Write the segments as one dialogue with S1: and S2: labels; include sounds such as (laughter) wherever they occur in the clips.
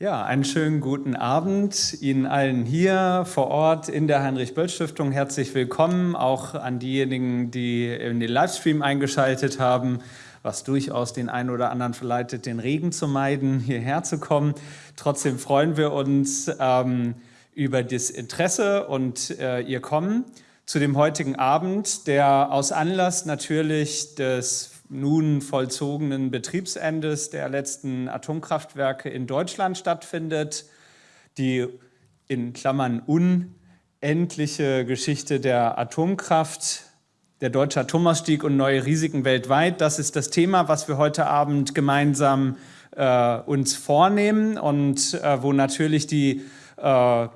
S1: Ja, einen schönen guten Abend Ihnen allen hier vor Ort in der Heinrich-Böll-Stiftung. Herzlich willkommen, auch an diejenigen, die in den Livestream eingeschaltet haben, was durchaus den einen oder anderen verleitet, den Regen zu meiden, hierher zu kommen. Trotzdem freuen wir uns ähm, über das Interesse und äh, Ihr Kommen zu dem heutigen Abend, der aus Anlass natürlich des nun vollzogenen Betriebsendes der letzten Atomkraftwerke in Deutschland stattfindet. Die in Klammern unendliche Geschichte der Atomkraft, der deutsche Atomausstieg und neue Risiken weltweit. Das ist das Thema, was wir heute Abend gemeinsam äh, uns vornehmen und äh, wo natürlich die äh,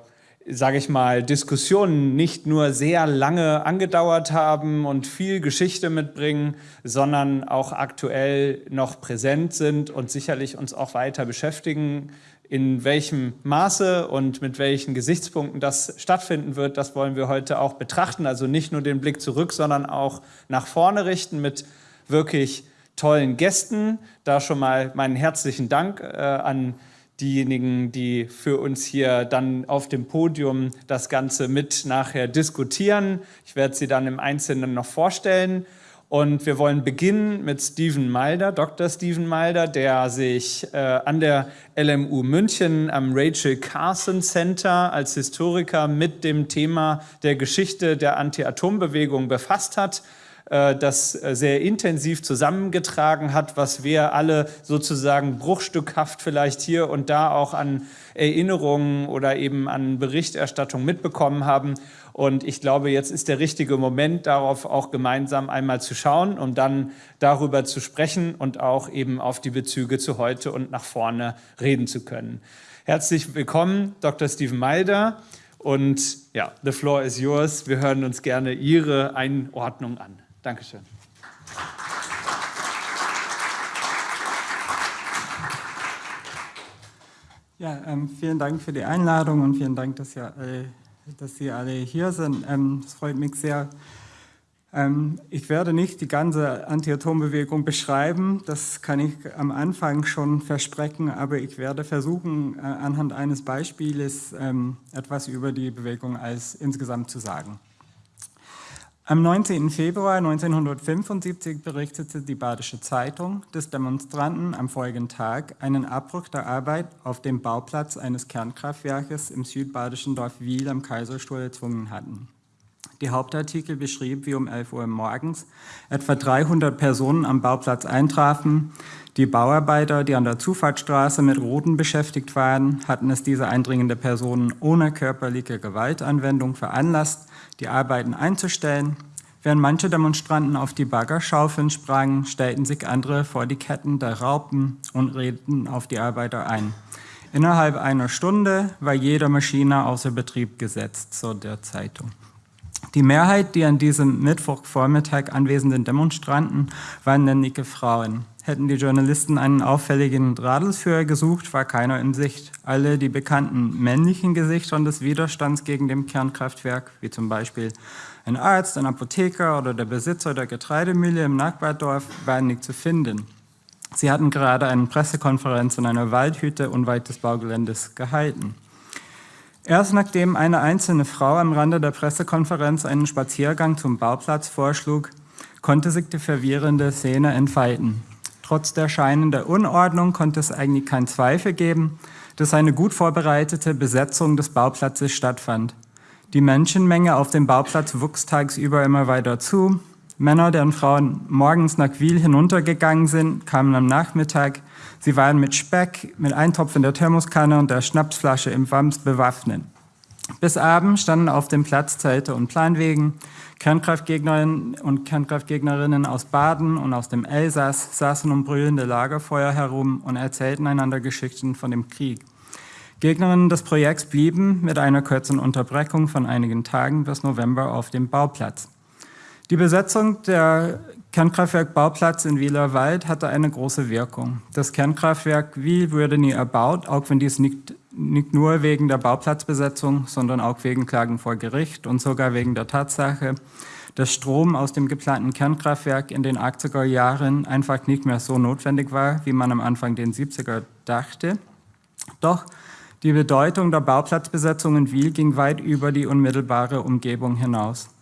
S1: sage ich mal, Diskussionen nicht nur sehr lange angedauert haben und viel Geschichte mitbringen, sondern auch aktuell noch präsent sind und sicherlich uns auch weiter beschäftigen. In welchem Maße und mit welchen Gesichtspunkten das stattfinden wird, das wollen wir heute auch betrachten. Also nicht nur den Blick zurück, sondern auch nach vorne richten mit wirklich tollen Gästen. Da schon mal meinen herzlichen Dank äh, an diejenigen, die für uns hier dann auf dem Podium das Ganze mit nachher diskutieren. Ich werde sie dann im Einzelnen noch vorstellen. Und wir wollen beginnen mit Steven Malder, Dr. Steven Malder, der sich äh, an der LMU München am Rachel Carson Center als Historiker mit dem Thema der Geschichte der Anti-Atom-Bewegung befasst hat das äh, sehr intensiv zusammengetragen hat, was wir alle sozusagen bruchstückhaft vielleicht hier und da auch an Erinnerungen oder eben an Berichterstattung mitbekommen haben. Und ich glaube, jetzt ist der richtige Moment, darauf auch gemeinsam einmal zu schauen, um dann darüber zu sprechen und auch eben auf die Bezüge zu heute und nach vorne reden zu können. Herzlich willkommen, Dr. Steven Malder. Und ja, the floor is yours. Wir hören uns gerne Ihre Einordnung an. Dankeschön.
S2: Ja, ähm, vielen Dank für die Einladung und vielen Dank, dass, ihr alle, dass Sie alle hier sind. Ähm, es freut mich sehr. Ähm, ich werde nicht die ganze Anti-Atom-Bewegung beschreiben, das kann ich am Anfang schon versprechen, aber ich werde versuchen, äh, anhand eines Beispieles ähm, etwas über die Bewegung als insgesamt zu sagen. Am 19. Februar 1975 berichtete die Badische Zeitung, dass Demonstranten am folgenden Tag einen Abbruch der Arbeit auf dem Bauplatz eines Kernkraftwerkes im südbadischen Dorf Wiel am Kaiserstuhl erzwungen hatten. Die Hauptartikel beschrieb, wie um 11 Uhr morgens etwa 300 Personen am Bauplatz eintrafen. Die Bauarbeiter, die an der Zufahrtsstraße mit Routen beschäftigt waren, hatten es diese eindringende Personen ohne körperliche Gewaltanwendung veranlasst, die Arbeiten einzustellen. Während manche Demonstranten auf die Baggerschaufeln sprangen, stellten sich andere vor die Ketten der Raupen und redeten auf die Arbeiter ein. Innerhalb einer Stunde war jede Maschine außer Betrieb gesetzt, so der Zeitung. Die Mehrheit, die an diesem Mittwochvormittag anwesenden Demonstranten, waren männliche Frauen. Hätten die Journalisten einen auffälligen Radelsführer gesucht, war keiner in Sicht. Alle die bekannten männlichen Gesichter des Widerstands gegen dem Kernkraftwerk, wie zum Beispiel ein Arzt, ein Apotheker oder der Besitzer der Getreidemühle im Nachbardorf, waren nicht zu finden. Sie hatten gerade eine Pressekonferenz in einer Waldhütte unweit des Baugeländes gehalten. Erst nachdem eine einzelne Frau am Rande der Pressekonferenz einen Spaziergang zum Bauplatz vorschlug, konnte sich die verwirrende Szene entfalten. Trotz der scheinenden Unordnung konnte es eigentlich keinen Zweifel geben, dass eine gut vorbereitete Besetzung des Bauplatzes stattfand. Die Menschenmenge auf dem Bauplatz wuchs tagsüber immer weiter zu. Männer, deren Frauen morgens nach Wiel hinuntergegangen sind, kamen am Nachmittag Sie waren mit Speck, mit Eintopf in der Thermoskanne und der Schnapsflasche im Wams bewaffnet. Bis abends standen auf dem Platz Zelte und Planwegen. Kernkraftgegnerinnen und Kernkraftgegnerinnen aus Baden und aus dem Elsass saßen um brüllende Lagerfeuer herum und erzählten einander Geschichten von dem Krieg. Gegnerinnen des Projekts blieben mit einer kurzen Unterbrechung von einigen Tagen bis November auf dem Bauplatz. Die Besetzung der Kernkraftwerk-Bauplatz in Wieler Wald hatte eine große Wirkung. Das Kernkraftwerk Wiel wurde nie erbaut, auch wenn dies nicht, nicht nur wegen der Bauplatzbesetzung, sondern auch wegen Klagen vor Gericht und sogar wegen der Tatsache, dass Strom aus dem geplanten Kernkraftwerk in den 80er Jahren einfach nicht mehr so notwendig war, wie man am Anfang den 70er dachte. Doch die Bedeutung der Bauplatzbesetzung in Wiel ging weit über die unmittelbare Umgebung hinaus.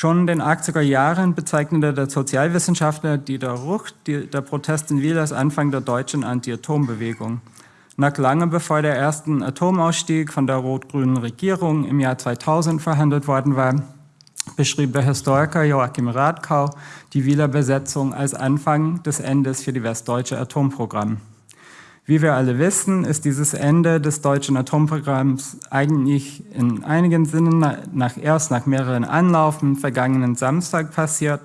S2: Schon in den 80er Jahren bezeichnete der Sozialwissenschaftler Dieter Rucht der Protest in Wiel als Anfang der deutschen Anti-Atom-Bewegung. Nach lange bevor der erste Atomausstieg von der rot-grünen Regierung im Jahr 2000 verhandelt worden war, beschrieb der Historiker Joachim Radkau die Wieler Besetzung als Anfang des Endes für die westdeutsche Atomprogramm. Wie wir alle wissen, ist dieses Ende des deutschen Atomprogramms eigentlich in einigen Sinnen nach, erst nach mehreren Anlaufen vergangenen Samstag passiert.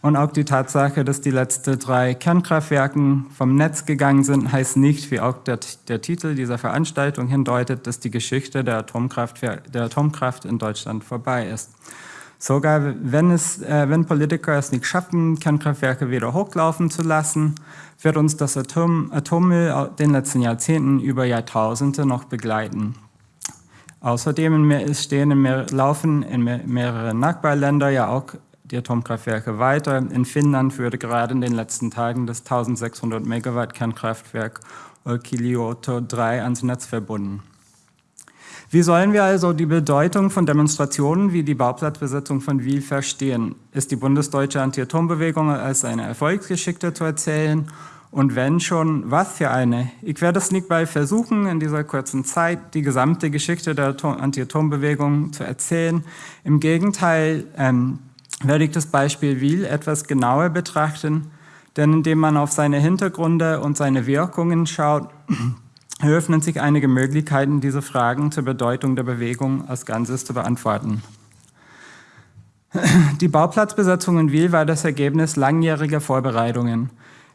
S2: Und auch die Tatsache, dass die letzten drei Kernkraftwerken vom Netz gegangen sind, heißt nicht, wie auch der, der Titel dieser Veranstaltung hindeutet, dass die Geschichte der Atomkraft, der Atomkraft in Deutschland vorbei ist. Sogar wenn, es, äh, wenn Politiker es nicht schaffen, Kernkraftwerke wieder hochlaufen zu lassen, wird uns das Atom, Atommüll den letzten Jahrzehnten über Jahrtausende noch begleiten. Außerdem stehen in mehr, laufen in mehr, mehreren Nachbarländern ja auch die Atomkraftwerke weiter. In Finnland würde gerade in den letzten Tagen das 1600 Megawatt Kernkraftwerk Olkiluoto 3 ans Netz verbunden. Wie sollen wir also die Bedeutung von Demonstrationen wie die Bauplatzbesetzung von Wiel verstehen? Ist die bundesdeutsche Anti-Atom-Bewegung als eine Erfolgsgeschichte zu erzählen? Und wenn schon, was für eine? Ich werde es nicht bei versuchen, in dieser kurzen Zeit die gesamte Geschichte der Anti-Atom-Bewegung zu erzählen. Im Gegenteil ähm, werde ich das Beispiel Wiel etwas genauer betrachten, denn indem man auf seine Hintergründe und seine Wirkungen schaut, (clears throat) eröffnen sich einige Möglichkeiten, diese Fragen zur Bedeutung der Bewegung als Ganzes zu beantworten. Die Bauplatzbesetzung in Wiel war das Ergebnis langjähriger Vorbereitungen.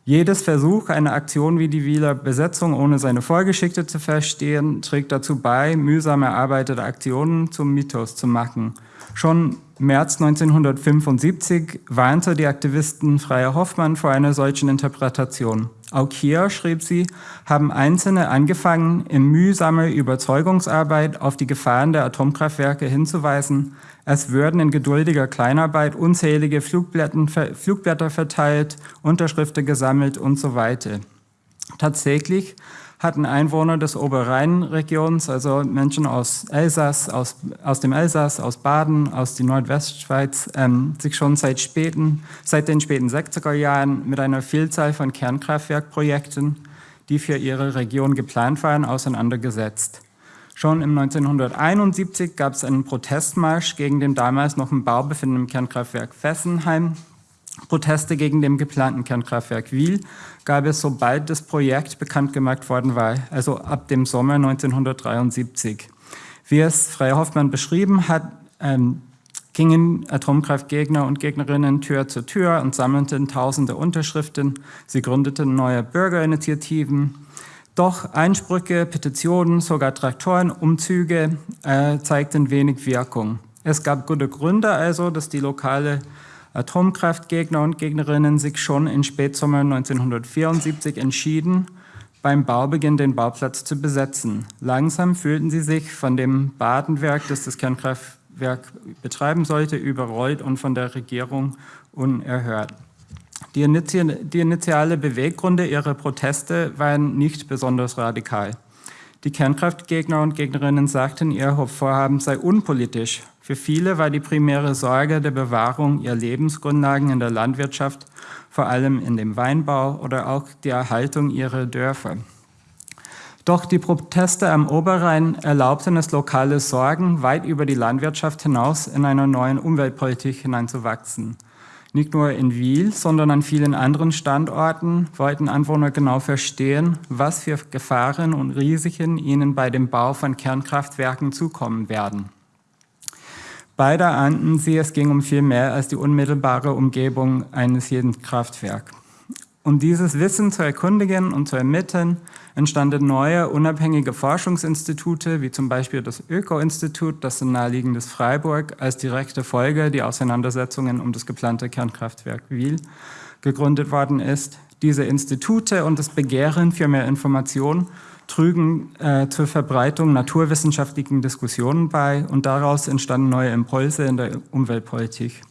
S2: Jedes Versuch, eine Aktion wie die Wieler Besetzung ohne seine Vorgeschichte zu verstehen, trägt dazu bei, mühsam erarbeitete Aktionen zum Mythos zu machen. Schon März 1975 warnte die Aktivisten Freier Hoffmann vor einer solchen Interpretation. Auch hier, schrieb sie, haben Einzelne angefangen, in mühsamer Überzeugungsarbeit auf die Gefahren der Atomkraftwerke hinzuweisen. Es würden in geduldiger Kleinarbeit unzählige Flugblätter verteilt, Unterschriften gesammelt und so weiter. Tatsächlich hatten Einwohner des Oberrheinregions, also Menschen aus Elsass, aus, aus dem Elsass, aus Baden, aus der Nordwestschweiz, ähm, sich schon seit, späten, seit den späten 60er Jahren mit einer Vielzahl von Kernkraftwerkprojekten, die für ihre Region geplant waren, auseinandergesetzt. Schon im 1971 gab es einen Protestmarsch gegen den damals noch im Bau befindenden Kernkraftwerk Fessenheim, Proteste gegen dem geplanten Kernkraftwerk Wiel gab es, sobald das Projekt bekannt gemacht worden war, also ab dem Sommer 1973. Wie es Freie Hoffmann beschrieben hat, ähm, gingen Atomkraftgegner und Gegnerinnen Tür zu Tür und sammelten tausende Unterschriften. Sie gründeten neue Bürgerinitiativen. Doch Einsprüche, Petitionen, sogar Traktorenumzüge äh, zeigten wenig Wirkung. Es gab gute Gründe also, dass die lokale Atomkraftgegner und Gegnerinnen sich schon im Spätsommer 1974 entschieden, beim Baubeginn den Bauplatz zu besetzen. Langsam fühlten sie sich von dem Badenwerk, das das Kernkraftwerk betreiben sollte, überrollt und von der Regierung unerhört. Die, Initi die initiale Beweggründe ihrer Proteste waren nicht besonders radikal. Die Kernkraftgegner und Gegnerinnen sagten, ihr Vorhaben sei unpolitisch für viele war die primäre Sorge der Bewahrung ihrer Lebensgrundlagen in der Landwirtschaft, vor allem in dem Weinbau oder auch die Erhaltung ihrer Dörfer. Doch die Proteste am Oberrhein erlaubten es lokale Sorgen, weit über die Landwirtschaft hinaus in einer neuen Umweltpolitik hineinzuwachsen. Nicht nur in Wiel, sondern an vielen anderen Standorten wollten Anwohner genau verstehen, was für Gefahren und Risiken ihnen bei dem Bau von Kernkraftwerken zukommen werden. Beide ahnten sie, es ging um viel mehr als die unmittelbare Umgebung eines jeden Kraftwerks. Um dieses Wissen zu erkundigen und zu ermitteln, entstanden neue unabhängige Forschungsinstitute, wie zum Beispiel das Öko-Institut, das in naheliegendes Freiburg als direkte Folge die Auseinandersetzungen um das geplante Kernkraftwerk Wiel gegründet worden ist. Diese Institute und das Begehren für mehr Informationen trügen äh, zur Verbreitung naturwissenschaftlichen Diskussionen bei und daraus entstanden neue Impulse in der Umweltpolitik.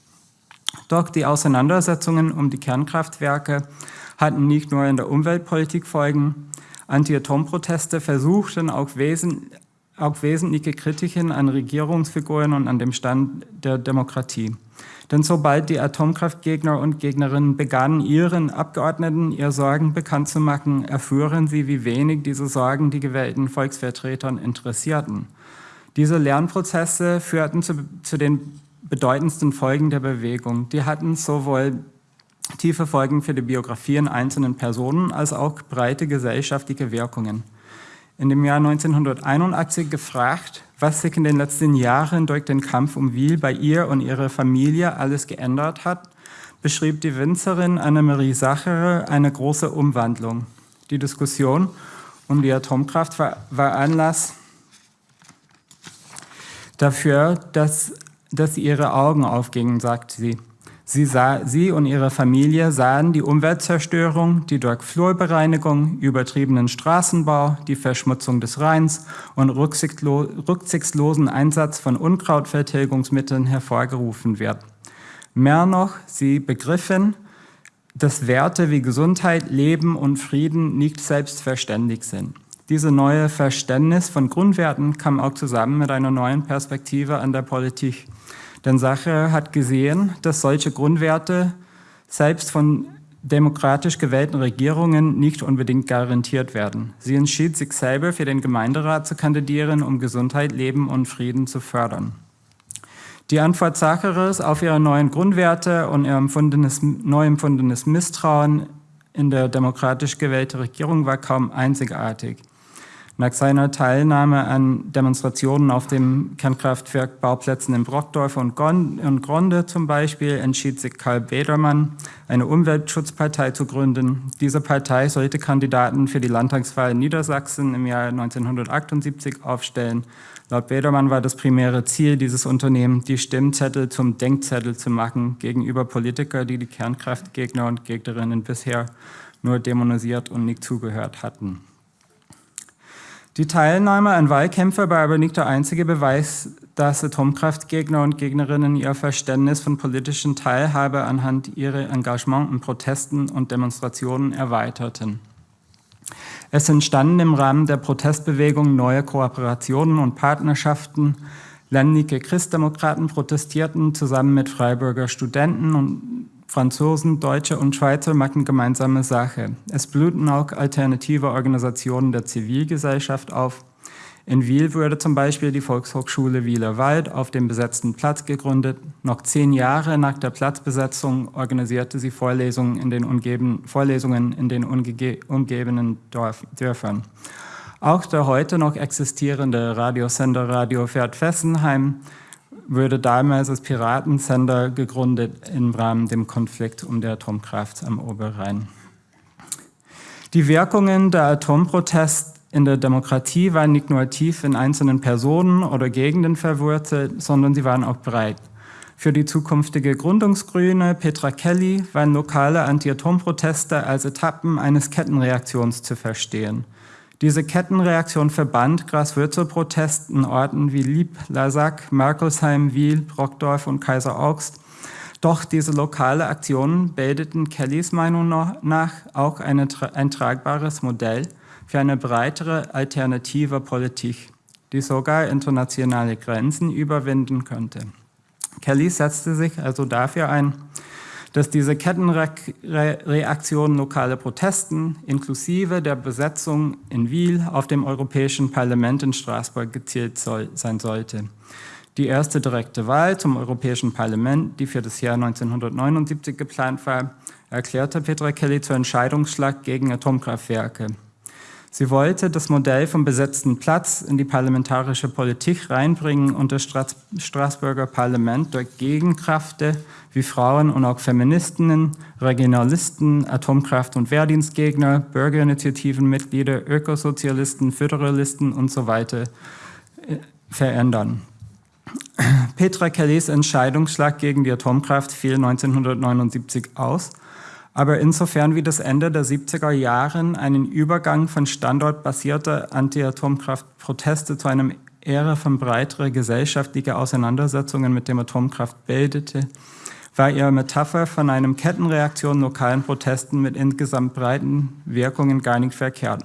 S2: Doch die Auseinandersetzungen um die Kernkraftwerke hatten nicht nur in der Umweltpolitik Folgen, Anti-Atom-Proteste versuchten auch, wesen, auch wesentliche Kritiken an Regierungsfiguren und an dem Stand der Demokratie. Denn sobald die Atomkraftgegner und Gegnerinnen begannen, ihren Abgeordneten ihre Sorgen bekannt zu machen, erfuhren sie, wie wenig diese Sorgen die gewählten Volksvertretern interessierten. Diese Lernprozesse führten zu, zu den bedeutendsten Folgen der Bewegung. Die hatten sowohl tiefe Folgen für die Biografien einzelnen Personen als auch breite gesellschaftliche Wirkungen. In dem Jahr 1981 gefragt, was sich in den letzten Jahren durch den Kampf um Wiel bei ihr und ihrer Familie alles geändert hat, beschrieb die Winzerin Annemarie Sacherer eine große Umwandlung. Die Diskussion um die Atomkraft war, war Anlass dafür, dass, dass ihre Augen aufgingen, sagt sie. Sie, sah, sie und ihre Familie sahen die Umweltzerstörung, die durch Flurbereinigung, übertriebenen Straßenbau, die Verschmutzung des Rheins und rücksichtslosen Einsatz von Unkrautvertilgungsmitteln hervorgerufen wird. Mehr noch, sie begriffen, dass Werte wie Gesundheit, Leben und Frieden nicht selbstverständlich sind. Diese neue Verständnis von Grundwerten kam auch zusammen mit einer neuen Perspektive an der Politik. Denn Sache hat gesehen, dass solche Grundwerte selbst von demokratisch gewählten Regierungen nicht unbedingt garantiert werden. Sie entschied sich selber für den Gemeinderat zu kandidieren, um Gesundheit, Leben und Frieden zu fördern. Die Antwort Sacheres auf ihre neuen Grundwerte und ihr empfundenes, neu empfundenes Misstrauen in der demokratisch gewählte Regierung war kaum einzigartig. Nach seiner Teilnahme an Demonstrationen auf dem Kernkraftwerk Bauplätzen in Brockdorf und Gronde zum Beispiel entschied sich Karl Bedermann, eine Umweltschutzpartei zu gründen. Diese Partei sollte Kandidaten für die Landtagswahl in Niedersachsen im Jahr 1978 aufstellen. Laut Bedermann war das primäre Ziel dieses Unternehmens, die Stimmzettel zum Denkzettel zu machen gegenüber Politiker, die die Kernkraftgegner und Gegnerinnen bisher nur dämonisiert und nicht zugehört hatten. Die Teilnahme an Wahlkämpfen war aber nicht der einzige Beweis, dass Atomkraftgegner und Gegnerinnen ihr Verständnis von politischen Teilhabe anhand ihrer Engagement in Protesten und Demonstrationen erweiterten. Es entstanden im Rahmen der Protestbewegung neue Kooperationen und Partnerschaften. Ländliche Christdemokraten protestierten zusammen mit Freiburger Studenten und Franzosen, Deutsche und Schweizer machen gemeinsame Sache. Es blühten auch alternative Organisationen der Zivilgesellschaft auf. In Wiel wurde zum Beispiel die Volkshochschule Wieler Wald auf dem besetzten Platz gegründet. Noch zehn Jahre nach der Platzbesetzung organisierte sie Vorlesungen in den, umgeben, Vorlesungen in den umgebenden Dörfern. Auch der heute noch existierende Radiosender Radio Pferd Fessenheim wurde damals als Piratensender gegründet im Rahmen dem Konflikt um die Atomkraft am Oberrhein. Die Wirkungen der Atomprotest in der Demokratie waren nicht nur tief in einzelnen Personen oder Gegenden verwurzelt, sondern sie waren auch breit. Für die zukünftige Gründungsgrüne Petra Kelly waren lokale Anti-Atom-Proteste als Etappen eines Kettenreaktions zu verstehen – diese Kettenreaktion verband Graswürzelprotest in Orten wie Lieb, Lasac, Merkelsheim, Wiel, Brockdorf und Kaiser Augst. Doch diese lokale Aktionen bildeten Kellys Meinung nach auch eine, ein tragbares Modell für eine breitere alternative Politik, die sogar internationale Grenzen überwinden könnte. Kelly setzte sich also dafür ein, dass diese Kettenreaktion lokale Protesten inklusive der Besetzung in Wiel auf dem Europäischen Parlament in Straßburg gezielt soll, sein sollte. Die erste direkte Wahl zum Europäischen Parlament, die für das Jahr 1979 geplant war, erklärte Petra Kelly zur Entscheidungsschlag gegen Atomkraftwerke. Sie wollte das Modell vom besetzten Platz in die parlamentarische Politik reinbringen und das Straßburger Parlament durch Gegenkräfte wie Frauen und auch Feministinnen, Regionalisten, Atomkraft- und Wehrdienstgegner, Bürgerinitiativenmitglieder, Ökosozialisten, Föderalisten und so weiter äh, verändern. Petra Kellys Entscheidungsschlag gegen die Atomkraft fiel 1979 aus – aber insofern wie das Ende der 70er Jahre einen Übergang von standortbasierter Anti-Atomkraft-Proteste zu einem Ära von breiterer gesellschaftlicher Auseinandersetzungen mit dem Atomkraft bildete, war ihre Metapher von einem Kettenreaktion lokalen Protesten mit insgesamt breiten Wirkungen gar nicht verkehrt.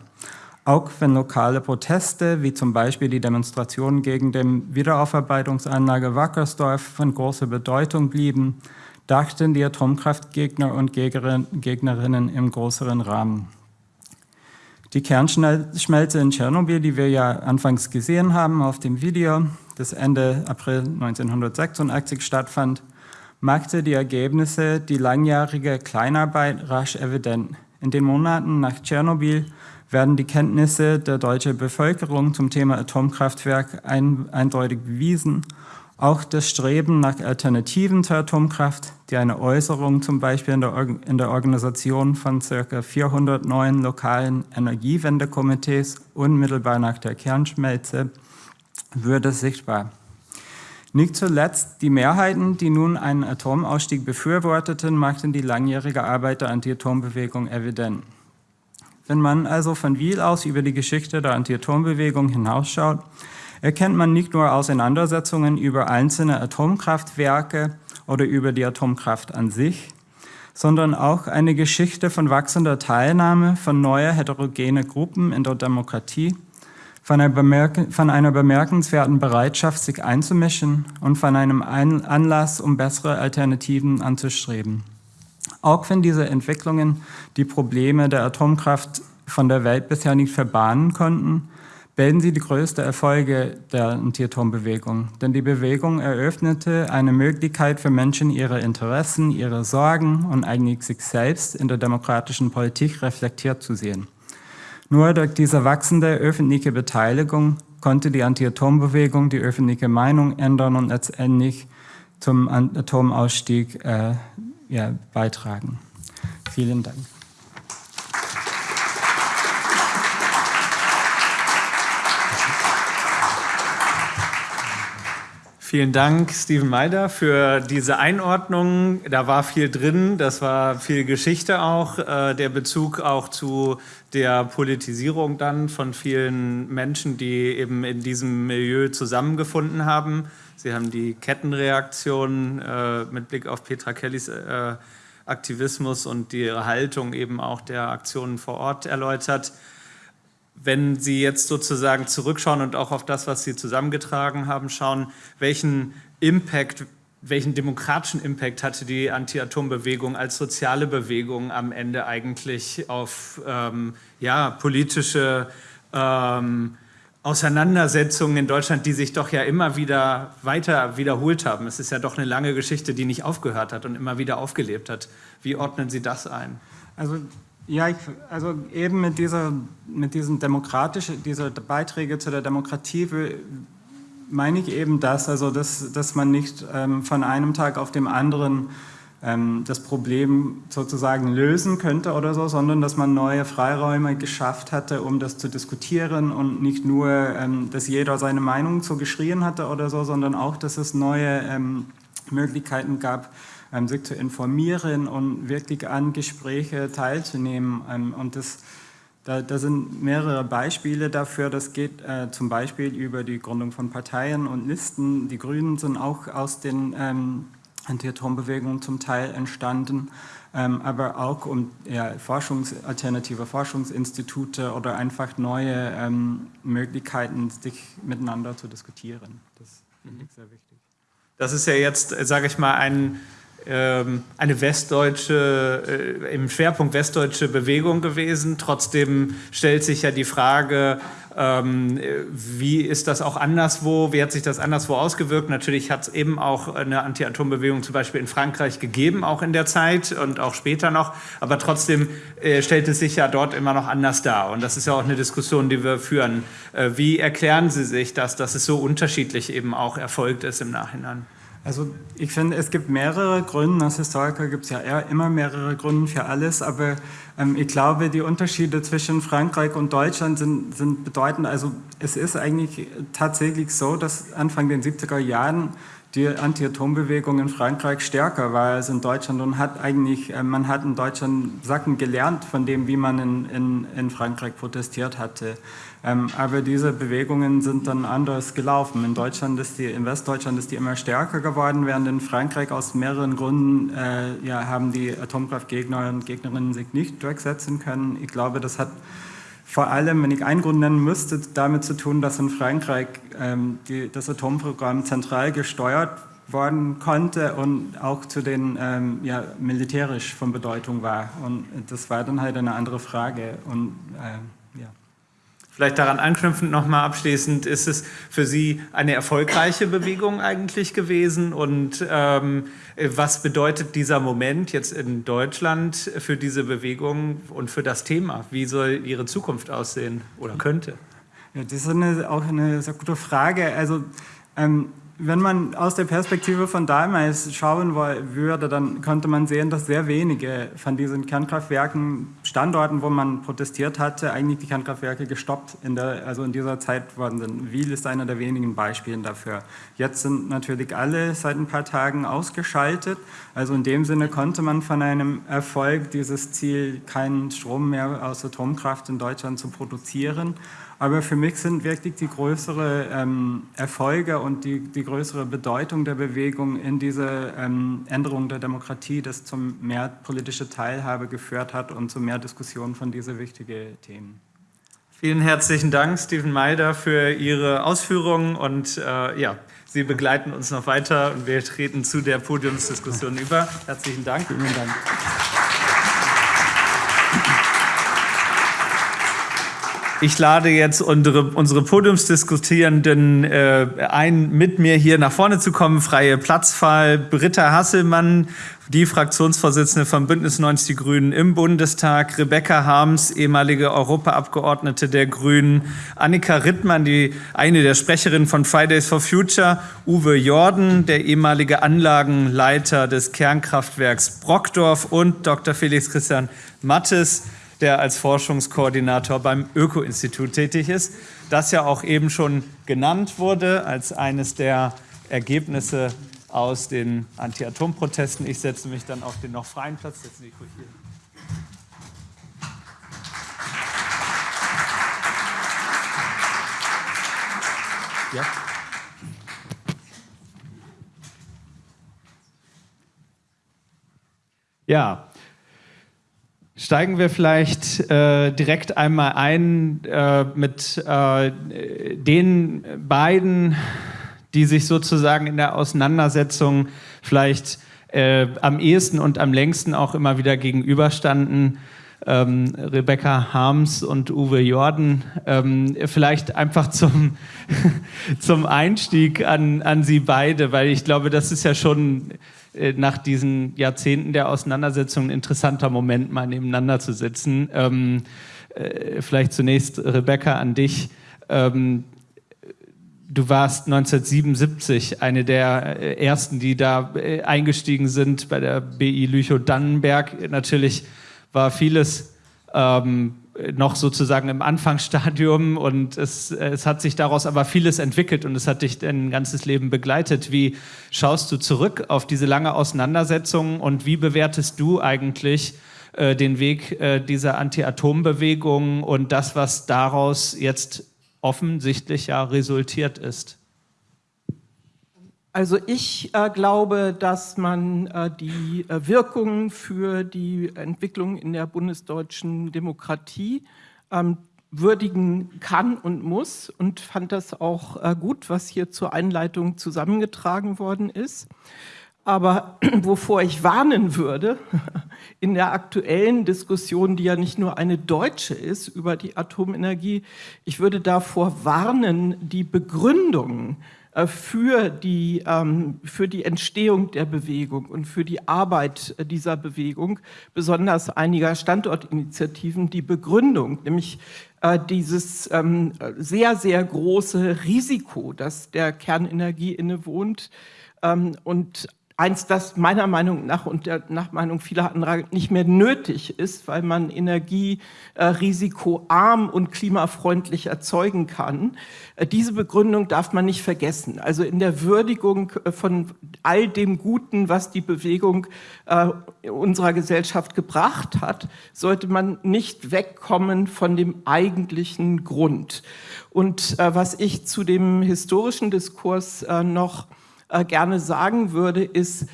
S2: Auch wenn lokale Proteste, wie zum Beispiel die Demonstration gegen die Wiederaufarbeitungsanlage Wackersdorf von großer Bedeutung blieben, dachten die Atomkraftgegner und Gegnerinnen im größeren Rahmen. Die Kernschmelze in Tschernobyl, die wir ja anfangs gesehen haben auf dem Video, das Ende April 1986 stattfand, machte die Ergebnisse die langjährige Kleinarbeit rasch evident. In den Monaten nach Tschernobyl werden die Kenntnisse der deutschen Bevölkerung zum Thema Atomkraftwerk ein, eindeutig bewiesen. Auch das Streben nach Alternativen zur Atomkraft, die eine Äußerung zum Beispiel in der, in der Organisation von ca. 400 neuen lokalen Energiewendekomitees unmittelbar nach der Kernschmelze, würde sichtbar. Nicht zuletzt die Mehrheiten, die nun einen Atomausstieg befürworteten, machten die langjährige Arbeit der Anti-Atom-Bewegung evident. Wenn man also von Wiel aus über die Geschichte der Anti-Atom-Bewegung hinausschaut, erkennt man nicht nur Auseinandersetzungen über einzelne Atomkraftwerke oder über die Atomkraft an sich, sondern auch eine Geschichte von wachsender Teilnahme von neuer heterogene Gruppen in der Demokratie, von einer, bemerkenswerten Bereitschaft, sich einzumischen und von einem Anlass, um bessere Alternativen anzustreben. Auch wenn diese Entwicklungen die Probleme der Atomkraft von der Welt bisher nicht verbannen konnten, bilden sie die größte Erfolge der Anti-Atom-Bewegung. Denn die Bewegung eröffnete eine Möglichkeit für Menschen, ihre Interessen, ihre Sorgen und eigentlich sich selbst in der demokratischen Politik reflektiert zu sehen. Nur durch diese wachsende öffentliche Beteiligung konnte die Anti-Atom-Bewegung die öffentliche Meinung ändern und letztendlich zum Atomausstieg äh, ja, beitragen. Vielen Dank.
S1: Vielen Dank, Steven Meider, für diese Einordnung. Da war viel drin, das war viel Geschichte auch, äh, der Bezug auch zu der Politisierung dann von vielen Menschen, die eben in diesem Milieu zusammengefunden haben. Sie haben die Kettenreaktion äh, mit Blick auf Petra Kellys äh, Aktivismus und ihre Haltung eben auch der Aktionen vor Ort erläutert. Wenn Sie jetzt sozusagen zurückschauen und auch auf das, was Sie zusammengetragen haben, schauen, welchen Impact, welchen demokratischen Impact hatte die Anti-Atom-Bewegung als soziale Bewegung am Ende eigentlich auf ähm, ja, politische ähm, Auseinandersetzungen in Deutschland, die sich doch ja immer wieder weiter wiederholt haben. Es ist ja doch eine lange Geschichte, die nicht aufgehört hat und immer wieder aufgelebt hat. Wie ordnen Sie das ein?
S2: Also ja, ich, also eben mit dieser, mit diesen demokratischen, dieser Beiträge zu der Demokratie meine ich eben das, also dass, dass man nicht ähm, von einem Tag auf dem anderen ähm, das Problem sozusagen lösen könnte oder so, sondern dass man neue Freiräume geschafft hatte, um das zu diskutieren und nicht nur, ähm, dass jeder seine Meinung so geschrien hatte oder so, sondern auch, dass es neue ähm, Möglichkeiten gab, sich zu informieren und wirklich an Gespräche teilzunehmen. Ähm, und das, da, da, sind mehrere Beispiele dafür. Das geht äh, zum Beispiel über die Gründung von Parteien und Listen. Die Grünen sind auch aus den ähm, Anti-Atom-Bewegung zum Teil entstanden, ähm, aber auch um ja, Forschungs alternative Forschungsinstitute oder einfach neue ähm, Möglichkeiten, sich miteinander zu diskutieren. Das finde ich sehr wichtig.
S1: Das ist ja jetzt, sage ich mal, ein ähm, eine westdeutsche, äh, im Schwerpunkt westdeutsche Bewegung gewesen. Trotzdem stellt sich ja die Frage, ähm, wie ist das auch anderswo, wie hat sich das anderswo ausgewirkt? Natürlich hat es eben auch eine Anti-Atom-Bewegung zum Beispiel in Frankreich gegeben, auch in der Zeit und auch später noch, aber trotzdem äh, stellt es sich ja dort immer noch anders dar und das ist ja auch eine Diskussion, die wir führen. Äh, wie erklären Sie sich das, dass es so unterschiedlich eben auch erfolgt ist im Nachhinein?
S2: Also ich finde, es gibt mehrere Gründe. Als Historiker gibt es ja immer mehrere Gründe für alles, aber ähm, ich glaube, die Unterschiede zwischen Frankreich und Deutschland sind, sind bedeutend. Also es ist eigentlich tatsächlich so, dass Anfang der 70er Jahren die Anti-Atom-Bewegung in Frankreich stärker war als in Deutschland und hat eigentlich, äh, man hat in Deutschland Sachen gelernt von dem, wie man in, in, in Frankreich protestiert hatte. Ähm, aber diese Bewegungen sind dann anders gelaufen. In Deutschland ist die, in Westdeutschland ist die immer stärker geworden, während in Frankreich aus mehreren Gründen äh, ja, haben die Atomkraftgegner und Gegnerinnen sich nicht durchsetzen können. Ich glaube, das hat vor allem, wenn ich einen Grund nennen müsste, damit zu tun, dass in Frankreich ähm, die, das Atomprogramm zentral gesteuert worden konnte und auch zu den ähm, ja, militärisch von Bedeutung war. Und das war dann halt eine andere Frage. Und äh.
S1: Vielleicht daran anknüpfend nochmal abschließend, ist es für Sie eine erfolgreiche Bewegung eigentlich gewesen und ähm, was bedeutet dieser Moment jetzt in Deutschland für diese Bewegung und für das Thema? Wie soll Ihre Zukunft aussehen oder könnte?
S2: Ja, das ist eine, auch eine sehr gute Frage. Also ähm, wenn man aus der Perspektive von damals schauen würde, dann könnte man sehen, dass sehr wenige von diesen Kernkraftwerken, Standorten, wo man protestiert hatte, eigentlich die Kernkraftwerke gestoppt in der, also in dieser Zeit worden sind. Wiel ist einer der wenigen Beispiele dafür. Jetzt sind natürlich alle seit ein paar Tagen ausgeschaltet. Also in dem Sinne konnte man von einem Erfolg dieses Ziel, keinen Strom mehr aus Atomkraft in Deutschland zu produzieren, aber für mich sind wirklich die größeren ähm, Erfolge und die, die größere Bedeutung der Bewegung in diese ähm, Änderung der Demokratie, das zum mehr politische Teilhabe geführt hat und zu mehr Diskussionen von diesen wichtigen Themen.
S1: Vielen herzlichen Dank, Steven Meider, für Ihre Ausführungen und äh, ja, Sie begleiten uns noch weiter und wir treten zu der Podiumsdiskussion über. Herzlichen Dank. Vielen Dank. Ich lade jetzt unsere, unsere Podiumsdiskutierenden äh, ein, mit mir hier nach vorne zu kommen. Freie Platzwahl. Britta Hasselmann, die Fraktionsvorsitzende von Bündnis 90 Die Grünen im Bundestag. Rebecca Harms, ehemalige Europaabgeordnete der Grünen. Annika Rittmann, die eine der Sprecherinnen von Fridays for Future. Uwe Jordan, der ehemalige Anlagenleiter des Kernkraftwerks Brockdorf. Und Dr. Felix Christian Mattes, der als Forschungskoordinator beim Öko-Institut tätig ist, das ja auch eben schon genannt wurde als eines der Ergebnisse aus den Anti-Atom-Protesten. Ich setze mich dann auf den noch freien Platz. Setzen Sie ruhig hier. Ja. Ja, Steigen wir vielleicht äh, direkt einmal ein äh, mit äh, den beiden, die sich sozusagen in der Auseinandersetzung vielleicht äh, am ehesten und am längsten auch immer wieder gegenüberstanden. Ähm, Rebecca Harms und Uwe Jordan. Ähm, vielleicht einfach zum, (laughs) zum Einstieg an, an Sie beide, weil ich glaube, das ist ja schon nach diesen Jahrzehnten der Auseinandersetzung ein interessanter Moment, mal nebeneinander zu sitzen. Ähm, äh, vielleicht zunächst, Rebecca, an dich. Ähm, du warst 1977 eine der äh, ersten, die da äh, eingestiegen sind bei der BI Lüchow-Dannenberg. Natürlich war vieles ähm, noch sozusagen im Anfangsstadium und es, es hat sich daraus aber vieles entwickelt und es hat dich dein ganzes Leben begleitet. Wie schaust du zurück auf diese lange Auseinandersetzung und wie bewertest du eigentlich äh, den Weg äh, dieser Anti-Atom-Bewegung und das, was daraus jetzt offensichtlich ja resultiert ist?
S3: Also ich äh, glaube, dass man äh, die äh, Wirkungen für die Entwicklung in der bundesdeutschen Demokratie ähm, würdigen kann und muss und fand das auch äh, gut, was hier zur Einleitung zusammengetragen worden ist. Aber (clears throat) wovor ich warnen würde, (laughs) in der aktuellen Diskussion, die ja nicht nur eine deutsche ist über die Atomenergie, ich würde davor warnen, die Begründungen für die, ähm, für die Entstehung der Bewegung und für die Arbeit dieser Bewegung, besonders einiger Standortinitiativen, die Begründung, nämlich äh, dieses ähm, sehr, sehr große Risiko, das der Kernenergie innewohnt ähm, und eins, das meiner Meinung nach und der, nach Meinung vieler anderer nicht mehr nötig ist, weil man Energie äh, risikoarm und klimafreundlich erzeugen kann. Äh, diese Begründung darf man nicht vergessen. Also in der Würdigung äh, von all dem Guten, was die Bewegung äh, unserer Gesellschaft gebracht hat, sollte man nicht wegkommen von dem eigentlichen Grund. Und äh, was ich zu dem historischen Diskurs äh, noch gerne sagen würde, ist,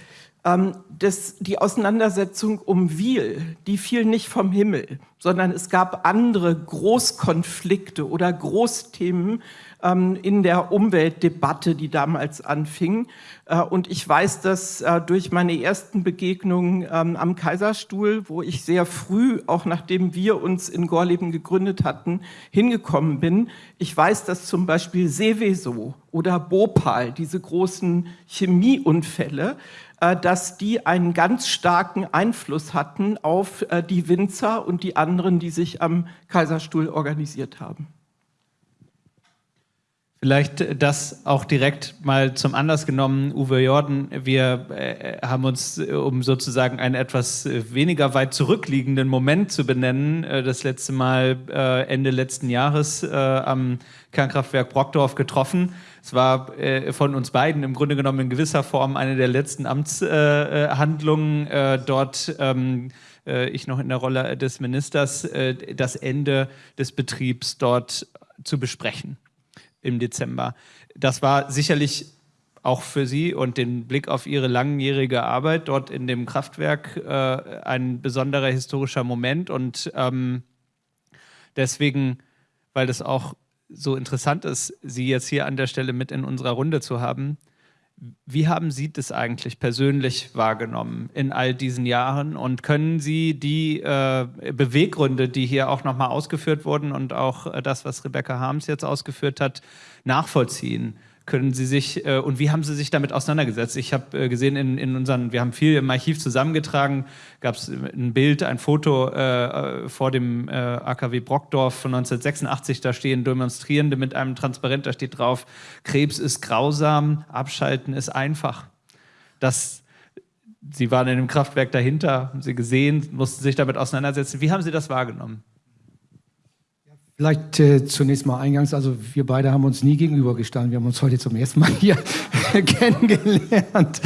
S3: Ähm, das, die Auseinandersetzung um Wiel, die fiel nicht vom Himmel, sondern es gab andere Großkonflikte oder Großthemen, ähm, in der Umweltdebatte, die damals anfing. Äh, und ich weiß das äh, durch meine ersten Begegnungen ähm, am Kaiserstuhl, wo ich sehr früh, auch nachdem wir uns in Gorleben gegründet hatten, hingekommen bin. Ich weiß, dass zum Beispiel Seveso oder Bhopal, diese großen Chemieunfälle, dass die einen ganz starken Einfluss hatten auf die Winzer und die anderen, die sich am Kaiserstuhl organisiert haben.
S1: Vielleicht das auch direkt mal zum Anlass genommen, Uwe Jordan, wir äh, haben uns, äh, um sozusagen einen etwas äh, weniger weit zurückliegenden Moment zu benennen, äh, das letzte Mal äh, Ende letzten Jahres äh, am Kernkraftwerk Brockdorf getroffen. Es war von uns beiden im Grunde genommen in gewisser Form eine der letzten Amtshandlungen dort. Ähm, ich noch in der Rolle des Ministers, das Ende des Betriebs dort zu besprechen im Dezember. Das war sicherlich auch für Sie und den Blick auf Ihre langjährige Arbeit dort in dem Kraftwerk äh, ein besonderer historischer Moment und ähm, deswegen, weil das auch so interessant ist, Sie jetzt hier an der Stelle mit in unserer Runde zu haben, wie haben Sie das eigentlich persönlich wahrgenommen in all diesen Jahren und können Sie die äh, Beweggründe, die hier auch nochmal ausgeführt wurden und auch äh, das, was Rebecca Harms jetzt ausgeführt hat, nachvollziehen? Können Sie sich äh, und wie haben Sie sich damit auseinandergesetzt? Ich habe äh, gesehen in, in unseren, wir haben viel im Archiv zusammengetragen, gab es ein Bild, ein Foto äh, äh vor dem äh, AKW Brockdorf von 1986, da stehen Demonstrierende mit einem Transparent, da steht drauf, Krebs ist grausam, Abschalten ist einfach. Das, Sie waren in dem Kraftwerk dahinter, haben Sie gesehen, mussten sich damit auseinandersetzen. Wie haben Sie das wahrgenommen?
S4: Vielleicht äh, zunächst mal eingangs, also wir beide haben uns nie gegenübergestanden, wir haben uns heute zum ersten Mal hier (laughs) kennengelernt.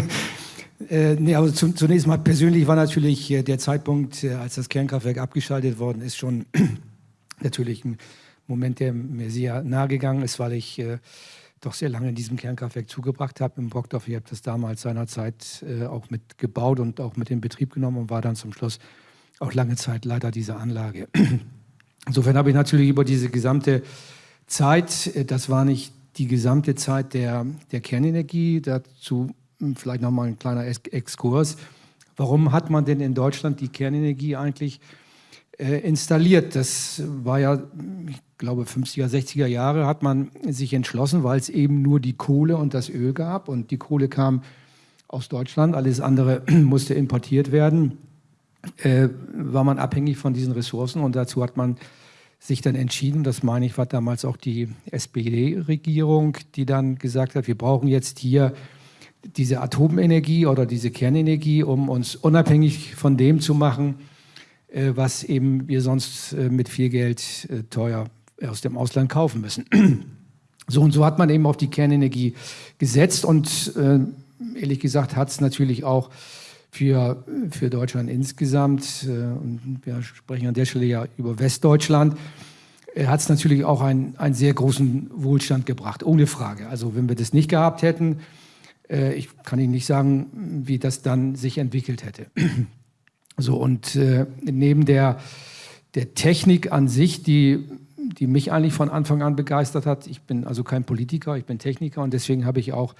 S4: (laughs) äh, nee, aber zu, zunächst mal persönlich war natürlich äh, der Zeitpunkt, äh, als das Kernkraftwerk abgeschaltet worden ist, schon (clears throat) natürlich ein Moment, der mir sehr nahe gegangen ist, weil ich äh, doch sehr lange in diesem Kernkraftwerk zugebracht habe im Brockdorf. Ich habe das damals seinerzeit äh, auch mit gebaut und auch mit in Betrieb genommen und war dann zum Schluss auch lange Zeit Leiter dieser Anlage. (clears throat) Insofern habe ich natürlich über diese gesamte Zeit, äh, das war nicht die gesamte Zeit der, der Kernenergie, dazu hm, vielleicht nochmal ein kleiner Exkurs. Warum hat man denn in Deutschland die Kernenergie eigentlich äh, installiert? Das war ja, ich glaube, 50er, 60er Jahre hat man sich entschlossen, weil es eben nur die Kohle und das Öl gab und die Kohle kam aus Deutschland, alles andere musste importiert werden äh, war man abhängig von diesen Ressourcen und dazu hat man sich dann entschieden, das meine ich, war damals auch die SPD-Regierung, die dann gesagt hat, wir brauchen jetzt hier diese Atomenergie oder diese Kernenergie, um uns unabhängig von dem zu machen, äh, was eben wir sonst äh, mit viel Geld äh, teuer aus dem Ausland kaufen müssen. (clears throat) So und so hat man eben auf die Kernenergie gesetzt und ehrlich gesagt hat es natürlich auch für, für Deutschland insgesamt, äh, und wir sprechen an der Stelle ja über Westdeutschland, äh, hat es natürlich auch einen, einen sehr großen Wohlstand gebracht, ohne Frage. Also wenn wir das nicht gehabt hätten, äh, ich kann Ihnen nicht sagen, wie das dann sich entwickelt hätte. (clears throat) So, und neben der, der Technik an sich, die, die mich eigentlich von Anfang an begeistert hat, ich bin also kein Politiker, ich bin Techniker und deswegen habe ich auch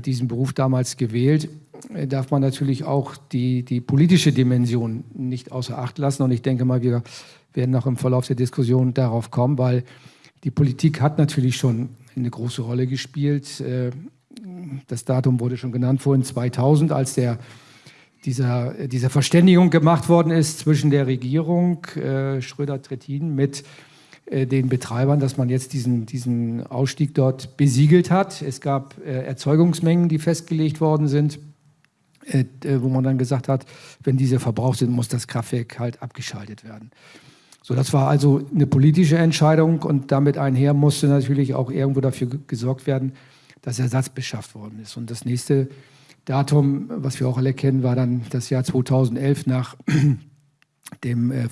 S4: diesen Beruf damals gewählt, äh, darf man natürlich auch die, die politische Dimension nicht außer Acht lassen. Und ich denke mal, wir werden noch im Verlauf der Diskussion darauf kommen, weil die Politik hat natürlich schon eine große Rolle gespielt. Äh, das Datum wurde schon genannt vorhin, 2000, als der, dieser, dieser Verständigung gemacht worden ist zwischen der Regierung äh, Schröder-Trittin mit den Betreibern, dass man jetzt diesen, diesen Ausstieg dort besiegelt hat. Es gab Erzeugungsmengen, die festgelegt worden sind. Äh, wo man dann gesagt hat, wenn diese verbraucht sind, muss das Kraftwerk halt abgeschaltet werden. So, das war also eine politische Entscheidung und damit einher musste natürlich auch irgendwo dafür gesorgt werden, dass Ersatz beschafft worden ist. Und das nächste Datum, was wir auch alle kennen, war dann das Jahr 2011 nach (clears throat) dem äh,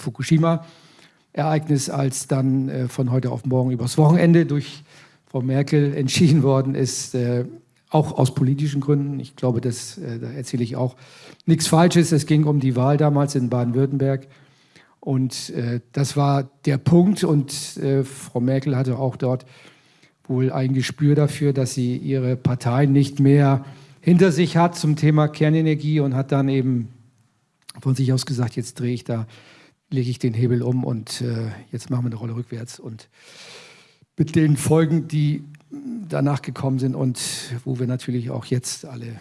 S4: Fukushima-Ereignis, als dann äh, von heute auf morgen übers Wochenende durch Frau Merkel entschieden worden ist, äh, auch aus politischen Gründen. Ich glaube, das, äh, da erzähle ich auch nichts Falsches. Es ging um die Wahl damals in Baden-Württemberg. Und äh, das war der Punkt. Und äh, Frau Merkel hatte auch dort wohl ein Gespür dafür, dass sie ihre Partei nicht mehr hinter sich hat zum Thema Kernenergie und hat dann eben von sich aus gesagt, jetzt drehe ich da, lege ich den Hebel um und äh, jetzt machen wir eine Rolle rückwärts. Und mit den Folgen, die danach gekommen sind und wo wir natürlich auch jetzt alle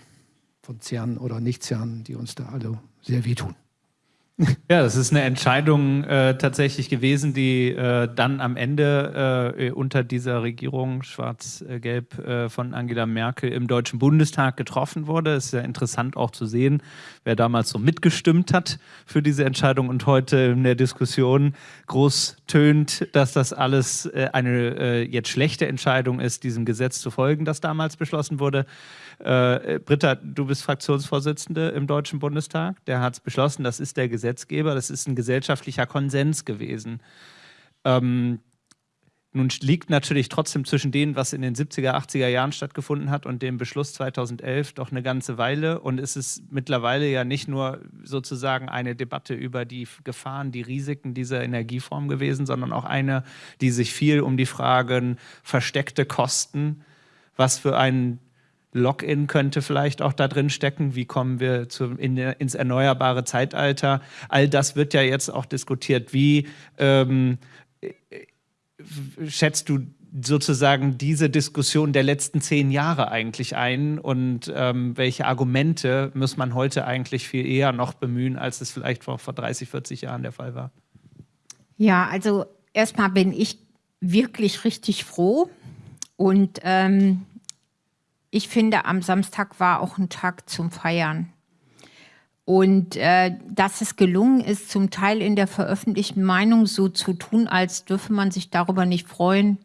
S4: von CERN oder nicht CERN, die uns da alle sehr wehtun.
S1: Ja, das ist eine Entscheidung äh, tatsächlich gewesen, die äh, dann am Ende äh, unter dieser Regierung schwarz-gelb äh, von Angela Merkel im Deutschen Bundestag getroffen wurde. Es ist ja interessant auch zu sehen, wer damals so mitgestimmt hat für diese Entscheidung und heute in der Diskussion groß tönt, dass das alles äh, eine äh, jetzt schlechte Entscheidung ist, diesem Gesetz zu folgen, das damals beschlossen wurde. Äh, Britta, du bist Fraktionsvorsitzende im Deutschen Bundestag. Der hat es beschlossen, das ist der Gesetzgeber, das ist ein gesellschaftlicher Konsens gewesen. Ähm, nun liegt natürlich trotzdem zwischen dem, was in den 70er, 80er Jahren stattgefunden hat und dem Beschluss 2011 doch eine ganze Weile. Und es ist mittlerweile ja nicht nur sozusagen eine Debatte über die Gefahren, die Risiken dieser Energieform gewesen, sondern auch eine, die sich viel um die Fragen versteckte Kosten, was für einen Login könnte vielleicht auch da drin stecken. Wie kommen wir zu, in, ins erneuerbare Zeitalter? All das wird ja jetzt auch diskutiert. Wie ähm, schätzt du sozusagen diese Diskussion der letzten zehn Jahre eigentlich ein und ähm, welche Argumente muss man heute eigentlich viel eher noch bemühen, als es vielleicht vor, vor 30, 40 Jahren der Fall war?
S5: Ja, also erstmal bin ich wirklich richtig froh und ähm, ich finde, am Samstag war auch ein Tag zum Feiern. Und äh, dass es gelungen ist, zum Teil in der veröffentlichten Meinung so zu tun, als dürfe man sich darüber nicht freuen,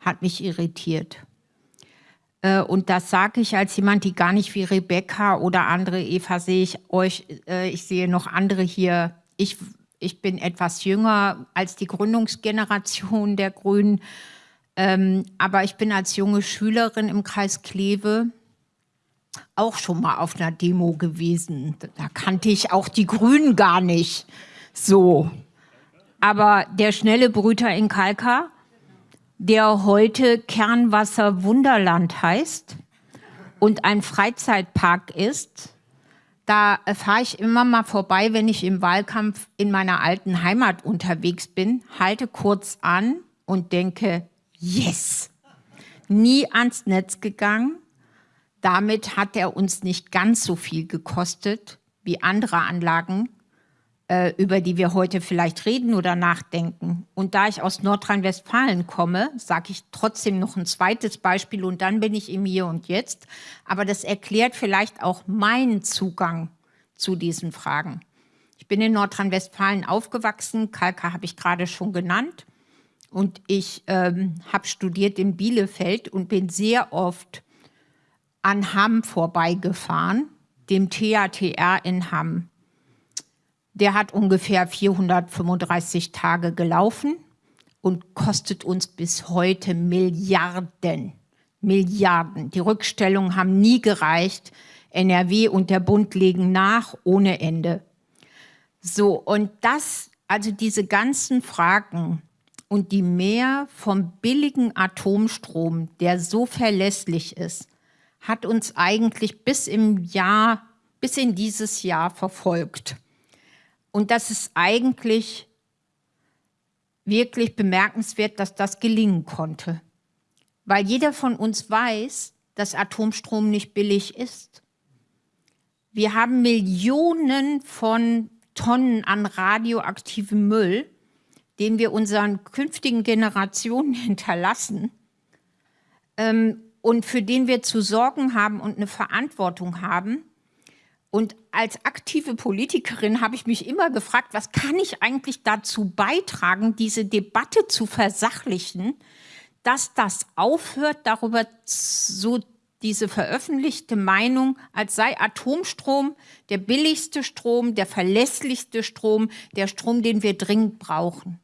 S5: hat mich irritiert. Äh, und das sage ich als jemand, die gar nicht wie Rebecca oder andere, Eva sehe ich euch, äh, ich sehe noch andere hier. Ich, ich bin etwas jünger als die Gründungsgeneration der Grünen. Ähm, aber ich bin als junge Schülerin im Kreis Kleve auch schon mal auf einer Demo gewesen. Da kannte ich auch die Grünen gar nicht so. Aber der schnelle Brüter in Kalka, der heute Kernwasser Wunderland heißt und ein Freizeitpark ist, da fahre ich immer mal vorbei, wenn ich im Wahlkampf in meiner alten Heimat unterwegs bin, halte kurz an und denke, Yes! Nie ans Netz gegangen. Damit hat er uns nicht ganz so viel gekostet wie andere Anlagen, äh, über die wir heute vielleicht reden oder nachdenken. Und da ich aus Nordrhein-Westfalen komme, sage ich trotzdem noch ein zweites Beispiel und dann bin ich im Hier und Jetzt. Aber das erklärt vielleicht auch meinen Zugang zu diesen Fragen. Ich bin in Nordrhein-Westfalen aufgewachsen, Kalka habe ich gerade schon genannt. Und ich ähm, habe studiert in Bielefeld und bin sehr oft an Hamm vorbeigefahren, dem TATR in Hamm. Der hat ungefähr 435 Tage gelaufen und kostet uns bis heute Milliarden. Milliarden. Die Rückstellungen haben nie gereicht. NRW und der Bund legen nach ohne Ende. So, und das, also diese ganzen Fragen, und die Mehr vom billigen Atomstrom, der so verlässlich ist, hat uns eigentlich bis im Jahr, bis in dieses Jahr verfolgt. Und das ist eigentlich wirklich bemerkenswert, dass das gelingen konnte. Weil jeder von uns weiß, dass Atomstrom nicht billig ist. Wir haben Millionen von Tonnen an radioaktivem Müll, den wir unseren künftigen Generationen (laughs) hinterlassen ähm, und für den wir zu sorgen haben und eine Verantwortung haben. Und als aktive Politikerin habe ich mich immer gefragt, was kann ich eigentlich dazu beitragen, diese Debatte zu versachlichen, dass das aufhört, darüber so diese veröffentlichte Meinung, als sei Atomstrom der billigste Strom, der verlässlichste Strom, der Strom, den wir dringend brauchen.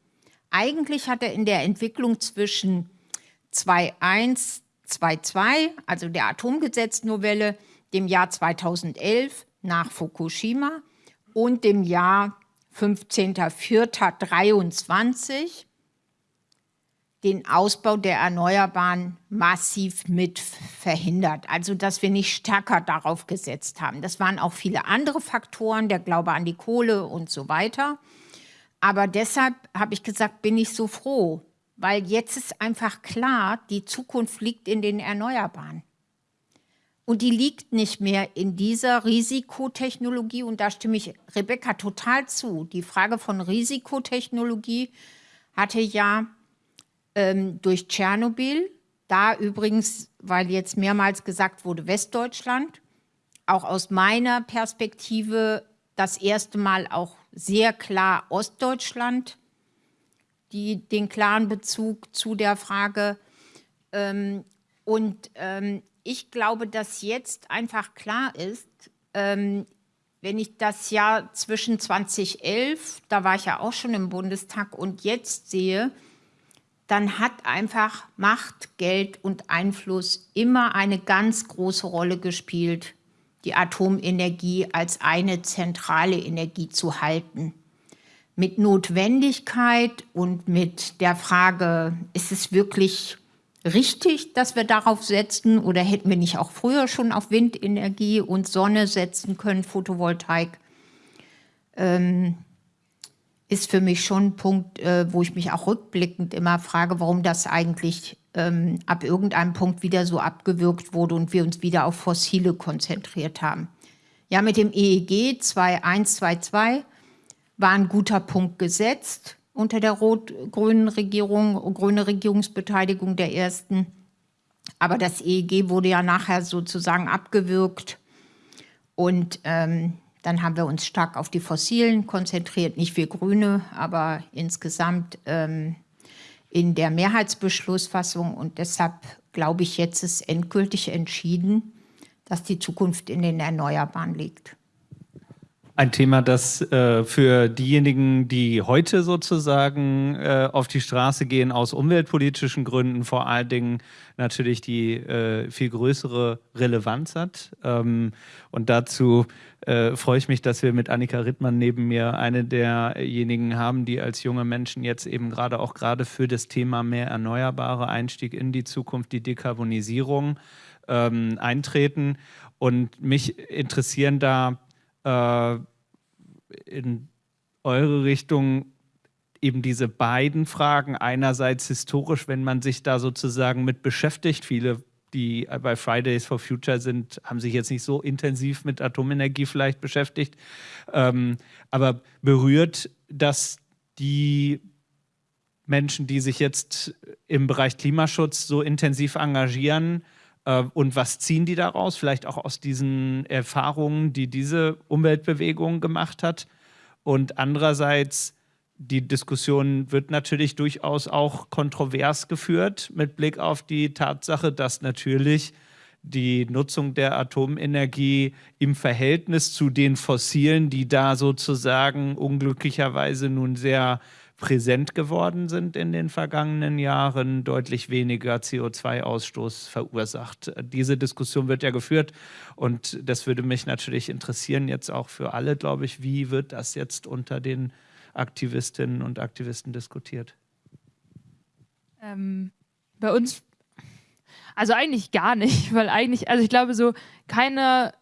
S5: Eigentlich hat er in der Entwicklung zwischen 2001 2.2, also der Atomgesetznovelle, dem Jahr 2011 nach Fukushima und dem Jahr 15.04.23 den Ausbau der Erneuerbaren massiv mit verhindert. Also dass wir nicht stärker darauf gesetzt haben. Das waren auch viele andere Faktoren, der Glaube an die Kohle und so weiter. Aber deshalb habe ich gesagt, bin ich so froh, weil jetzt ist einfach klar, die Zukunft liegt in den Erneuerbaren. Und die liegt nicht mehr in dieser Risikotechnologie. Und da stimme ich Rebecca total zu. Die Frage von Risikotechnologie hatte ja ähm, durch Tschernobyl, da übrigens, weil jetzt mehrmals gesagt wurde, Westdeutschland, auch aus meiner Perspektive das erste Mal auch sehr klar Ostdeutschland, die den klaren Bezug zu der Frage. Ähm, und ähm, ich glaube, dass jetzt einfach klar ist, ähm, wenn ich das Jahr zwischen 2011, da war ich ja auch schon im Bundestag, und jetzt sehe, dann hat einfach Macht, Geld und Einfluss immer eine ganz große Rolle gespielt, die Atomenergie als eine zentrale Energie zu halten. Mit Notwendigkeit und mit der Frage, ist es wirklich richtig, dass wir darauf setzen oder hätten wir nicht auch früher schon auf Windenergie und Sonne setzen können, Photovoltaik, ähm, ist für mich schon ein Punkt, äh, wo ich mich auch rückblickend immer frage, warum das eigentlich ähm, ab irgendeinem Punkt wieder so abgewürgt wurde und wir uns wieder auf Fossile konzentriert haben. Ja, mit dem EEG 2122 war ein guter Punkt gesetzt unter der rot-grünen Regierung, grüne Regierungsbeteiligung der ersten. Aber das EEG wurde ja nachher sozusagen abgewürgt und ähm, dann haben wir uns stark auf die Fossilen konzentriert, nicht wir Grüne, aber insgesamt ähm, in der Mehrheitsbeschlussfassung. Und deshalb glaube ich, jetzt ist endgültig entschieden, dass die Zukunft in den Erneuerbaren liegt.
S1: Ein Thema, das äh, für diejenigen, die heute sozusagen äh, auf die Straße gehen, aus umweltpolitischen Gründen vor allen Dingen natürlich die äh, viel größere Relevanz hat. Ähm, und dazu äh, freue ich mich, dass wir mit Annika Rittmann neben mir eine derjenigen haben, die als junge Menschen jetzt eben gerade auch gerade für das Thema mehr erneuerbare Einstieg in die Zukunft, die Dekarbonisierung ähm, eintreten. Und mich interessieren da äh, in eure Richtung eben diese beiden Fragen. Einerseits historisch, wenn man sich da sozusagen mit beschäftigt. Viele, die bei Fridays for Future sind, haben sich jetzt nicht so intensiv mit Atomenergie vielleicht beschäftigt. Ähm, aber berührt das die Menschen, die sich jetzt im Bereich Klimaschutz so intensiv engagieren, und was ziehen die daraus? Vielleicht auch aus diesen Erfahrungen, die diese Umweltbewegung gemacht hat. Und andererseits, die Diskussion wird natürlich durchaus auch kontrovers geführt mit Blick auf die Tatsache, dass natürlich die Nutzung der Atomenergie im Verhältnis zu den Fossilen, die da sozusagen unglücklicherweise nun sehr präsent geworden sind in den vergangenen Jahren, deutlich weniger CO2-Ausstoß verursacht. Diese Diskussion wird ja geführt und das würde mich natürlich interessieren, jetzt auch für alle, glaube ich, wie wird das jetzt unter den Aktivistinnen und Aktivisten diskutiert?
S6: Ähm, bei uns, also eigentlich gar nicht, (laughs) weil eigentlich, also ich glaube so, keine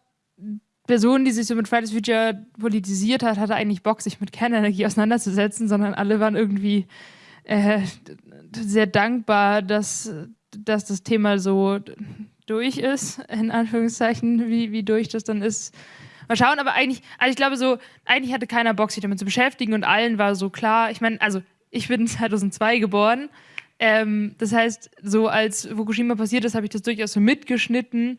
S6: Person, die sich so mit Fridays Future politisiert hat, hatte eigentlich Bock, sich mit Kernenergie auseinanderzusetzen, sondern alle waren irgendwie äh, sehr dankbar, dass, dass das Thema so durch ist, in Anführungszeichen, wie, wie durch das dann ist. Mal schauen, aber eigentlich, also ich glaube so, eigentlich hatte keiner Bock, sich damit zu beschäftigen und allen war so klar, ich meine, also ich bin (laughs) 2002 geboren, ähm, das heißt, so als Fukushima passiert ist, habe ich das durchaus so mitgeschnitten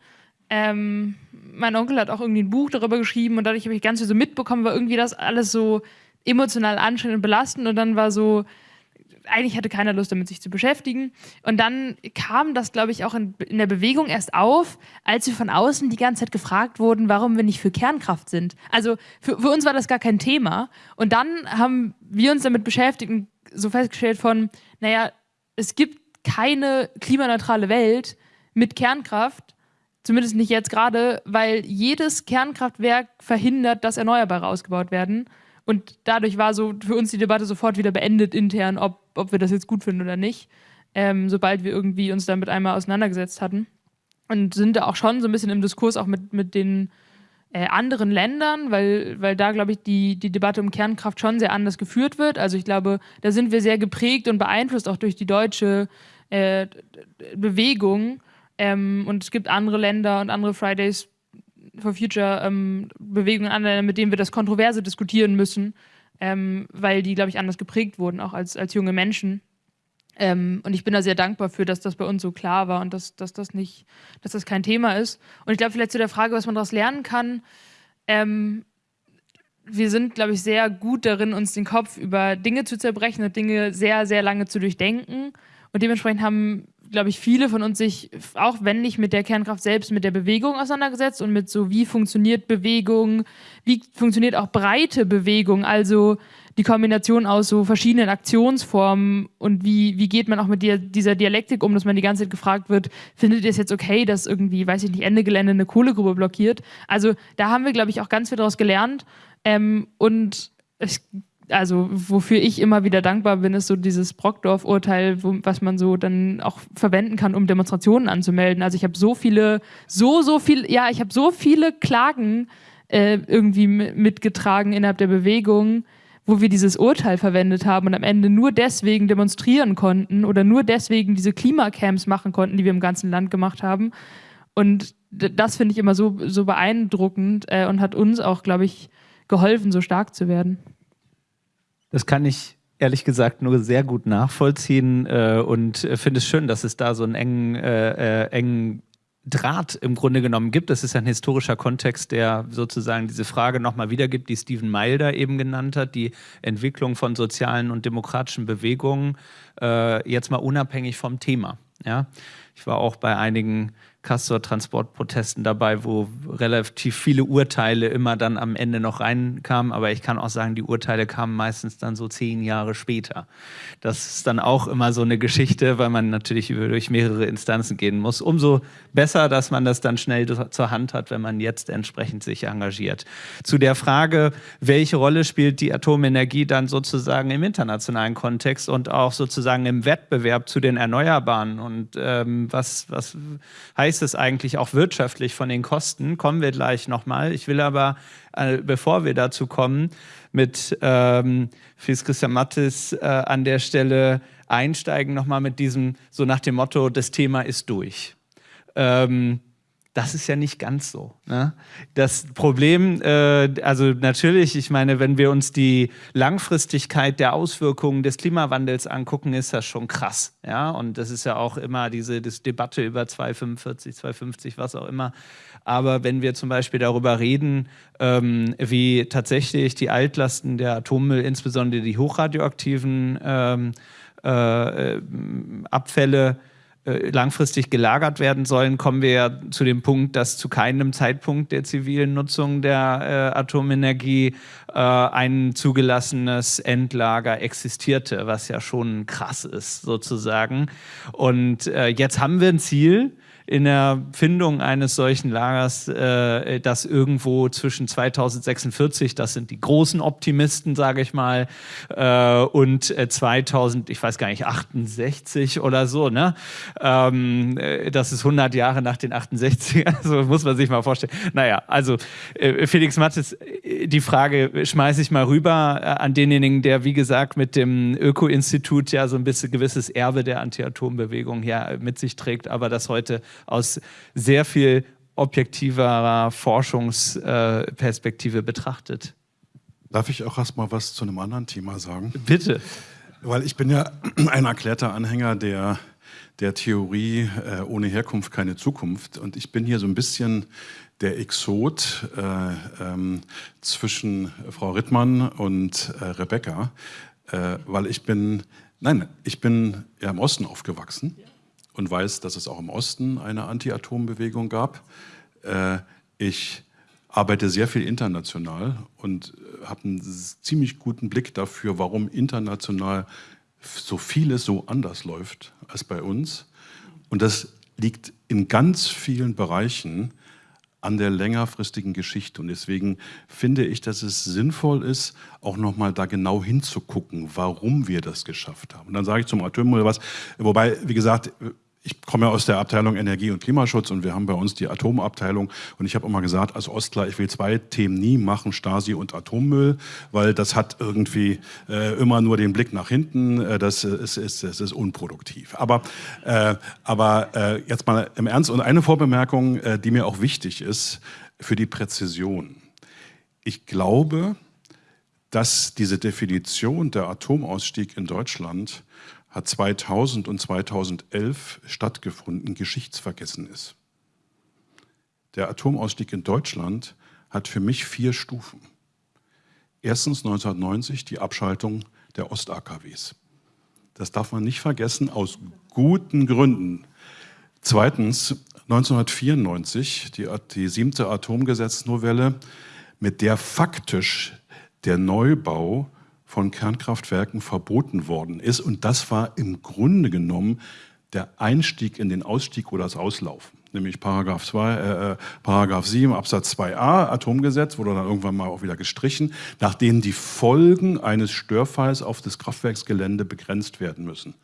S6: ähm, mein Onkel hat auch irgendwie ein Buch darüber geschrieben und dadurch habe ich ganz viel so mitbekommen, war irgendwie das alles so emotional anstrengend und belastend und dann war so, eigentlich hatte keiner Lust damit sich zu beschäftigen. Und dann kam das, glaube ich, auch in, in, der Bewegung erst auf, als wir von außen die ganze Zeit gefragt wurden, warum wir nicht für Kernkraft sind. Also für, für uns war das gar kein Thema. Und dann haben wir uns damit beschäftigt und so festgestellt von, naja, es gibt keine klimaneutrale Welt, mit Kernkraft, zumindest nicht jetzt gerade, weil jedes Kernkraftwerk verhindert, dass Erneuerbare ausgebaut werden. Und dadurch war so für uns die Debatte sofort wieder beendet intern, ob, ob wir das jetzt gut finden oder nicht, ähm, sobald wir irgendwie uns damit einmal auseinandergesetzt hatten. Und sind da auch schon so ein bisschen im Diskurs auch mit, mit den äh, anderen Ländern, weil, weil da, glaube ich, die, die Debatte um Kernkraft schon sehr anders geführt wird. Also ich glaube, da sind wir sehr geprägt und beeinflusst auch durch die deutsche äh, Bewegung. Ähm, und es gibt andere Länder und andere Fridays for Future ähm, Bewegungen, mit denen wir das kontroverse diskutieren müssen, ähm, weil die, glaube ich, anders geprägt wurden, auch als, als junge Menschen. Ähm, und ich bin da sehr dankbar für, dass das bei uns so klar war und dass, dass das nicht, dass das kein Thema ist. Und ich glaube, vielleicht zu der Frage, was man daraus lernen kann. Ähm, wir sind, glaube ich, sehr gut darin, uns den Kopf über Dinge zu zerbrechen und Dinge sehr, sehr lange zu durchdenken. Und dementsprechend haben, glaube ich, viele von uns sich, auch wenn nicht mit der Kernkraft selbst, mit der Bewegung auseinandergesetzt und mit so, wie funktioniert Bewegung, wie funktioniert auch breite Bewegung, also die Kombination aus so verschiedenen Aktionsformen und wie, wie geht man auch mit dir, dieser Dialektik um, dass man die ganze Zeit gefragt wird, findet ihr es jetzt okay, dass irgendwie, weiß ich nicht, Ende Gelände eine Kohlegrube blockiert? Also da haben wir, glaube ich, auch ganz viel daraus gelernt. Ähm, und ich, also wofür ich immer wieder dankbar bin, ist so dieses Brockdorf-Urteil, was man so dann auch verwenden kann, um Demonstrationen anzumelden. Also ich habe so viele, so, so viel, ja, ich habe so viele Klagen äh, irgendwie mitgetragen innerhalb der Bewegung, wo wir dieses Urteil verwendet haben und am Ende nur deswegen demonstrieren konnten oder nur deswegen diese Klimacamps machen konnten, die wir im ganzen Land gemacht haben. Und das finde ich immer so, so beeindruckend äh, und hat uns auch, glaube ich, geholfen, so stark zu werden.
S1: Das kann ich ehrlich gesagt nur sehr gut nachvollziehen äh, und äh, finde es schön, dass es da so einen engen, äh, äh engen Draht im Grunde genommen gibt. Das ist ein historischer Kontext, der sozusagen diese Frage nochmal wiedergibt, die Steven Milder eben genannt hat, die Entwicklung von sozialen und demokratischen Bewegungen, äh, jetzt mal unabhängig vom Thema. Ja? Ich war auch bei einigen Castor-Transportprotesten dabei, wo relativ viele Urteile immer dann am Ende noch reinkamen. Aber ich kann auch sagen, die Urteile kamen meistens dann so zehn Jahre später. Das ist dann auch immer so eine Geschichte, weil man natürlich durch mehrere Instanzen gehen muss. Umso besser, dass man das dann schnell zur Hand hat, wenn man jetzt entsprechend sich engagiert. Zu der Frage, welche Rolle spielt die Atomenergie dann sozusagen im internationalen Kontext und auch sozusagen im Wettbewerb zu den Erneuerbaren und ähm, was, was heißt ist es eigentlich auch wirtschaftlich von den Kosten? Kommen wir gleich nochmal. Ich will aber, äh, bevor wir dazu kommen, mit ähm, Fils Christian Mattes äh, an der Stelle einsteigen, nochmal mit diesem, so nach dem Motto, das Thema ist durch. Ähm, das ist ja nicht ganz so. Ne? Das Problem, äh, also natürlich, ich meine, wenn wir uns die Langfristigkeit der Auswirkungen des Klimawandels angucken, ist das schon krass. Ja? Und das ist ja auch immer diese Debatte über 245, 250, was auch immer. Aber wenn wir zum Beispiel darüber reden, ähm, wie tatsächlich die Altlasten der Atommüll, insbesondere die hochradioaktiven ähm, äh, Abfälle, äh, langfristig gelagert werden sollen, kommen wir ja zu dem Punkt, dass zu keinem Zeitpunkt der zivilen Nutzung der äh, Atomenergie äh, ein zugelassenes Endlager existierte, was ja schon krass ist sozusagen. Und äh, jetzt haben wir ein Ziel, in der Findung eines solchen Lagers, äh, das irgendwo zwischen 2046, das sind die großen Optimisten, sage ich mal, äh, und 2000, äh, ich weiß gar nicht, 68 oder so, ne? Ähm, äh, das ist 100 Jahre nach den 68, also (laughs) muss man sich mal vorstellen. Naja, also äh, Felix Mattes, äh, die Frage schmeiße ich mal rüber an denjenigen, der, wie gesagt, mit dem Öko-Institut ja so ein bisschen gewisses Erbe der Anti-Atom-Bewegung hier mit sich trägt, aber das heute aus sehr viel objektiverer Forschungsperspektive betrachtet.
S7: Darf ich auch erst mal was zu einem anderen Thema sagen?
S1: Bitte.
S7: Weil ich bin ja (clears throat) ein erklärter Anhänger der, der Theorie äh, ohne Herkunft keine Zukunft. Und ich bin hier so ein bisschen der Exot äh, ähm, zwischen Frau Rittmann und äh, Rebecca, äh, weil ich bin, nein, ich bin ja im Osten aufgewachsen. Ja und weiß, dass es auch im Osten eine Anti-Atom-Bewegung gab. Äh, ich arbeite sehr viel international und äh, habe einen ziemlich guten Blick dafür, warum international so vieles so anders läuft als bei uns. Und das liegt in ganz vielen Bereichen an der längerfristigen Geschichte. Und deswegen finde ich, dass es sinnvoll ist, auch nochmal da genau hinzugucken, warum wir das geschafft haben. Und dann sage ich zum Atommüll was, wobei, wie gesagt, ich komme ja aus der Abteilung Energie und Klimaschutz und wir haben bei uns die Atomabteilung und ich habe immer gesagt, als Ostler, ich will zwei Themen nie machen, Stasi und Atommüll, weil das hat irgendwie äh, immer nur den Blick nach hinten, äh, das, ist, ist, das ist unproduktiv. Aber, äh, aber äh, jetzt mal im Ernst und eine Vorbemerkung, äh, die mir auch wichtig ist für die Präzision. Ich glaube, dass diese Definition der Atomausstieg in Deutschland hat 2000 und 2011 stattgefunden, geschichtsvergessen ist. Der Atomausstieg in Deutschland hat für mich vier Stufen. Erstens 1990 die Abschaltung der Ost-AKWs. Das darf man nicht vergessen, aus guten Gründen. Zweitens 1994 die, die siebte Atomgesetznovelle, mit der faktisch der Neubau von Kernkraftwerken verboten worden ist. Und das war im Grunde genommen der Einstieg in den Ausstieg oder das Auslaufen. Nämlich Paragraph, 2, äh, äh Paragraph 7 Absatz 2a Atomgesetz wurde dann irgendwann mal auch wieder gestrichen, nachdem die Folgen eines Störfalls auf das Kraftwerksgelände begrenzt werden müssen.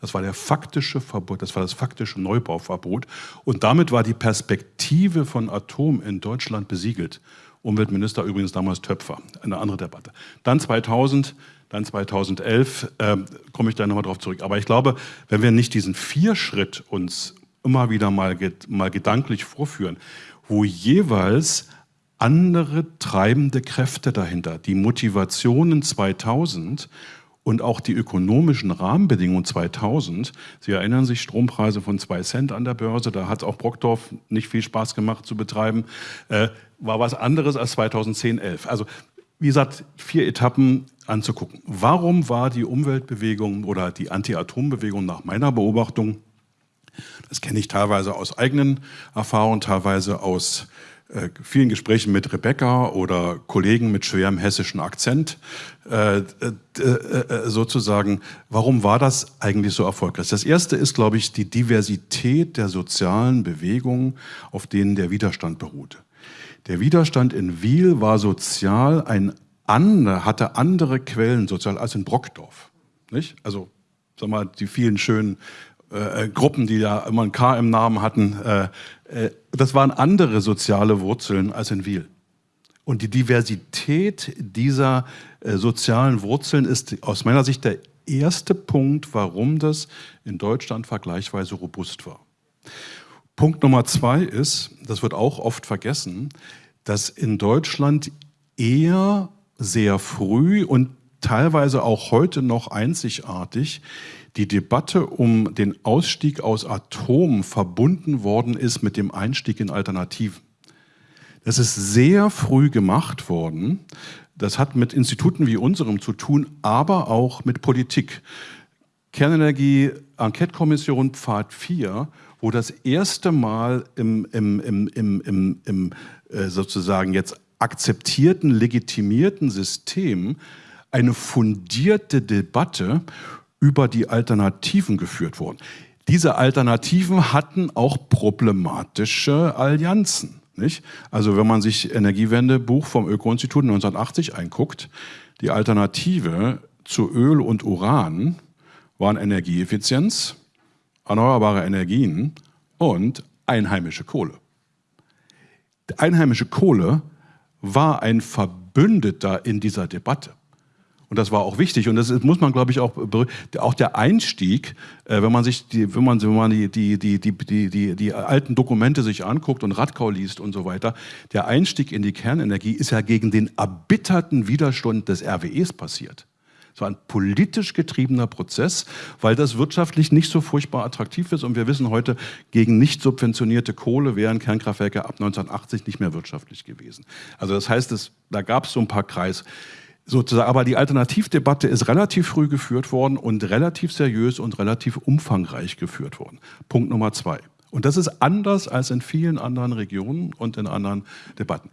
S7: Das war der faktische Verbot, das war das faktische Neubauverbot. Und damit war die Perspektive von Atom in Deutschland besiegelt. Umweltminister übrigens damals Töpfer, eine andere Debatte. Dann 2000, dann 2011, äh, komme ich da nochmal drauf zurück. Aber ich glaube, wenn wir nicht diesen Vierschritt uns immer wieder mal, mal gedanklich vorführen, wo jeweils andere treibende Kräfte dahinter, die Motivationen 2000 und auch die ökonomischen Rahmenbedingungen 2000. Sie erinnern sich, Strompreise von zwei Cent an der Börse, da hat auch Brockdorf nicht viel Spaß gemacht zu betreiben, äh, war was anderes als 2010, 11. Also wie gesagt, vier Etappen anzugucken. Warum war die Umweltbewegung oder die Anti-Atom-Bewegung nach meiner Beobachtung, das kenne ich teilweise aus eigenen Erfahrungen, teilweise aus äh, vielen Gesprächen mit Rebecca oder Kollegen mit schwerem hessischen Akzent äh, äh, sozusagen, warum war das eigentlich so erfolgreich? Das erste ist, glaube ich, die Diversität der sozialen Bewegungen, auf denen der Widerstand beruhte. Der Widerstand in Wiel war sozial ein andere, hatte andere Quellen sozial als in Brockdorf. Nicht? Also, sag mal, die vielen schönen äh, Gruppen, die da immer ein K im Namen hatten, äh, äh, das waren andere soziale Wurzeln als in Wiel. Und die Diversität dieser äh, sozialen Wurzeln ist aus meiner Sicht der erste Punkt, warum das in Deutschland vergleichsweise robust war. Punkt Nummer zwei ist, das wird auch oft vergessen, dass in Deutschland eher sehr früh und teilweise auch heute noch einzigartig die Debatte um den Ausstieg aus Atom verbunden worden ist mit dem Einstieg in Alternativen. Das ist sehr früh gemacht worden. Das hat mit Instituten wie unserem zu tun, aber auch mit Politik. Kernenergie, Enquete-Kommission Pfad 4, wo das erste Mal im, im, im, im, im, im äh, sozusagen jetzt akzeptierten, legitimierten System eine fundierte Debatte über die Alternativen geführt wurden. Diese Alternativen hatten auch problematische Allianzen. Nicht? Also wenn man sich Energiewendebuch vom Öko-Institut 1980 einguckt, die Alternative zu Öl und Uran waren Energieeffizienz, erneuerbare Energien und einheimische Kohle. Einheimische Kohle war ein Verbündeter in dieser Debatte. Und das war auch wichtig. Und das muss man, glaube ich, auch, auch der Einstieg, äh, wenn man sich die, wenn man, wenn man die, die, die, die, die, die alten Dokumente sich anguckt und Radkau liest und so weiter, der Einstieg in die Kernenergie ist ja gegen den erbitterten Widerstand des RWEs passiert. Es war ein politisch getriebener Prozess, weil das wirtschaftlich nicht so furchtbar attraktiv ist. Und wir wissen heute, gegen nicht subventionierte Kohle wären Kernkraftwerke ab 1980 nicht mehr wirtschaftlich gewesen. Also das heißt, es, da gab es so ein paar Kreis sozusagen. Aber die Alternativdebatte ist relativ früh geführt worden und relativ seriös und relativ umfangreich geführt worden. Punkt Nummer zwei. Und das ist anders als in vielen anderen Regionen und in anderen Debatten.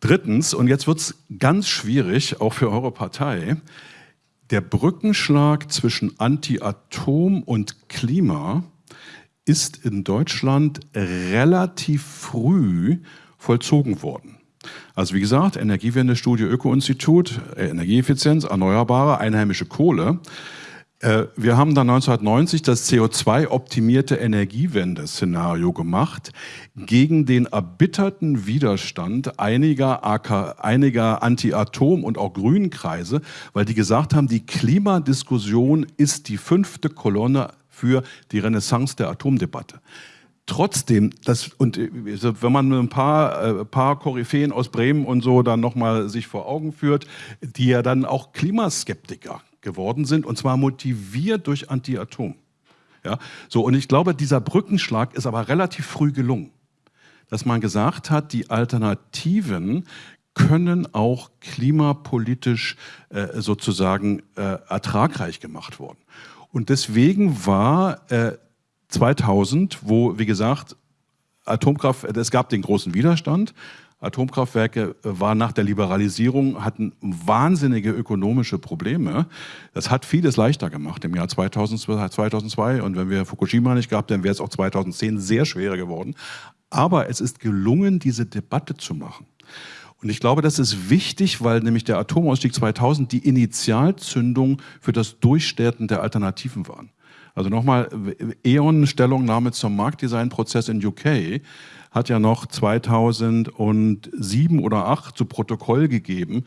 S7: Drittens, und jetzt wird es ganz schwierig, auch für eure Partei, der Brückenschlag zwischen Anti-Atom und Klima ist in Deutschland relativ früh vollzogen worden. Also wie gesagt, Energiewende-Studie Öko-Institut, äh, Energieeffizienz, Erneuerbare, einheimische Kohle. Äh, wir haben dann 1990 das CO2-optimierte Energiewende-Szenario gemacht gegen den erbitterten Widerstand einiger, einiger Anti-Atom- und auch Grünen-Kreise, weil die gesagt haben, die Klimadiskussion ist die fünfte Kolonne für die Renaissance der Atomdebatte trotzdem, das, und äh, wenn man ein paar, äh, paar Koryphäen aus Bremen und so dann nochmal sich vor Augen führt, die ja dann auch Klimaskeptiker geworden sind, und zwar motiviert durch Anti-Atom. Ja, so, und ich glaube, dieser Brückenschlag ist aber relativ früh gelungen, dass man gesagt hat, die Alternativen können auch klimapolitisch äh, sozusagen äh, ertragreich gemacht worden. Und deswegen war äh, 2000, wo, wie gesagt, Atomkraft, es gab den großen Widerstand. Atomkraftwerke waren nach der Liberalisierung, hatten wahnsinnige ökonomische Probleme. Das hat vieles leichter gemacht im Jahr 2002. Und wenn wir Fukushima nicht gehabt, dann wäre es auch 2010 sehr schwer geworden. Aber es ist gelungen, diese Debatte zu machen. Und ich glaube, das ist wichtig, weil nämlich der Atomausstieg 2000 die Initialzündung für das Durchstarten der Alternativen waren. Also nochmal, E.ON Stellungnahme zum Marktdesignprozess in UK hat ja noch 2007 oder 2008 zu Protokoll gegeben,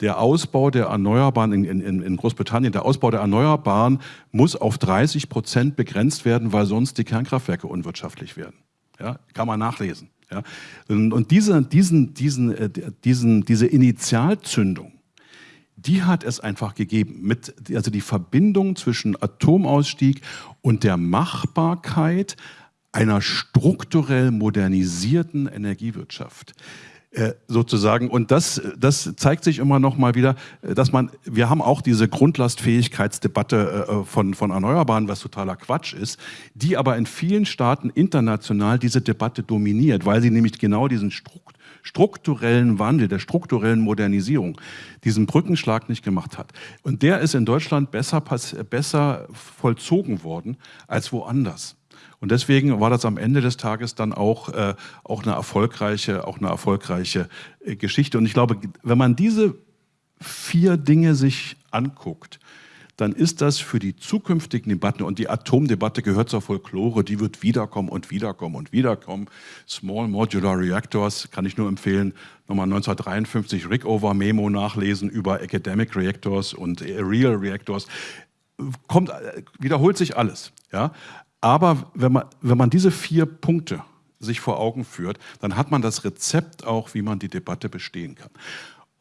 S7: der Ausbau der Erneuerbaren in, in, in, Großbritannien, der Ausbau der Erneuerbaren muss auf 30 Prozent begrenzt werden, weil sonst die Kernkraftwerke unwirtschaftlich werden. Ja, kann man nachlesen. Ja. Und diese, diesen, diesen, äh, diesen, diese Initialzündung, die hat es einfach gegeben. Mit, also die Verbindung zwischen Atomausstieg und der Machbarkeit einer strukturell modernisierten Energiewirtschaft äh, sozusagen. Und das, das zeigt sich immer noch mal wieder, dass man, wir haben auch diese Grundlastfähigkeitsdebatte äh, von, von Erneuerbaren, was totaler Quatsch ist, die aber in vielen Staaten international diese Debatte dominiert, weil sie nämlich genau diesen Struktur strukturellen Wandel, der strukturellen Modernisierung, diesen Brückenschlag nicht gemacht hat. Und der ist in Deutschland besser, besser vollzogen worden als woanders. Und deswegen war das am Ende des Tages dann auch, äh, auch eine erfolgreiche, auch eine erfolgreiche äh, Geschichte. Und ich glaube, wenn man diese vier Dinge sich anguckt, dann ist das für die zukünftigen Debatten, und die Atomdebatte gehört zur Folklore, die wird wiederkommen und wiederkommen und wiederkommen. Small Modular Reactors kann ich nur empfehlen, nochmal 1953 Rickover Memo nachlesen über Academic Reactors und Real Reactors. Kommt, wiederholt sich alles. Ja? Aber wenn man, wenn man diese vier Punkte sich vor Augen führt, dann hat man das Rezept auch, wie man die Debatte bestehen kann.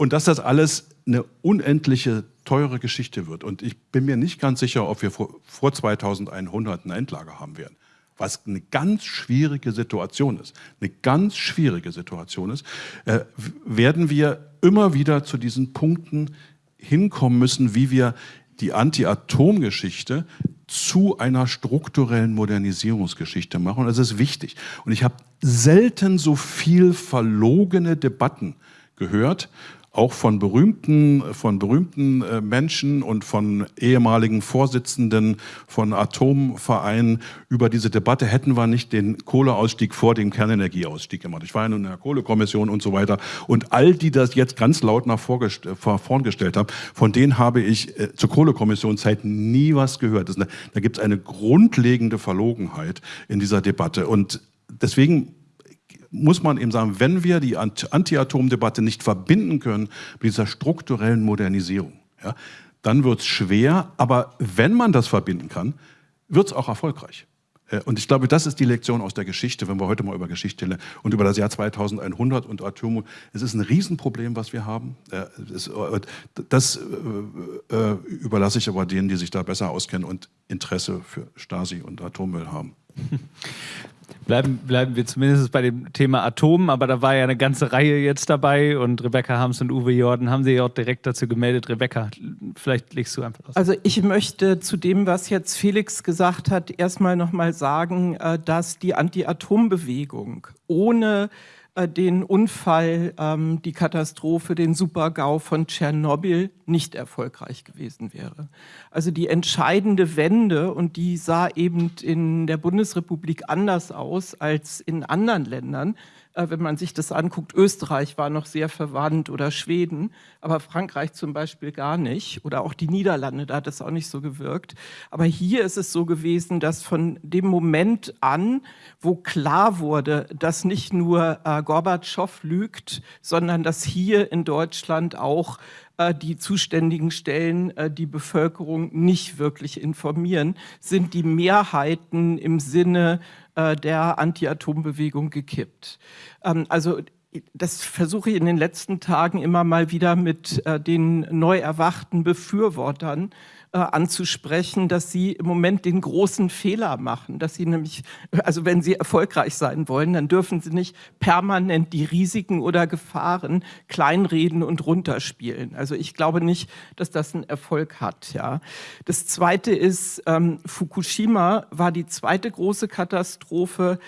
S7: Und dass das alles eine unendliche, teure Geschichte wird. Und ich bin mir nicht ganz sicher, ob wir vor, vor 2100 eine Endlage haben werden. Was eine ganz schwierige Situation ist, eine ganz schwierige Situation ist, äh, werden wir immer wieder zu diesen Punkten hinkommen müssen, wie wir die Anti-Atom-Geschichte zu einer strukturellen Modernisierungsgeschichte machen. Das ist wichtig. Und ich habe selten so viel verlogene Debatten gehört auch von berühmten, von berühmten äh, Menschen und von ehemaligen Vorsitzenden von Atomvereinen über diese Debatte, hätten wir nicht den Kohleausstieg vor dem Kernenergieausstieg gemacht. Ich war ja nun in der Kohlekommission und so weiter. Und all die das jetzt ganz laut nach vorn gestellt haben, von denen habe ich äh, zur Kohlekommissionszeit nie was gehört. Das, da gibt es eine grundlegende Verlogenheit in dieser Debatte. Und deswegen muss man eben sagen, wenn wir die Anti-Atom-Debatte nicht verbinden können mit dieser strukturellen Modernisierung, ja, dann wird es schwer. Aber wenn man das verbinden kann, wird es auch erfolgreich. Äh, und ich glaube, das ist die Lektion aus der Geschichte, wenn wir heute mal über Geschichte lernen und über das Jahr 2100 und Atom. Es ist ein Riesenproblem, was wir haben. Äh, das äh, überlasse ich aber denen, die sich da besser auskennen und Interesse für Stasi und Atommüll haben. (laughs)
S1: Bleiben, bleiben wir zumindest bei dem Thema Atom, aber da war ja eine ganze Reihe jetzt dabei und Rebecca Harms und Uwe Jordan haben sich auch direkt dazu gemeldet. Rebecca, vielleicht legst du einfach
S3: aus. Also ich möchte zu dem, was jetzt Felix gesagt hat, erstmal nochmal sagen, äh, dass die Anti-Atom-Bewegung ohne äh, den Unfall, ähm, die Katastrophe, den Supergau von Tschernobyl nicht erfolgreich gewesen wäre. Also die entscheidende Wende, und die sah eben in der Bundesrepublik anders aus als in anderen Ländern, äh, wenn man sich das anguckt, Österreich war noch sehr verwandt oder Schweden, aber Frankreich zum Beispiel gar nicht oder auch die Niederlande, da hat es auch nicht so gewirkt. Aber hier ist es so gewesen, dass von dem Moment an, wo klar wurde, dass nicht nur äh, Gorbatschow lügt, sondern dass hier in Deutschland auch äh, die zuständigen Stellen äh, die Bevölkerung nicht wirklich informieren, sind die Mehrheiten im Sinne äh, der Anti-Atom-Bewegung gekippt. Ähm, also das versuche ich in den letzten Tagen immer mal wieder mit den neu erwachten Befürwortern äh, anzusprechen, dass sie im Moment den großen Fehler machen, dass sie nämlich, also wenn sie erfolgreich sein wollen, dann dürfen sie nicht permanent die Risiken oder Gefahren kleinreden und runterspielen. Also ich glaube nicht, dass das einen Erfolg hat. Ja. Das Zweite ist, ähm, Fukushima war die zweite große Katastrophe, äh,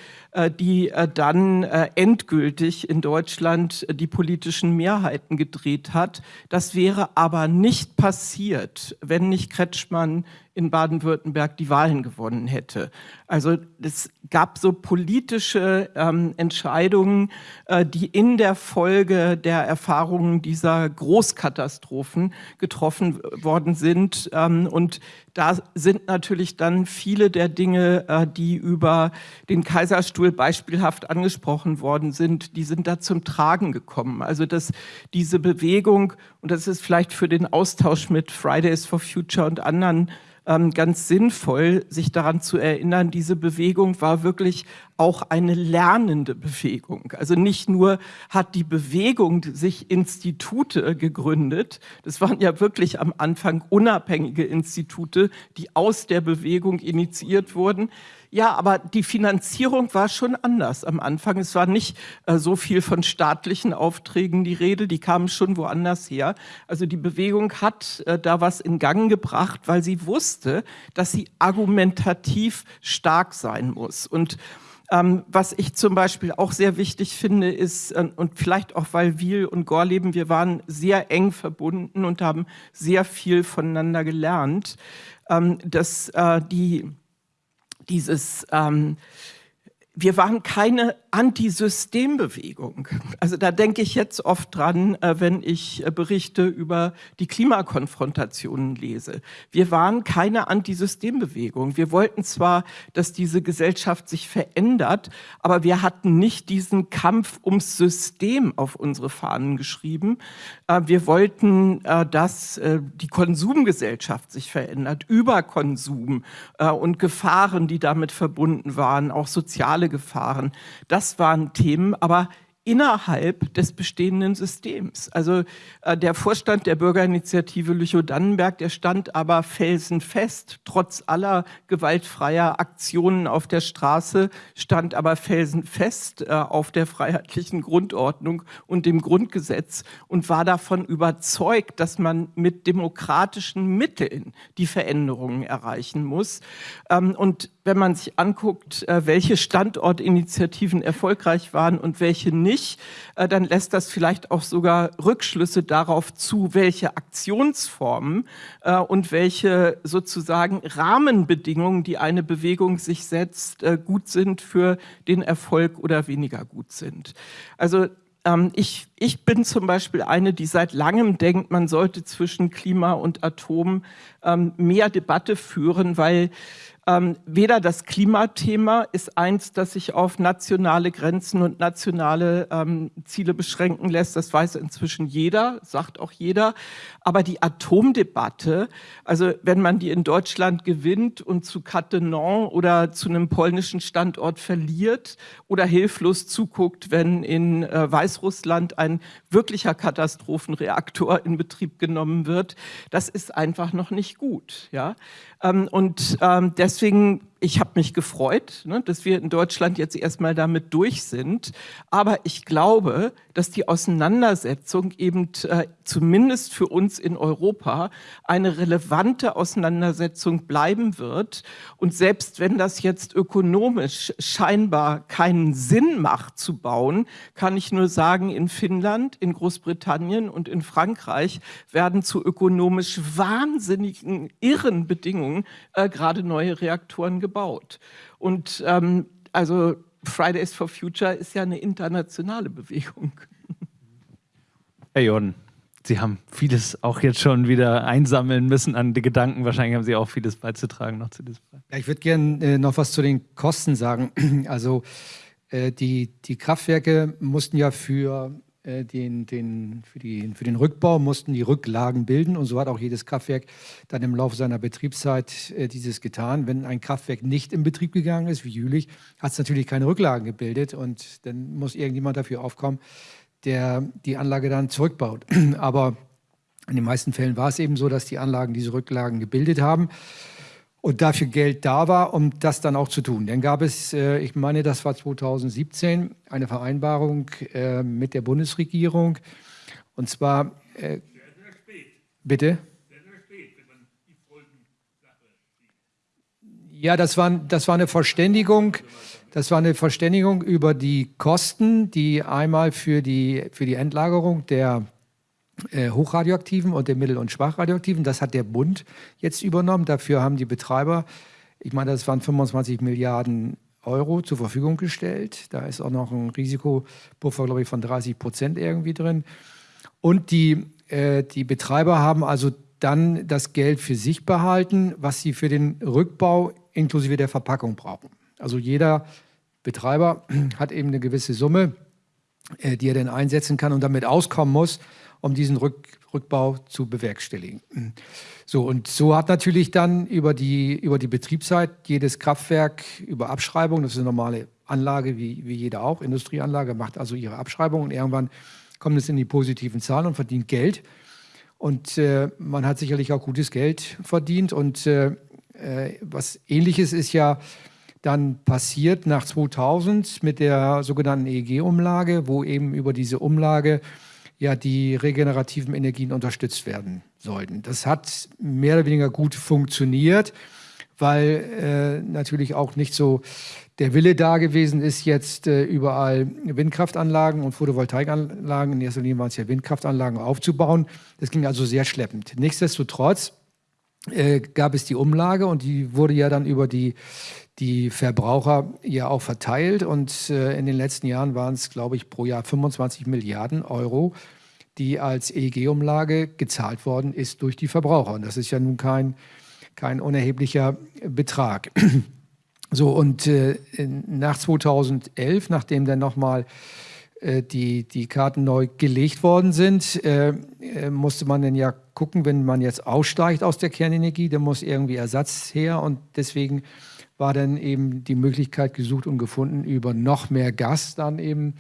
S3: die äh, dann äh, endgültig in Deutschland die politischen Mehrheiten gedreht hat. Das wäre aber nicht passiert, wenn nicht Kretschmann in Baden-Württemberg die Wahlen gewonnen hätte. Also es gab so politische ähm, Entscheidungen, äh, die in der Folge der Erfahrungen dieser Großkatastrophen getroffen worden sind. Ähm, und da sind natürlich dann viele der Dinge, äh, die über den Kaiserstuhl beispielhaft angesprochen worden sind, die sind da zum Tragen gekommen. Also dass diese Bewegung, und das ist vielleicht für den Austausch mit Fridays for Future und anderen ähm, ganz sinnvoll, sich daran zu erinnern, diese Bewegung war wirklich auch eine lernende Bewegung. Also nicht nur hat die Bewegung sich Institute gegründet, das waren ja wirklich am Anfang unabhängige Institute, die aus der Bewegung initiiert wurden, ja, aber die Finanzierung war schon anders am Anfang. Es war nicht äh, so viel von staatlichen Aufträgen die Rede, die kamen schon woanders her. Also die Bewegung hat äh, da was in Gang gebracht, weil sie wusste, dass sie argumentativ stark sein muss. Und ähm, was ich zum Beispiel auch sehr wichtig finde, ist, äh, und vielleicht auch, weil Wiel und Gorleben, wir waren sehr eng verbunden und haben sehr viel voneinander gelernt, ähm, dass äh, die dieses ähm, wir waren keine Antisystembewegung. Also da denke ich jetzt oft dran, äh, wenn ich äh, Berichte über die Klimakonfrontationen lese. Wir waren keine Antisystembewegung. Wir wollten zwar, dass diese Gesellschaft sich verändert, aber wir hatten nicht diesen Kampf ums System auf unsere Fahnen geschrieben. Äh, wir wollten, dass die Konsumgesellschaft sich verändert, Überkonsum und Gefahren, die damit verbunden waren, auch soziale soziale Gefahren. Das waren Themen, aber innerhalb des bestehenden Systems. Also äh, der Vorstand der Bürgerinitiative Lüchow-Dannenberg, der stand aber felsenfest, trotz aller gewaltfreier Aktionen auf der Straße, stand aber felsenfest äh, auf der freiheitlichen Grundordnung und dem Grundgesetz und war davon überzeugt, dass man mit demokratischen Mitteln die Veränderungen erreichen muss. Ähm, und wenn man sich anguckt, äh, welche Standortinitiativen erfolgreich waren und welche nicht, äh, dann lässt das vielleicht auch sogar Rückschlüsse darauf zu, welche Aktionsformen äh, und welche sozusagen Rahmenbedingungen, die eine Bewegung sich setzt, gut sind für den Erfolg oder weniger gut sind. Also ähm, ich, ich bin zum Beispiel eine, die seit langem denkt, man sollte zwischen Klima und Atom ähm, mehr Debatte führen, weil ähm, weder das Klimathema ist eins, das sich auf nationale Grenzen und nationale ähm, Ziele beschränken lässt. Das weiß inzwischen jeder, sagt auch jeder. Aber die Atomdebatte, also wenn man die in Deutschland gewinnt und zu Cattenom oder zu einem polnischen Standort verliert oder hilflos zuguckt, wenn in äh, Weißrussland ein wirklicher Katastrophenreaktor in Betrieb genommen wird, das ist einfach noch nicht gut. Ja? Ähm, und ähm, deswegen ich habe mich gefreut, ne, dass wir in Deutschland jetzt erstmal damit durch sind. Aber ich glaube, dass die Auseinandersetzung eben äh, zumindest für uns in Europa eine relevante Auseinandersetzung bleiben wird. Und selbst wenn das jetzt ökonomisch scheinbar keinen Sinn macht zu bauen, kann ich nur sagen, in Finnland, in Großbritannien und in Frankreich werden zu ökonomisch wahnsinnigen, irren Bedingungen äh, gerade neue Reaktoren gebaut gebaut. Und ähm, also Fridays for Future ist ja eine internationale Bewegung.
S1: Herr Jordan, Sie haben vieles auch jetzt schon wieder einsammeln müssen an die Gedanken. Wahrscheinlich haben Sie auch vieles beizutragen noch zu diesem Fall.
S4: Ja, ich würde gerne äh, noch was zu den Kosten sagen. (clears throat) Also äh, die, die Kraftwerke mussten ja für den, den, für, die, für den Rückbau mussten die Rücklagen bilden und so hat auch jedes Kraftwerk dann im Laufe seiner Betriebszeit äh, dieses getan. Wenn ein Kraftwerk nicht in Betrieb gegangen ist, wie Jülich, hat es natürlich keine Rücklagen gebildet und dann muss irgendjemand dafür aufkommen, der die Anlage dann zurückbaut. (clears throat) Aber in den meisten Fällen war es eben so, dass die Anlagen diese Rücklagen gebildet haben und dafür Geld da war, um das dann auch zu tun. Dann gab es, äh, ich meine, das war 2017, eine Vereinbarung äh, mit der Bundesregierung. Und zwar. Äh, bitte? Ja, das war, das war eine Verständigung. Das war eine Verständigung über die Kosten, die einmal für die, für die Endlagerung der hochradioaktiven und den mittel- und schwachradioaktiven. Das hat der Bund jetzt übernommen. Dafür haben die Betreiber, ich meine, das waren 25 Milliarden Euro zur Verfügung gestellt. Da ist auch noch ein Risikopuffer, glaube ich, von 30 Prozent irgendwie drin. Und die, äh, die Betreiber haben also dann das Geld für sich behalten, was sie für den Rückbau inklusive der Verpackung brauchen. Also jeder Betreiber (clears throat) hat eben eine gewisse Summe, äh, die er dann einsetzen kann und damit auskommen muss um diesen Rück, Rückbau zu bewerkstelligen. So, und so hat natürlich dann über die, über die Betriebszeit jedes Kraftwerk über Abschreibung, das ist eine normale Anlage wie, wie jede auch, Industrieanlage, macht also ihre Abschreibung und irgendwann kommt es in die positiven Zahlen und verdient Geld. Und äh, man hat sicherlich auch gutes Geld verdient. Und äh, äh was ähnliches ist ja dann passiert nach 2000 mit der sogenannten EEG-Umlage, wo eben über diese Umlage ja die regenerativen Energien unterstützt werden sollten. Das hat mehr oder weniger gut funktioniert, weil äh, natürlich auch nicht so der Wille da gewesen ist, jetzt äh, überall Windkraftanlagen und Photovoltaikanlagen, in erster Linie waren es ja Windkraftanlagen, aufzubauen. Das ging also sehr schleppend. Nichtsdestotrotz äh, gab es die Umlage und die wurde ja dann über die die Verbraucher ja auch verteilt. Und äh, in den letzten Jahren waren es, glaube ich, pro Jahr 25 Milliarden Euro, die als EEG-Umlage gezahlt worden ist durch die Verbraucher. Und das ist ja nun kein, kein unerheblicher Betrag. (clears throat) So, und äh, nach 2011, nachdem dann nochmal äh, die, die Karten neu gelegt worden sind, äh, äh, musste man dann ja gucken, wenn man jetzt aussteigt aus der Kernenergie, dann muss irgendwie Ersatz her. Und deswegen war dann eben die Möglichkeit gesucht und gefunden, über noch mehr Gas dann eben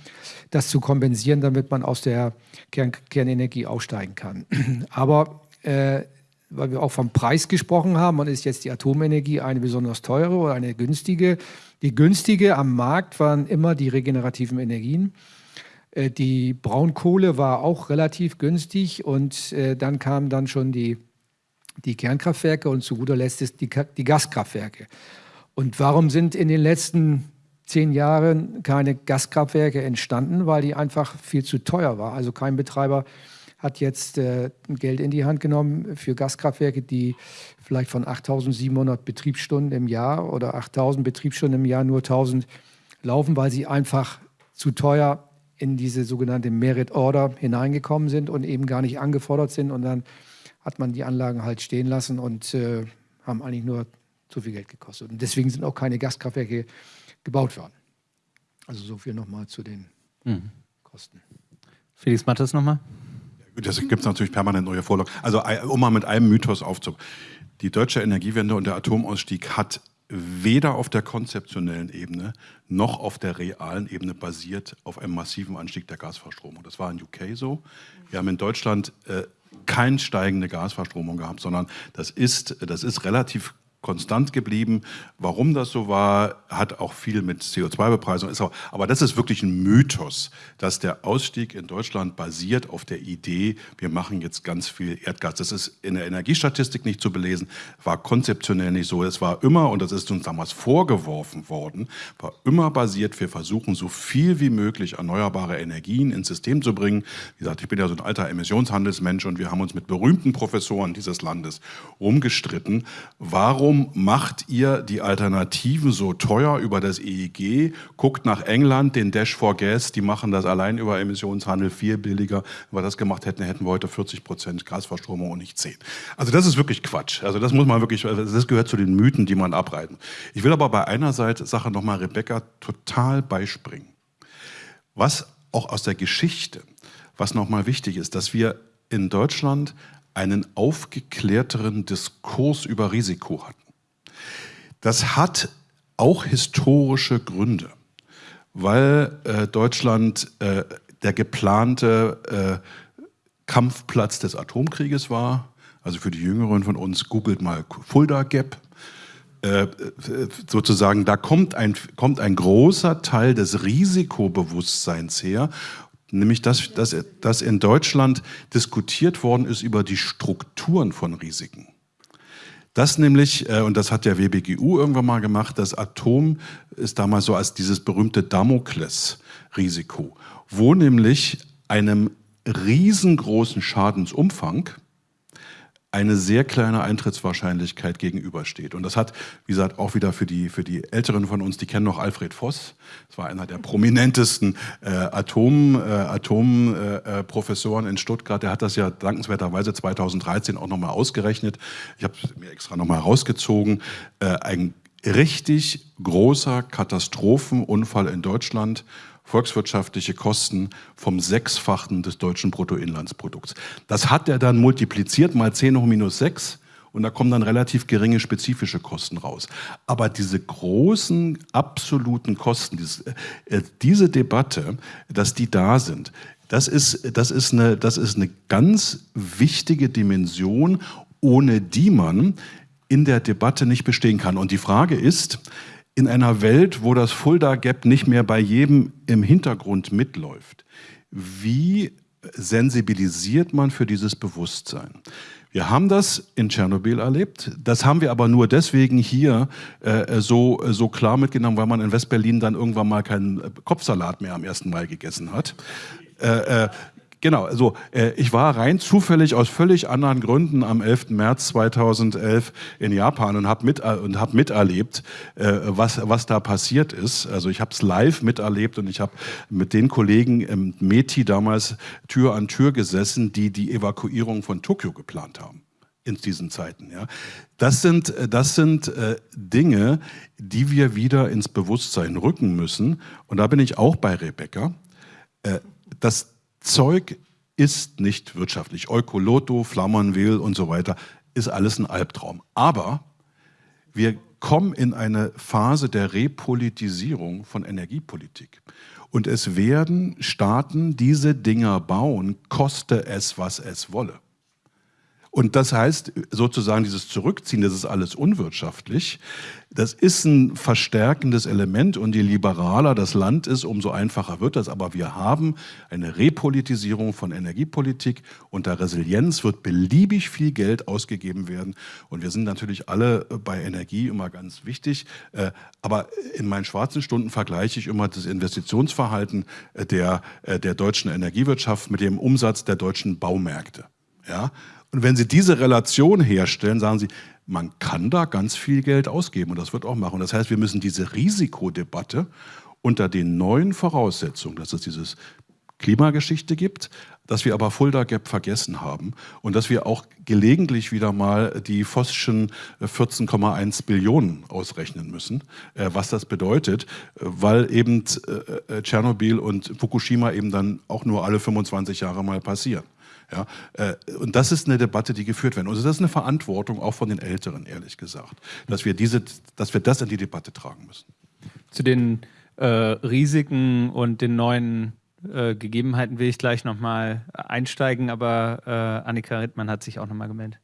S4: das zu kompensieren, damit man aus der Kern Kernenergie aussteigen kann. (clears throat) Aber äh, weil wir auch vom Preis gesprochen haben, und ist jetzt die Atomenergie eine besonders teure oder eine günstige. Die günstige am Markt waren immer die regenerativen Energien. Äh, die Braunkohle war auch relativ günstig und äh, dann kamen dann schon die, die Kernkraftwerke und zu guter Letzt die, die Gaskraftwerke. Und warum sind in den letzten zehn Jahren keine Gaskraftwerke entstanden? Weil die einfach viel zu teuer war. Also kein Betreiber hat jetzt äh, Geld in die Hand genommen für Gaskraftwerke, die vielleicht von 8.700 Betriebsstunden im Jahr oder 8.000 Betriebsstunden im Jahr nur 1.000 laufen, weil sie einfach zu teuer in diese sogenannte Merit Order hineingekommen sind und eben gar nicht angefordert sind. Und dann hat man die Anlagen halt stehen lassen und äh, haben eigentlich nur zu viel Geld gekostet. Und deswegen sind auch keine Gaskraftwerke gebaut worden. Also so viel nochmal zu den mhm. Kosten.
S1: Felix Mattes nochmal.
S7: Das gibt es natürlich permanent neue Vorlagen. Also um mal mit einem Mythos aufzubauen. Die deutsche Energiewende und der Atomausstieg hat weder auf der konzeptionellen Ebene noch auf der realen Ebene basiert auf einem massiven Anstieg der Gasverstromung. Das war in UK so. Wir haben in Deutschland äh, keine steigende Gasverstromung gehabt, sondern das ist, das ist relativ konstant geblieben. Warum das so war, hat auch viel mit CO2-Bepreisung. Aber das ist wirklich ein Mythos, dass der Ausstieg in Deutschland basiert auf der Idee, wir machen jetzt ganz viel Erdgas. Das ist in der Energiestatistik nicht zu belesen, war konzeptionell nicht so. Es war immer, und das ist uns damals vorgeworfen worden, war immer basiert, wir versuchen so viel wie möglich erneuerbare Energien ins System zu bringen. Wie gesagt, ich bin ja so ein alter Emissionshandelsmensch und wir haben uns mit berühmten Professoren dieses Landes rumgestritten. Warum warum macht ihr die Alternativen so teuer über das EEG? Guckt nach England, den Dash for Gas, die machen das allein über Emissionshandel viel billiger. Wenn wir das gemacht hätten, hätten wir heute 40 Prozent Gasverstromung und nicht 10. Also das ist wirklich Quatsch. Also das muss man wirklich, das gehört zu den Mythen, die man abreiten. Ich will aber bei einer Seite, Sache nochmal Rebecca total beispringen. Was auch aus der Geschichte, was nochmal wichtig ist, dass wir in Deutschland einen aufgeklärteren Diskurs über Risiko hatten. Das hat auch historische Gründe, weil äh, Deutschland äh, der geplante äh, Kampfplatz des Atomkrieges war. Also für die Jüngeren von uns, googelt mal Fulda Gap. Äh, sozusagen, da kommt ein, kommt ein großer Teil des Risikobewusstseins her, nämlich dass, dass, dass in Deutschland diskutiert worden ist über die Strukturen von Risiken. Das nämlich, äh, und das hat der WBGU irgendwann mal gemacht, das Atom ist damals so als dieses berühmte Damoklesrisiko, wo nämlich einem riesengroßen Schadensumfang eine sehr kleine Eintrittswahrscheinlichkeit gegenübersteht. Und das hat, wie gesagt, auch wieder für die, für die Älteren von uns, die kennen noch Alfred Voss. Das war einer der prominentesten äh, Atomprofessoren äh, Atom, äh, in Stuttgart. Der hat das ja dankenswerterweise 2013 auch nochmal ausgerechnet. Ich habe es mir extra nochmal rausgezogen. Äh, ein richtig großer Katastrophenunfall in Deutschland volkswirtschaftliche Kosten vom Sechsfachen des deutschen Bruttoinlandsprodukts. Das hat er dann multipliziert mal 10 hoch minus 6 und da kommen dann relativ geringe spezifische Kosten raus. Aber diese großen absoluten Kosten, dieses, äh, diese Debatte, dass die da sind, das ist, das, ist eine, das ist eine ganz wichtige Dimension, ohne die man in der Debatte nicht bestehen kann. Und die Frage ist, in einer Welt, wo das Fulda Gap nicht mehr bei jedem im Hintergrund mitläuft, wie sensibilisiert man für dieses Bewusstsein? Wir haben das in Tschernobyl erlebt. Das haben wir aber nur deswegen hier äh, so, so klar mitgenommen, weil man in Westberlin dann irgendwann mal keinen Kopfsalat mehr am 1. Mai gegessen hat. Äh, äh, Genau, also äh, ich war rein zufällig aus völlig anderen Gründen am 11. März 2011 in Japan und habe mit, äh, und hab miterlebt, äh, was, was da passiert ist. Also ich habe es live miterlebt und ich habe mit den Kollegen im METI damals Tür an Tür gesessen, die die Evakuierung von Tokio geplant haben in diesen Zeiten. Ja. Das sind, das sind äh, Dinge, die wir wieder ins Bewusstsein rücken müssen. Und da bin ich auch bei Rebecca. Äh, das Zeug ist nicht wirtschaftlich. Eukoloto, Flammernwil und so weiter ist alles ein Albtraum. Aber wir kommen in eine Phase der Repolitisierung von Energiepolitik. Und es werden Staaten diese Dinger bauen, koste es, was es wolle. Und das heißt sozusagen dieses Zurückziehen, das ist alles unwirtschaftlich. Das ist ein verstärkendes Element und je liberaler das Land ist, umso einfacher wird das. Aber wir haben eine Repolitisierung von Energiepolitik. Unter Resilienz wird beliebig viel Geld ausgegeben werden. Und wir sind natürlich alle bei Energie immer ganz wichtig. Äh, aber in meinen schwarzen Stunden vergleiche ich immer das Investitionsverhalten der, äh, der deutschen Energiewirtschaft mit dem Umsatz der deutschen Baumärkte. Ja? Und wenn Sie diese Relation herstellen, sagen Sie, man kann da ganz viel Geld ausgeben und das wird auch machen. Das heißt, wir müssen diese Risikodebatte unter den neuen Voraussetzungen, dass es dieses Klimageschichte gibt, dass wir aber Fulda Gap vergessen haben und dass wir auch gelegentlich wieder mal die Vossschen 14,1 Billionen ausrechnen müssen, äh, was das bedeutet, weil eben äh, äh, Tschernobyl und Fukushima eben dann auch nur alle 25 Jahre mal passieren. Ja, äh, und das ist eine Debatte, die geführt wird. Also das ist eine Verantwortung auch von den Älteren, ehrlich gesagt, dass wir, diese, dass wir das in die Debatte tragen müssen.
S1: Zu den äh, Risiken und den neuen äh, Gegebenheiten will ich gleich nochmal einsteigen, aber äh, Annika Rittmann hat sich auch nochmal gemeldet.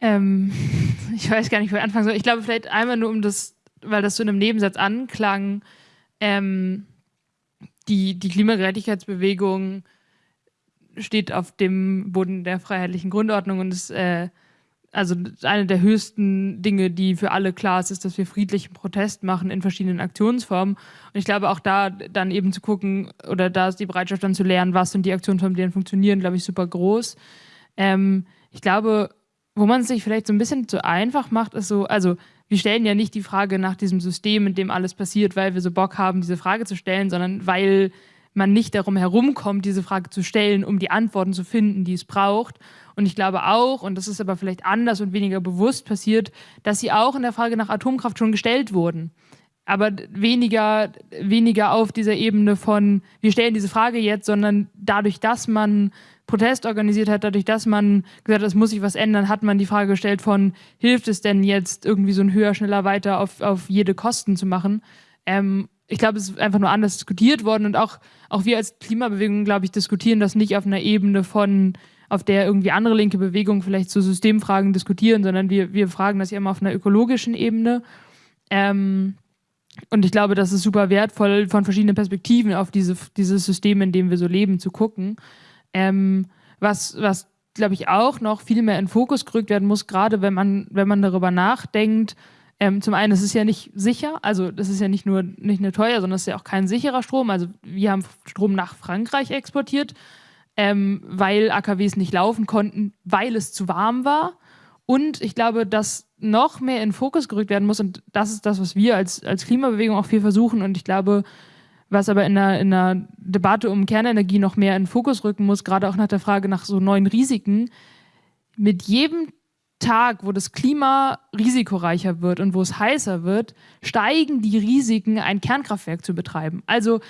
S6: Ähm, (laughs) ich weiß gar nicht, wo ich anfangen soll. Ich glaube, vielleicht einmal nur um das, weil das so in einem Nebensatz anklang, ähm, die, die Klimagerechtigkeitsbewegung steht auf dem Boden der freiheitlichen Grundordnung und ist äh, also eine der höchsten Dinge, die für alle klar ist, ist, dass wir friedlichen Protest machen in verschiedenen Aktionsformen. Und ich glaube auch da dann eben zu gucken, oder da ist die Bereitschaft dann zu lernen, was sind die Aktionsformen, die dann funktionieren, glaube ich, super groß. Ähm, ich glaube, wo man es sich vielleicht so ein bisschen zu einfach macht, ist so, also wir stellen ja nicht die Frage nach diesem System, in dem alles passiert, weil wir so Bock haben, diese Frage zu stellen, sondern weil man nicht darum herumkommt, diese Frage zu stellen, um die Antworten zu finden, die es braucht. Und ich glaube auch, und das ist aber vielleicht anders und weniger bewusst passiert, dass sie auch in der Frage nach Atomkraft schon gestellt wurden. Aber weniger, weniger auf dieser Ebene von, wir stellen diese Frage jetzt, sondern dadurch, dass man Protest organisiert hat, dadurch, dass man gesagt hat, es muss sich was ändern, hat man die Frage gestellt von, hilft es denn jetzt irgendwie so ein höher, schneller, weiter auf, auf jede Kosten zu machen? Ähm, ich glaube, es ist einfach nur anders diskutiert worden und auch, auch wir als Klimabewegung, glaube ich, diskutieren das nicht auf einer Ebene von, auf der irgendwie andere linke Bewegungen vielleicht zu Systemfragen diskutieren, sondern wir, wir fragen das ja immer auf einer ökologischen Ebene. Ähm, und ich glaube, das ist super wertvoll, von verschiedenen Perspektiven auf diese, dieses System, in dem wir so leben, zu gucken. Ähm, was, was glaube ich, auch noch viel mehr in Fokus gerückt werden muss, gerade wenn man, wenn man darüber nachdenkt, ähm, zum einen, es ist ja nicht sicher, also das ist ja nicht nur nicht nur teuer, sondern es ist ja auch kein sicherer Strom. Also wir haben Strom nach Frankreich exportiert, ähm, weil AKWs nicht laufen konnten, weil es zu warm war. Und ich glaube, dass noch mehr in Fokus gerückt werden muss, und das ist das, was wir als, als Klimabewegung auch viel versuchen. Und ich glaube, was aber in der, in der Debatte um Kernenergie noch mehr in Fokus rücken muss, gerade auch nach der Frage nach so neuen Risiken, mit jedem Tag, wo das Klima risikoreicher wird und wo es heißer wird, steigen die Risiken, ein Kernkraftwerk zu betreiben. Also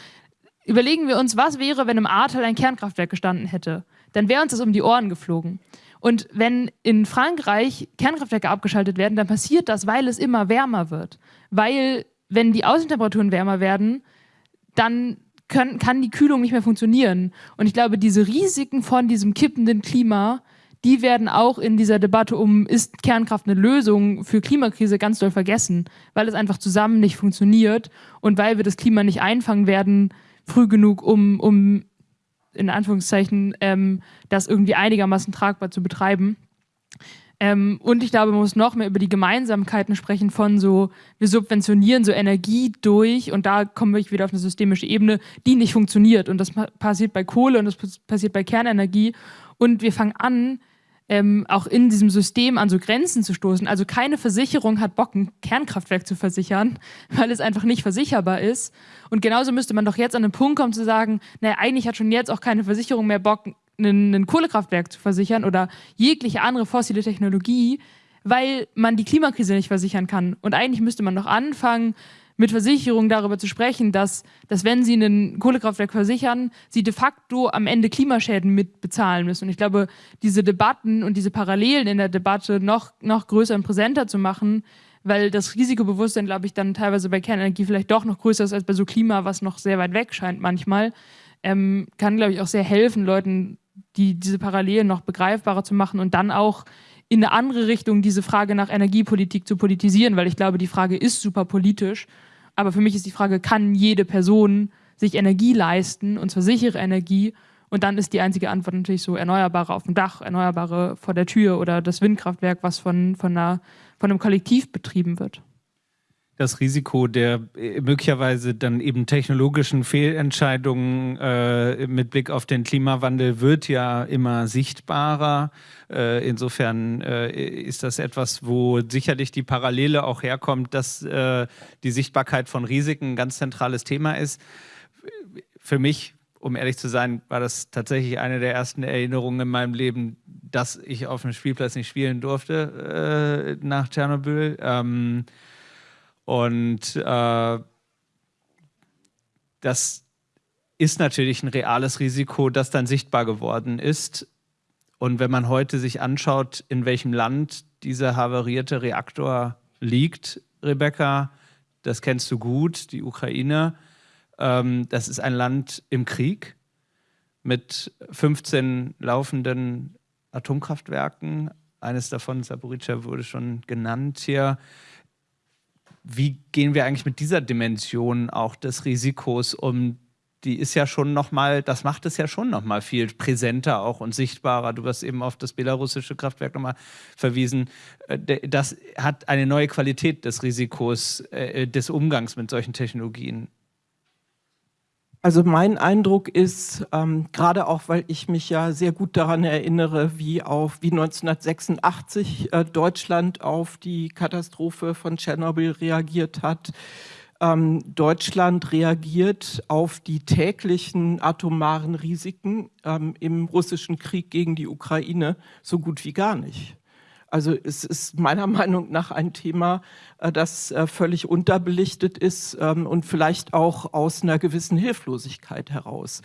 S6: überlegen wir uns, was wäre, wenn im Ahrtal ein Kernkraftwerk gestanden hätte? Dann wäre uns das um die Ohren geflogen. Und wenn in Frankreich Kernkraftwerke abgeschaltet werden, dann passiert das, weil es immer wärmer wird. Weil, wenn die Außentemperaturen wärmer werden, dann können, kann die Kühlung nicht mehr funktionieren. Und ich glaube, diese Risiken von diesem kippenden Klima die werden auch in dieser Debatte um, ist Kernkraft eine Lösung für Klimakrise ganz doll vergessen, weil es einfach zusammen nicht funktioniert und weil wir das Klima nicht einfangen werden, früh genug, um, um in Anführungszeichen, ähm, das irgendwie einigermaßen tragbar zu betreiben. Ähm, und ich glaube, man muss noch mehr über die Gemeinsamkeiten sprechen von so, wir subventionieren so Energie durch und da kommen wir wieder auf eine systemische Ebene, die nicht funktioniert. Und das passiert bei Kohle und das passiert bei Kernenergie. Und wir fangen an, ähm, auch in diesem System an so Grenzen zu stoßen. Also keine Versicherung hat Bock, ein Kernkraftwerk zu versichern, (laughs) weil es einfach nicht versicherbar ist. Und genauso müsste man doch jetzt an den Punkt kommen zu sagen, naja, eigentlich hat schon jetzt auch keine Versicherung mehr Bock, ein Kohlekraftwerk zu versichern oder jegliche andere fossile Technologie, weil man die Klimakrise nicht versichern kann. Und eigentlich müsste man doch anfangen, mit Versicherungen darüber zu sprechen, dass, dass wenn sie ein Kohlekraftwerk versichern, sie de facto am Ende Klimaschäden mitbezahlen müssen. Und ich glaube, diese Debatten und diese Parallelen in der Debatte noch, noch größer und präsenter zu machen, weil das Risikobewusstsein, glaube ich, dann teilweise bei Kernenergie vielleicht doch noch größer ist als bei so Klima, was noch sehr weit weg scheint manchmal, ähm, kann, glaube ich, auch sehr helfen, Leuten die, diese Parallelen noch begreifbarer zu machen und dann auch in eine andere Richtung diese Frage nach Energiepolitik zu politisieren, weil ich glaube, die Frage ist super politisch aber für mich ist die Frage, kann jede Person sich Energie leisten, und zwar sichere Energie? Und dann ist die einzige Antwort natürlich so Erneuerbare auf dem Dach, Erneuerbare vor der Tür oder das Windkraftwerk, was von, von, einer, von einem Kollektiv betrieben wird
S1: das Risiko der äh, möglicherweise dann eben technologischen Fehlentscheidungen äh, mit Blick auf den Klimawandel wird ja immer sichtbarer. Äh, insofern äh, ist das etwas, wo sicherlich die Parallele auch herkommt, dass äh, die Sichtbarkeit von Risiken ein ganz zentrales Thema ist. Für mich, um ehrlich zu sein, war das tatsächlich eine der ersten Erinnerungen in meinem Leben, dass ich auf dem Spielplatz nicht spielen durfte äh, nach Tschernobyl. Ähm, und äh, das ist natürlich ein reales Risiko, das dann sichtbar geworden ist. Und wenn man heute sich anschaut, in welchem Land dieser havarierte Reaktor liegt, Rebecca, das kennst du gut, die Ukraine. Ähm, das ist ein Land im Krieg mit 15 laufenden Atomkraftwerken, eines davon, Saporica, wurde schon genannt hier. Wie gehen wir eigentlich mit dieser Dimension auch des Risikos um? Die ist ja schon nochmal, das macht es ja schon nochmal viel präsenter auch und sichtbarer. Du hast eben auf das belarussische Kraftwerk nochmal verwiesen. Äh, das hat eine neue Qualität des Risikos, äh, des Umgangs mit solchen Technologien.
S3: Also mein Eindruck ist, ähm, gerade auch, weil ich mich ja sehr gut daran erinnere, wie, auf, wie 1986 äh, Deutschland auf die Katastrophe von Tschernobyl reagiert hat. Ähm, Deutschland reagiert auf die täglichen atomaren Risiken ähm, im russischen Krieg gegen die Ukraine so gut wie gar nicht. Also es ist meiner (laughs) Meinung nach ein Thema, äh, das äh, völlig unterbelichtet ist ähm, und vielleicht auch aus einer gewissen Hilflosigkeit heraus.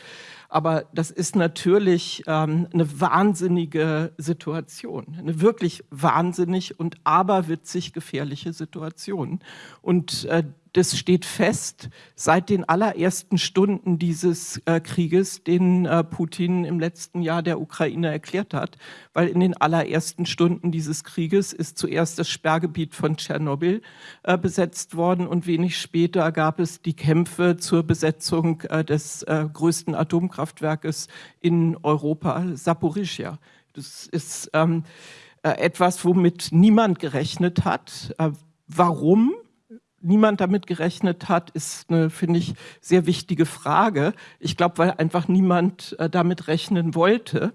S3: Aber das ist natürlich ähm, eine wahnsinnige Situation, eine wirklich wahnsinnig und aberwitzig gefährliche Situation. Und äh, das steht fest seit den allerersten Stunden dieses äh, Krieges, den äh, Putin im letzten Jahr der Ukraine erklärt hat, weil in den allerersten Stunden dieses Krieges ist zuerst das Sperrgebiet von Tschernobyl äh, besetzt worden und wenig später gab es die Kämpfe zur Besetzung äh, des äh, größten Atomkraftwerkes in Europa, Saporischia. Das ist ähm, äh, etwas, womit niemand gerechnet hat. warum? niemand damit gerechnet hat, ist eine, finde ich, sehr wichtige Frage. Ich glaube, weil einfach niemand äh, damit rechnen wollte.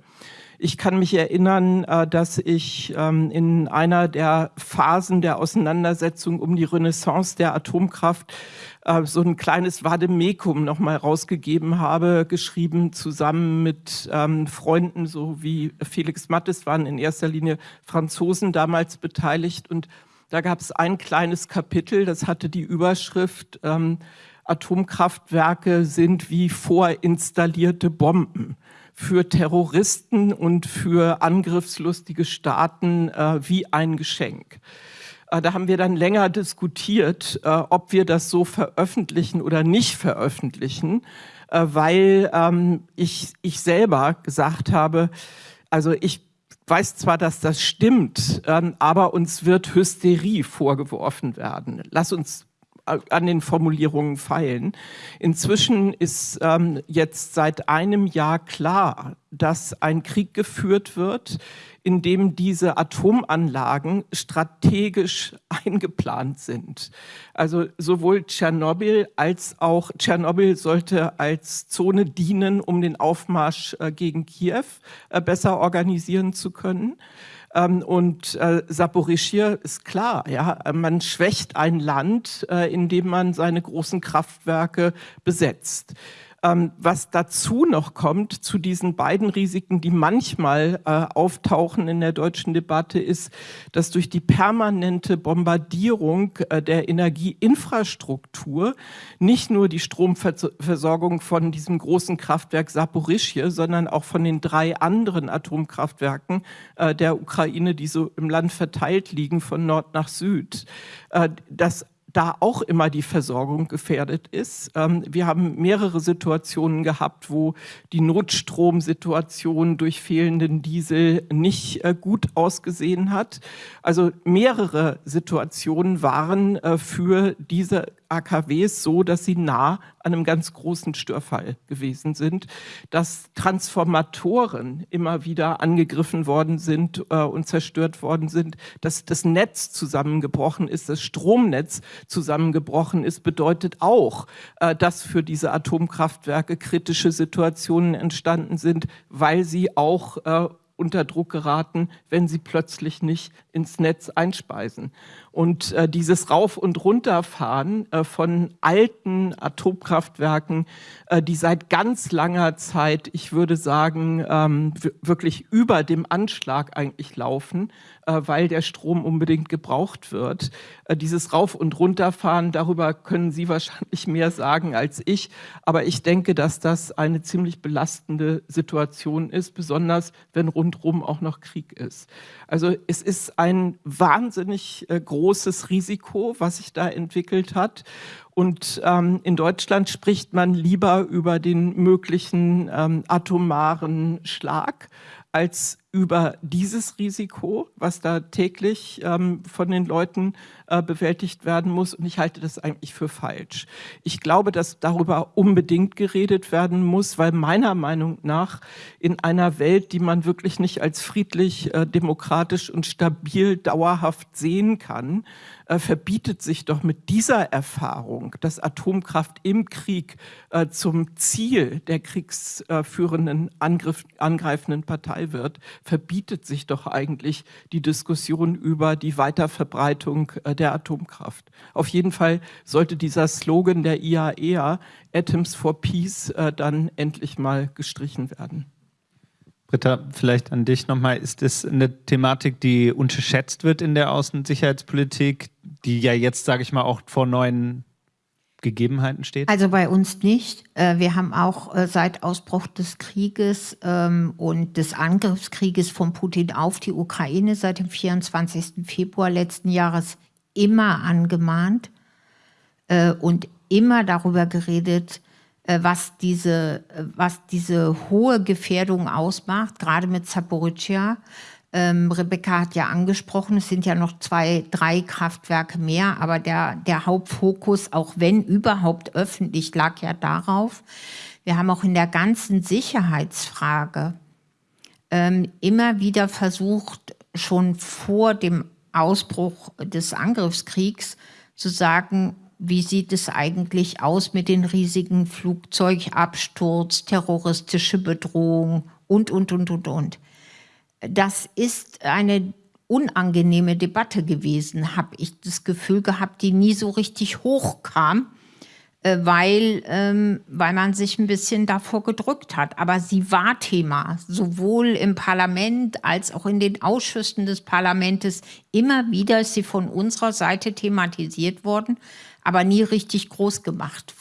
S3: Ich kann mich erinnern, äh, dass ich ähm, in einer der Phasen der Auseinandersetzung um die Renaissance der Atomkraft äh, so ein kleines Vademekum nochmal rausgegeben habe, geschrieben zusammen mit ähm, Freunden, so wie Felix Mattes waren in erster Linie Franzosen damals beteiligt. Und da gab es ein kleines Kapitel, das hatte die Überschrift ähm, Atomkraftwerke sind wie vorinstallierte Bomben für Terroristen und für angriffslustige Staaten äh, wie ein Geschenk. Äh, da haben wir dann länger diskutiert, äh, ob wir das so veröffentlichen oder nicht veröffentlichen, äh, weil ähm, ich, ich selber gesagt habe, also ich weiß zwar, dass das stimmt, ähm, aber uns wird Hysterie vorgeworfen werden. Lass uns an den Formulierungen feilen. Inzwischen ist ähm, jetzt seit einem Jahr klar, dass ein Krieg geführt wird, in dem diese Atomanlagen strategisch (laughs) eingeplant sind. Also sowohl Tschernobyl als auch Tschernobyl sollte als Zone dienen, um den Aufmarsch äh, gegen Kiew äh, besser organisieren zu können. Ähm, und äh, Saporischia ist klar, ja, man schwächt ein Land, äh, indem man seine großen Kraftwerke besetzt. Ähm, was dazu noch kommt, zu diesen beiden Risiken, die manchmal äh, auftauchen in der deutschen Debatte, ist, dass durch die permanente Bombardierung äh, der Energieinfrastruktur nicht nur die Stromversorgung von diesem großen Kraftwerk Saporischje, sondern auch von den drei anderen Atomkraftwerken äh, der Ukraine, die so im Land verteilt liegen, von Nord nach Süd, äh, dass da auch immer die Versorgung gefährdet ist. Ähm, wir haben mehrere Situationen gehabt, wo die Notstromsituation durch fehlenden Diesel nicht äh, gut ausgesehen hat. Also mehrere Situationen waren äh, für diese AKWs so, dass sie nah an einem ganz großen Störfall gewesen sind, dass Transformatoren immer wieder angegriffen worden sind äh, und zerstört worden sind, dass das Netz zusammengebrochen ist, das Stromnetz zusammengebrochen ist, bedeutet auch, äh, dass für diese Atomkraftwerke kritische Situationen entstanden sind, weil sie auch äh, unter Druck geraten, wenn sie plötzlich nicht ins Netz einspeisen. Und äh, dieses Rauf- und Runterfahren äh, von alten Atomkraftwerken, äh, die seit ganz langer Zeit, ich würde sagen, ähm, wirklich über dem Anschlag eigentlich laufen, weil der Strom unbedingt gebraucht wird. Äh, dieses Rauf- und Runterfahren, darüber können Sie wahrscheinlich mehr sagen als ich. Aber ich denke, dass das eine ziemlich belastende Situation ist, besonders wenn rundherum auch noch Krieg ist. Also es ist ein wahnsinnig äh, großes Risiko, was sich da entwickelt hat. Und ähm, in Deutschland spricht man lieber über den möglichen ähm, atomaren Schlag als über dieses Risiko, was da täglich ähm, von den Leuten äh, bewältigt werden muss. Und ich halte das eigentlich für falsch. Ich glaube, dass darüber unbedingt geredet werden muss, weil meiner Meinung nach in einer Welt, die man wirklich nicht als friedlich, äh, demokratisch und stabil dauerhaft sehen kann, äh, verbietet sich doch mit dieser Erfahrung, dass Atomkraft im Krieg äh, zum Ziel der kriegsführenden, Angriff, angreifenden Partei wird, verbietet sich doch eigentlich die Diskussion über die Weiterverbreitung äh, der Atomkraft. Auf jeden Fall sollte dieser Slogan der IAEA, e Atoms for Peace, äh, dann endlich mal gestrichen werden.
S1: Britta, vielleicht an dich nochmal. Ist das eine Thematik, die unterschätzt wird in der Außen- und Sicherheitspolitik, die ja jetzt, sage ich mal, auch vor neuen Gegebenheiten steht?
S5: Also bei uns nicht. Äh, wir haben auch äh, seit Ausbruch des Krieges ähm, und des Angriffskrieges von Putin auf die Ukraine seit dem 24. Februar letzten Jahres immer angemahnt äh, und immer darüber geredet, was diese, äh, was diese hohe Gefährdung ausmacht, gerade mit Zaporizhia. Ähm, Rebecca hat ja angesprochen, es sind ja noch zwei, drei Kraftwerke mehr, aber der, der Hauptfokus, auch wenn überhaupt öffentlich, lag ja darauf. Wir haben auch in der ganzen Sicherheitsfrage ähm, immer wieder versucht, schon vor dem Ausbruch des Angriffskriegs zu sagen, wie sieht es eigentlich aus mit den riesigen Flugzeugabsturz, terroristische Bedrohung und, und, und, und, und. Das ist eine unangenehme Debatte gewesen, habe ich das Gefühl gehabt, die nie so richtig hochkam, äh, weil, ähm, weil man sich ein bisschen davor gedrückt hat. Aber sie war Thema, sowohl im Parlament als auch in den Ausschüssen des Parlaments. Immer wieder ist sie von unserer Seite thematisiert worden aber nie richtig groß gemacht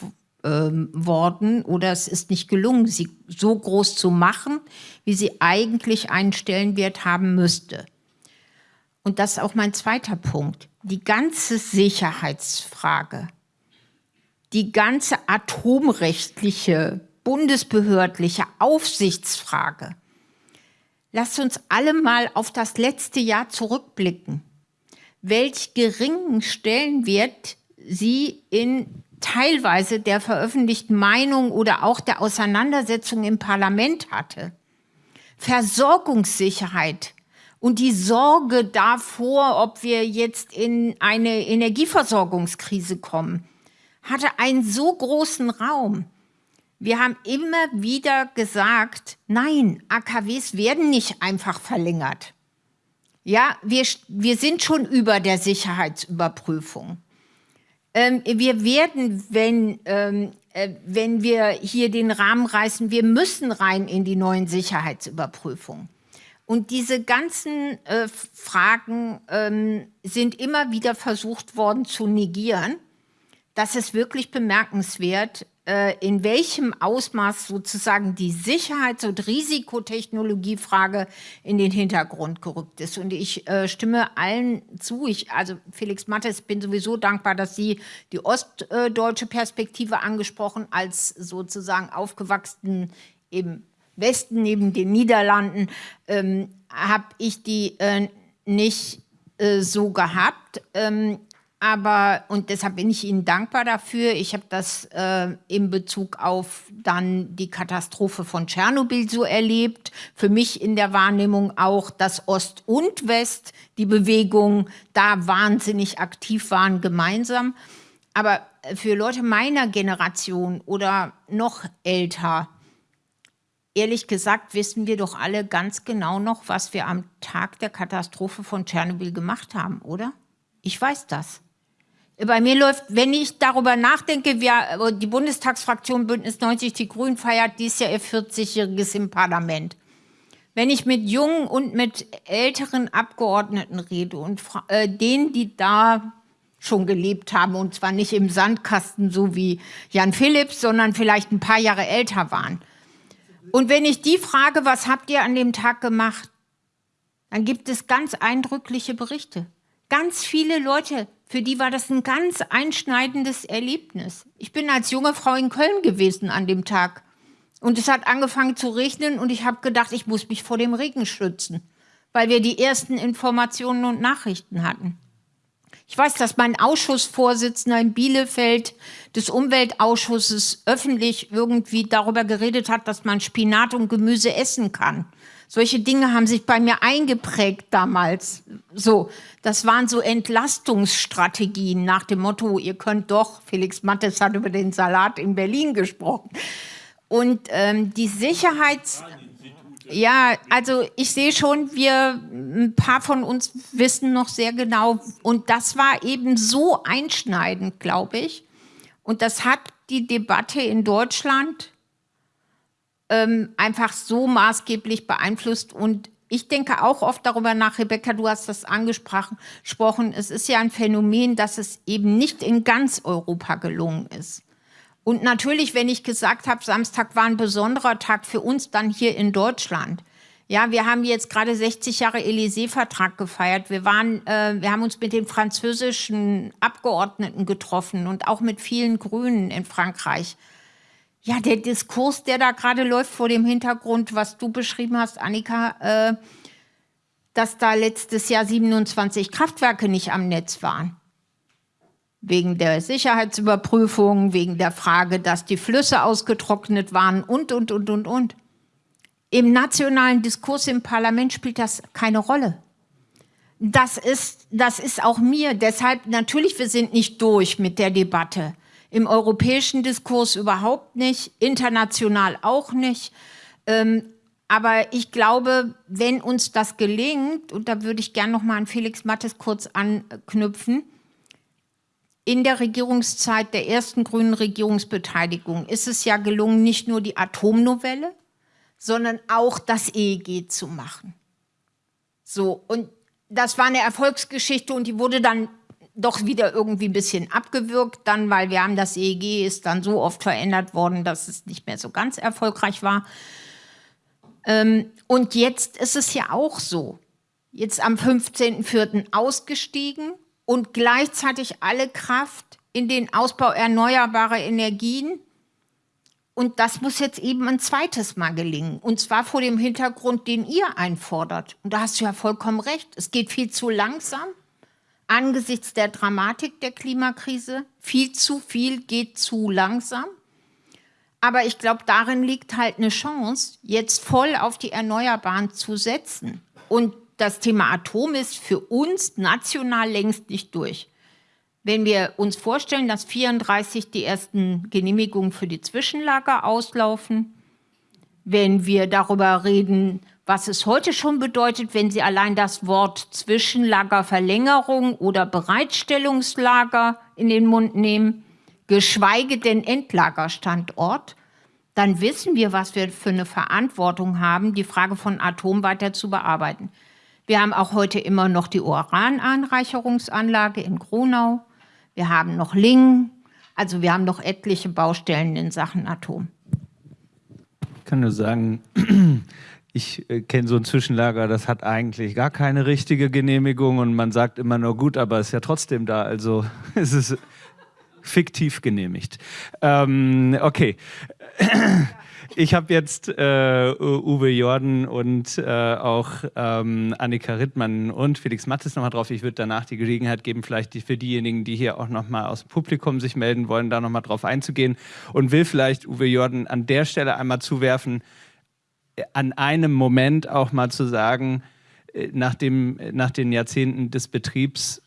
S5: ähm, worden oder es ist nicht gelungen, sie so groß zu machen, wie sie eigentlich einen Stellenwert haben müsste. Und das ist auch mein zweiter Punkt. Die ganze Sicherheitsfrage, die ganze atomrechtliche, bundesbehördliche Aufsichtsfrage. Lasst uns alle mal auf das letzte Jahr zurückblicken. Welch geringen Stellenwert sie in teilweise der veröffentlichten Meinung oder auch der Auseinandersetzung im Parlament hatte. Versorgungssicherheit und die Sorge davor, ob wir jetzt in eine Energieversorgungskrise kommen, hatte einen so großen Raum. Wir haben immer wieder gesagt, nein, AKWs werden nicht einfach verlängert. Ja, wir, wir sind schon über der Sicherheitsüberprüfung. Ähm, wir werden, wenn, ähm, äh, wenn wir hier den Rahmen reißen, wir müssen rein in die neuen Sicherheitsüberprüfungen. Und diese ganzen äh, Fragen ähm, sind immer wieder versucht worden zu negieren. Das ist wirklich bemerkenswert, in welchem Ausmaß sozusagen die Sicherheits- und Risikotechnologiefrage in den Hintergrund gerückt ist. Und ich äh, stimme allen zu. Ich, also Felix Mattes, bin sowieso dankbar, dass Sie die ostdeutsche Perspektive angesprochen, als sozusagen aufgewachsen im Westen neben den Niederlanden, ähm, habe ich die äh, nicht äh, so gehabt. Ähm, aber, und deshalb bin ich Ihnen dankbar dafür. Ich habe das äh, in Bezug auf dann die Katastrophe von Tschernobyl so erlebt. Für mich in der Wahrnehmung auch, dass Ost und West die Bewegung da wahnsinnig aktiv waren gemeinsam. Aber für Leute meiner Generation oder noch älter, ehrlich gesagt, wissen wir doch alle ganz genau noch, was wir am Tag der Katastrophe von Tschernobyl gemacht haben, oder? Ich weiß das. Bei mir läuft, wenn ich darüber nachdenke, wir, die Bundestagsfraktion Bündnis 90 Die Grünen feiert dieses Jahr ihr 40-jähriges im Parlament. Wenn ich mit jungen und mit älteren Abgeordneten rede und äh, denen, die da schon gelebt haben, und zwar nicht im Sandkasten, so wie Jan Philipps, sondern vielleicht ein paar Jahre älter waren. Und wenn ich die frage, was habt ihr an dem Tag gemacht, dann gibt es ganz eindrückliche Berichte. Ganz viele Leute für die war das ein ganz einschneidendes Erlebnis. Ich bin als junge Frau in Köln gewesen an dem Tag. Und es hat angefangen zu regnen und ich habe gedacht, ich muss mich vor dem Regen schützen, weil wir die ersten Informationen und Nachrichten hatten. Ich weiß, dass mein Ausschussvorsitzender in Bielefeld des Umweltausschusses öffentlich irgendwie darüber geredet hat, dass man Spinat und Gemüse essen kann. Solche Dinge haben sich bei mir eingeprägt damals. So, das waren so Entlastungsstrategien nach dem Motto, ihr könnt doch, Felix Mattes hat über den Salat in Berlin gesprochen. Und ähm, die Sicherheits... Ja, also ich sehe schon, wir, ein paar von uns wissen noch sehr genau. Und das war eben so einschneidend, glaube ich. Und das hat die Debatte in Deutschland ähm, einfach so maßgeblich beeinflusst. Und ich denke auch oft darüber nach, Rebecca, du hast das angesprochen, es ist ja ein Phänomen, dass es eben nicht in ganz Europa gelungen ist. Und natürlich, wenn ich gesagt habe, Samstag war ein besonderer Tag für uns dann hier in Deutschland. Ja, wir haben jetzt gerade 60 Jahre Élysée-Vertrag gefeiert. Wir, waren, äh, wir haben uns mit den französischen Abgeordneten getroffen und auch mit vielen Grünen in Frankreich. Ja, der Diskurs, der da gerade läuft vor dem Hintergrund, was du beschrieben hast, Annika, äh, dass da letztes Jahr 27 Kraftwerke nicht am Netz waren. Wegen der Sicherheitsüberprüfung, wegen der Frage, dass die Flüsse ausgetrocknet waren und, und, und, und, und. Im nationalen Diskurs im Parlament spielt das keine Rolle. Das ist, das ist auch mir. Deshalb, natürlich, wir sind nicht durch mit der Debatte im europäischen Diskurs überhaupt nicht, international auch nicht. Ähm, aber ich glaube, wenn uns das gelingt, und da würde ich gerne noch mal an Felix Mattes kurz anknüpfen, in der Regierungszeit der ersten grünen Regierungsbeteiligung ist es ja gelungen, nicht nur die Atomnovelle, sondern auch das EEG zu machen. So, und das war eine Erfolgsgeschichte und die wurde dann doch wieder irgendwie ein bisschen abgewürgt, dann, weil wir haben das EEG ist dann so oft verändert worden, dass es nicht mehr so ganz erfolgreich war. Ähm, und jetzt ist es ja auch so. Jetzt am 15.04. ausgestiegen und gleichzeitig alle Kraft in den Ausbau erneuerbarer Energien. Und das muss jetzt eben ein zweites Mal gelingen. Und zwar vor dem Hintergrund, den ihr einfordert. Und da hast du ja vollkommen recht. Es geht viel zu langsam angesichts der Dramatik der Klimakrise. Viel zu viel geht zu langsam. Aber ich glaube, darin liegt halt eine Chance, jetzt voll auf die Erneuerbaren zu setzen. Und das Thema Atom ist für uns national längst nicht durch. Wenn wir uns vorstellen, dass 34 die ersten Genehmigungen für die Zwischenlager auslaufen, wenn wir darüber reden, was es heute schon bedeutet, wenn Sie allein das Wort Zwischenlagerverlängerung oder Bereitstellungslager in den Mund nehmen, geschweige denn Endlagerstandort, dann wissen wir, was wir für eine Verantwortung haben, die Frage von Atom weiter zu bearbeiten. Wir haben auch heute immer noch die Urananreicherungsanlage in Gronau. Wir haben noch Lingen. Also wir haben noch etliche Baustellen in Sachen Atom.
S1: Ich kann nur sagen, ich äh, kenne so ein Zwischenlager, das hat eigentlich gar keine richtige Genehmigung und man sagt immer nur gut, aber ist ja trotzdem da, also (laughs) es ist fiktiv genehmigt. Ähm, okay. (clears throat) Ich habe jetzt äh, Uwe Jordan und äh, auch ähm, Annika Rittmann und Felix Mattes nochmal drauf. Ich würde danach die Gelegenheit geben, vielleicht die, für diejenigen, die hier auch nochmal aus dem Publikum sich melden wollen, da nochmal drauf einzugehen und will vielleicht Uwe Jordan an der Stelle einmal zuwerfen, an einem Moment auch mal zu sagen, äh, nach, dem, nach den Jahrzehnten des Betriebs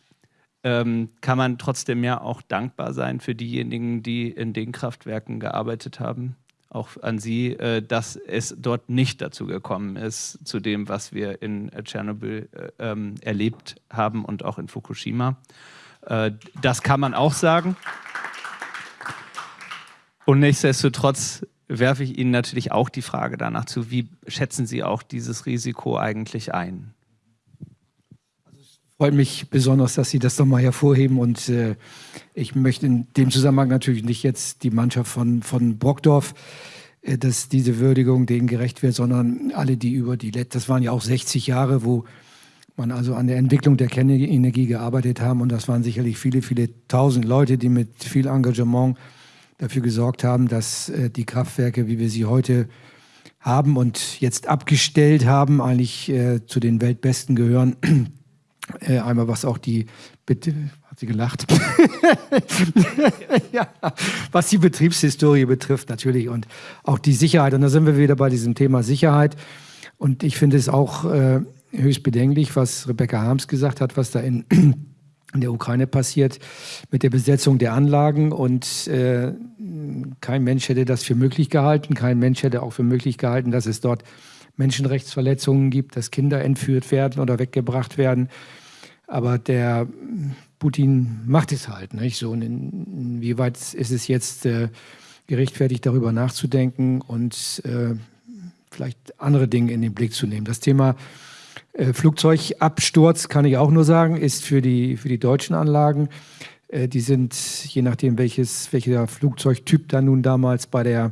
S1: ähm, kann man trotzdem ja auch dankbar sein für diejenigen, die in den Kraftwerken gearbeitet haben. Auch an Sie, äh, dass es dort nicht dazu gekommen ist, zu dem, was wir in äh, Tschernobyl äh, ähm, erlebt haben und auch in Fukushima. Äh, das kann man auch sagen. Und nichtsdestotrotz werfe ich Ihnen natürlich auch die Frage danach zu, wie schätzen Sie auch dieses Risiko eigentlich ein?
S4: Also freut mich besonders, dass Sie das nochmal hervorheben und äh, ich möchte in dem Zusammenhang natürlich nicht jetzt die Mannschaft von, von Brockdorf, äh, dass diese Würdigung denen gerecht wird, sondern alle, die über die, das waren ja auch 60 Jahre, wo man also an der Entwicklung der Kernenergie gearbeitet haben und das waren sicherlich viele, viele tausend Leute, die mit viel Engagement dafür gesorgt haben, dass äh, die Kraftwerke, wie wir sie heute haben und jetzt abgestellt haben, eigentlich äh, zu den Weltbesten gehören. (clears throat) Äh, einmal was auch die, bitte, hat sie gelacht, (laughs) ja, was die Betriebshistorie betrifft natürlich und auch die Sicherheit. Und da sind wir wieder bei diesem Thema Sicherheit. Und ich finde es auch äh, höchst bedenklich, was Rebecca Harms gesagt hat, was da in in der Ukraine passiert mit der Besetzung der Anlagen. Und äh, kein Mensch hätte das für möglich gehalten. Kein Mensch hätte auch für möglich gehalten, dass es dort Menschenrechtsverletzungen gibt, dass Kinder entführt werden oder weggebracht werden. Aber der Putin macht es halt nicht so. Und inwieweit ist es jetzt äh, gerechtfertigt, darüber nachzudenken und äh, vielleicht andere Dinge in den Blick zu nehmen? Das Thema Flugzeugabsturz, kann ich auch nur sagen, ist für die, für die deutschen Anlagen. Äh, die sind, je nachdem, welches, welcher Flugzeugtyp da nun damals bei der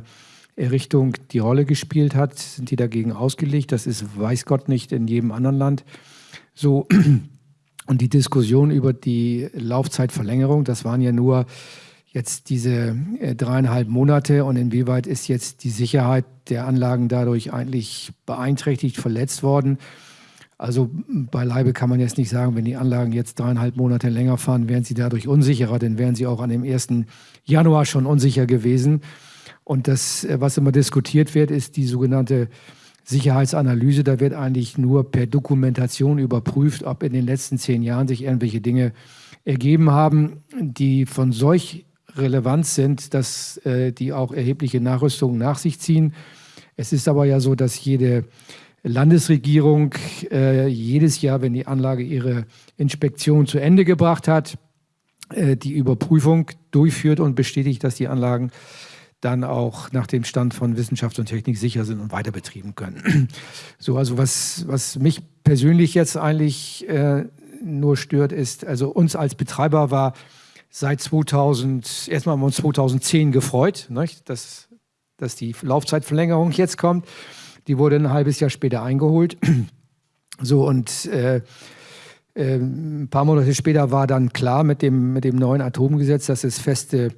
S4: Errichtung die Rolle gespielt hat, sind die dagegen ausgelegt. Das ist, weiß Gott, nicht in jedem anderen Land so. (clears throat) Und die Diskussion über die Laufzeitverlängerung, das waren ja nur jetzt diese äh, dreieinhalb Monate und inwieweit ist jetzt die Sicherheit der Anlagen dadurch eigentlich beeinträchtigt, verletzt worden. Also beileibe kann man jetzt nicht sagen, wenn die Anlagen jetzt dreieinhalb Monate länger fahren, wären sie dadurch unsicherer, denn wären sie auch an dem 1. Januar schon unsicher gewesen. Und das, äh, was immer diskutiert wird, ist die sogenannte Sicherheitsanalyse. Da wird eigentlich nur per Dokumentation überprüft, ob in den letzten zehn Jahren sich irgendwelche Dinge ergeben haben, die von solch Relevanz sind, dass äh, die auch erhebliche Nachrüstungen nach sich ziehen. Es ist aber ja so, dass jede Landesregierung äh, jedes Jahr, wenn die Anlage ihre Inspektion zu Ende gebracht hat, äh, die Überprüfung durchführt und bestätigt, dass die Anlagen dann auch nach dem Stand von Wissenschaft und Technik sicher sind und weiter betrieben können. (clears throat) So, also was, was mich persönlich jetzt eigentlich äh, nur stört, ist, also uns als Betreiber war seit 2000, erstmal haben wir uns 2010 gefreut, nicht? Dass, dass die Laufzeitverlängerung jetzt kommt. Die wurde ein halbes Jahr später eingeholt. (clears throat) So und äh, äh, ein paar Monate später war dann klar mit dem, mit dem neuen Atomgesetz, dass es feste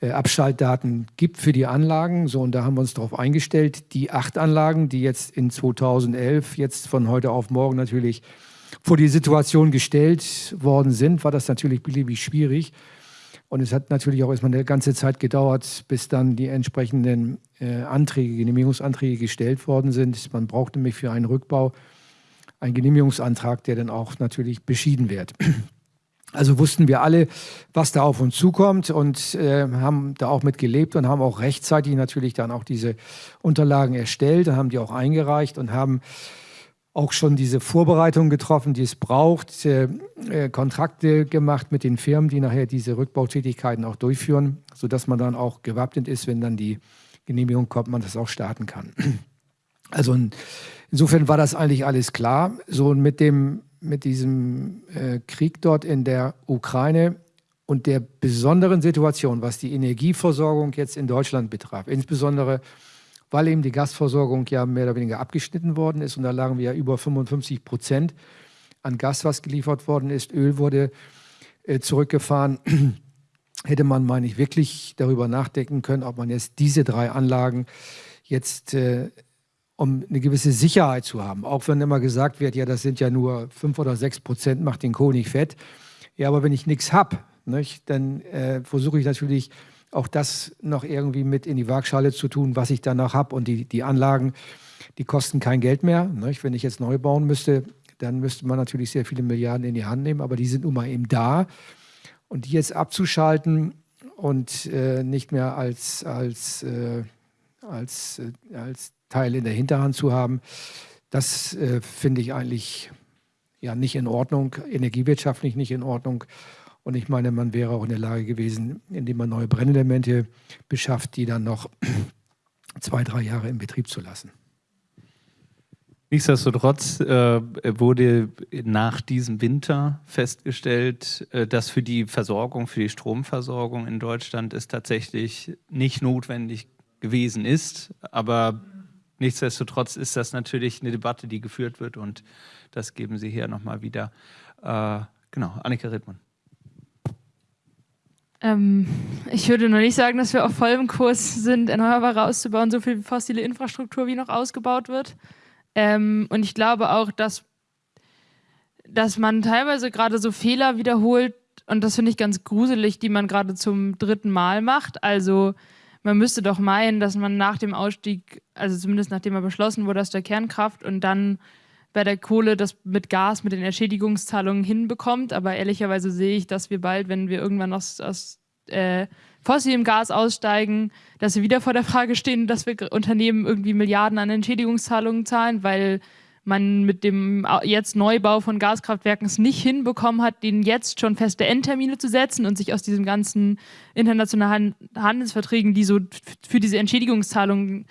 S4: äh, Abschaltdaten gibt für die Anlagen. So, und da haben wir uns darauf eingestellt. Die acht Anlagen, die jetzt in 2011, jetzt von heute auf morgen natürlich vor die Situation gestellt worden sind, war das natürlich beliebig schwierig. Und es hat natürlich auch erstmal eine ganze Zeit gedauert, bis dann die entsprechenden äh, Anträge, Genehmigungsanträge gestellt worden sind. Man braucht nämlich für einen Rückbau einen Genehmigungsantrag, der dann auch natürlich beschieden wird. (clears throat) Also wussten wir alle, was da auf uns zukommt und äh, haben da auch mit gelebt und haben auch rechtzeitig natürlich dann auch diese Unterlagen erstellt, haben die auch eingereicht und haben auch schon diese Vorbereitungen getroffen, die es braucht, äh, äh, Kontrakte gemacht mit den Firmen, die nachher diese Rückbautätigkeiten auch durchführen, sodass man dann auch gewappnet ist, wenn dann die Genehmigung kommt, man das auch starten kann. (clears throat) Also in, insofern war das eigentlich alles klar. So mit dem mit diesem äh, Krieg dort in der Ukraine und der besonderen Situation, was die Energieversorgung jetzt in Deutschland betraf, insbesondere weil eben die Gasversorgung ja mehr oder weniger abgeschnitten worden ist und da lagen wir ja über 55 Prozent an Gas, was geliefert worden ist. Öl wurde äh, zurückgefahren. (clears throat) Hätte man, meine ich, wirklich darüber nachdenken können, ob man jetzt diese drei Anlagen jetzt, äh, um eine gewisse Sicherheit zu haben, auch wenn immer gesagt wird, ja, das sind ja nur fünf oder sechs Prozent, macht den Kohl nicht fett. Ja, aber wenn ich nichts habe, dann äh, versuche ich natürlich auch das noch irgendwie mit in die Waagschale zu tun, was ich danach habe. Und die, die Anlagen, die kosten kein Geld mehr. Nicht? Wenn ich jetzt neu bauen müsste, dann müsste man natürlich sehr viele Milliarden in die Hand nehmen, aber die sind nun mal eben da. Und die jetzt abzuschalten und äh, nicht mehr als, als, äh, als, äh, als Teil in der Hinterhand zu haben, das äh, finde ich eigentlich ja nicht in Ordnung, energiewirtschaftlich nicht in Ordnung. Und ich meine, man wäre auch in der Lage gewesen, indem man neue Brennelemente beschafft, die dann noch (clears throat) zwei, drei Jahre in Betrieb zu lassen.
S1: Nichtsdestotrotz äh, wurde nach diesem Winter festgestellt, äh, dass für die Versorgung, für die Stromversorgung in Deutschland es tatsächlich nicht notwendig gewesen ist. Aber nichtsdestotrotz ist das natürlich eine Debatte, die geführt wird und das geben Sie hier nochmal wieder. Äh, genau, Annika Rittmann.
S6: Ähm, ich würde noch nicht sagen, dass wir auf vollem Kurs sind, Erneuerbare auszubauen, so viel fossile Infrastruktur wie noch ausgebaut wird. Ähm, und ich glaube auch, dass, dass man teilweise gerade so Fehler wiederholt, und das finde ich ganz gruselig, die man gerade zum dritten Mal macht. Also man müsste doch meinen, dass man nach dem Ausstieg, also zumindest nachdem er beschlossen wurde aus der Kernkraft und dann bei der Kohle das mit Gas, mit den Entschädigungszahlungen hinbekommt. Aber ehrlicherweise sehe ich, dass wir bald, wenn wir irgendwann aus, aus äh, fossilem Gas aussteigen, dass wir wieder vor der Frage stehen, dass wir Unternehmen irgendwie Milliarden an Entschädigungszahlungen zahlen, weil man mit dem jetzt Neubau von Gaskraftwerken es nicht hinbekommen hat, denen jetzt schon feste Endtermine zu setzen und sich aus diesen ganzen internationalen Handelsverträgen, die so für diese Entschädigungszahlungen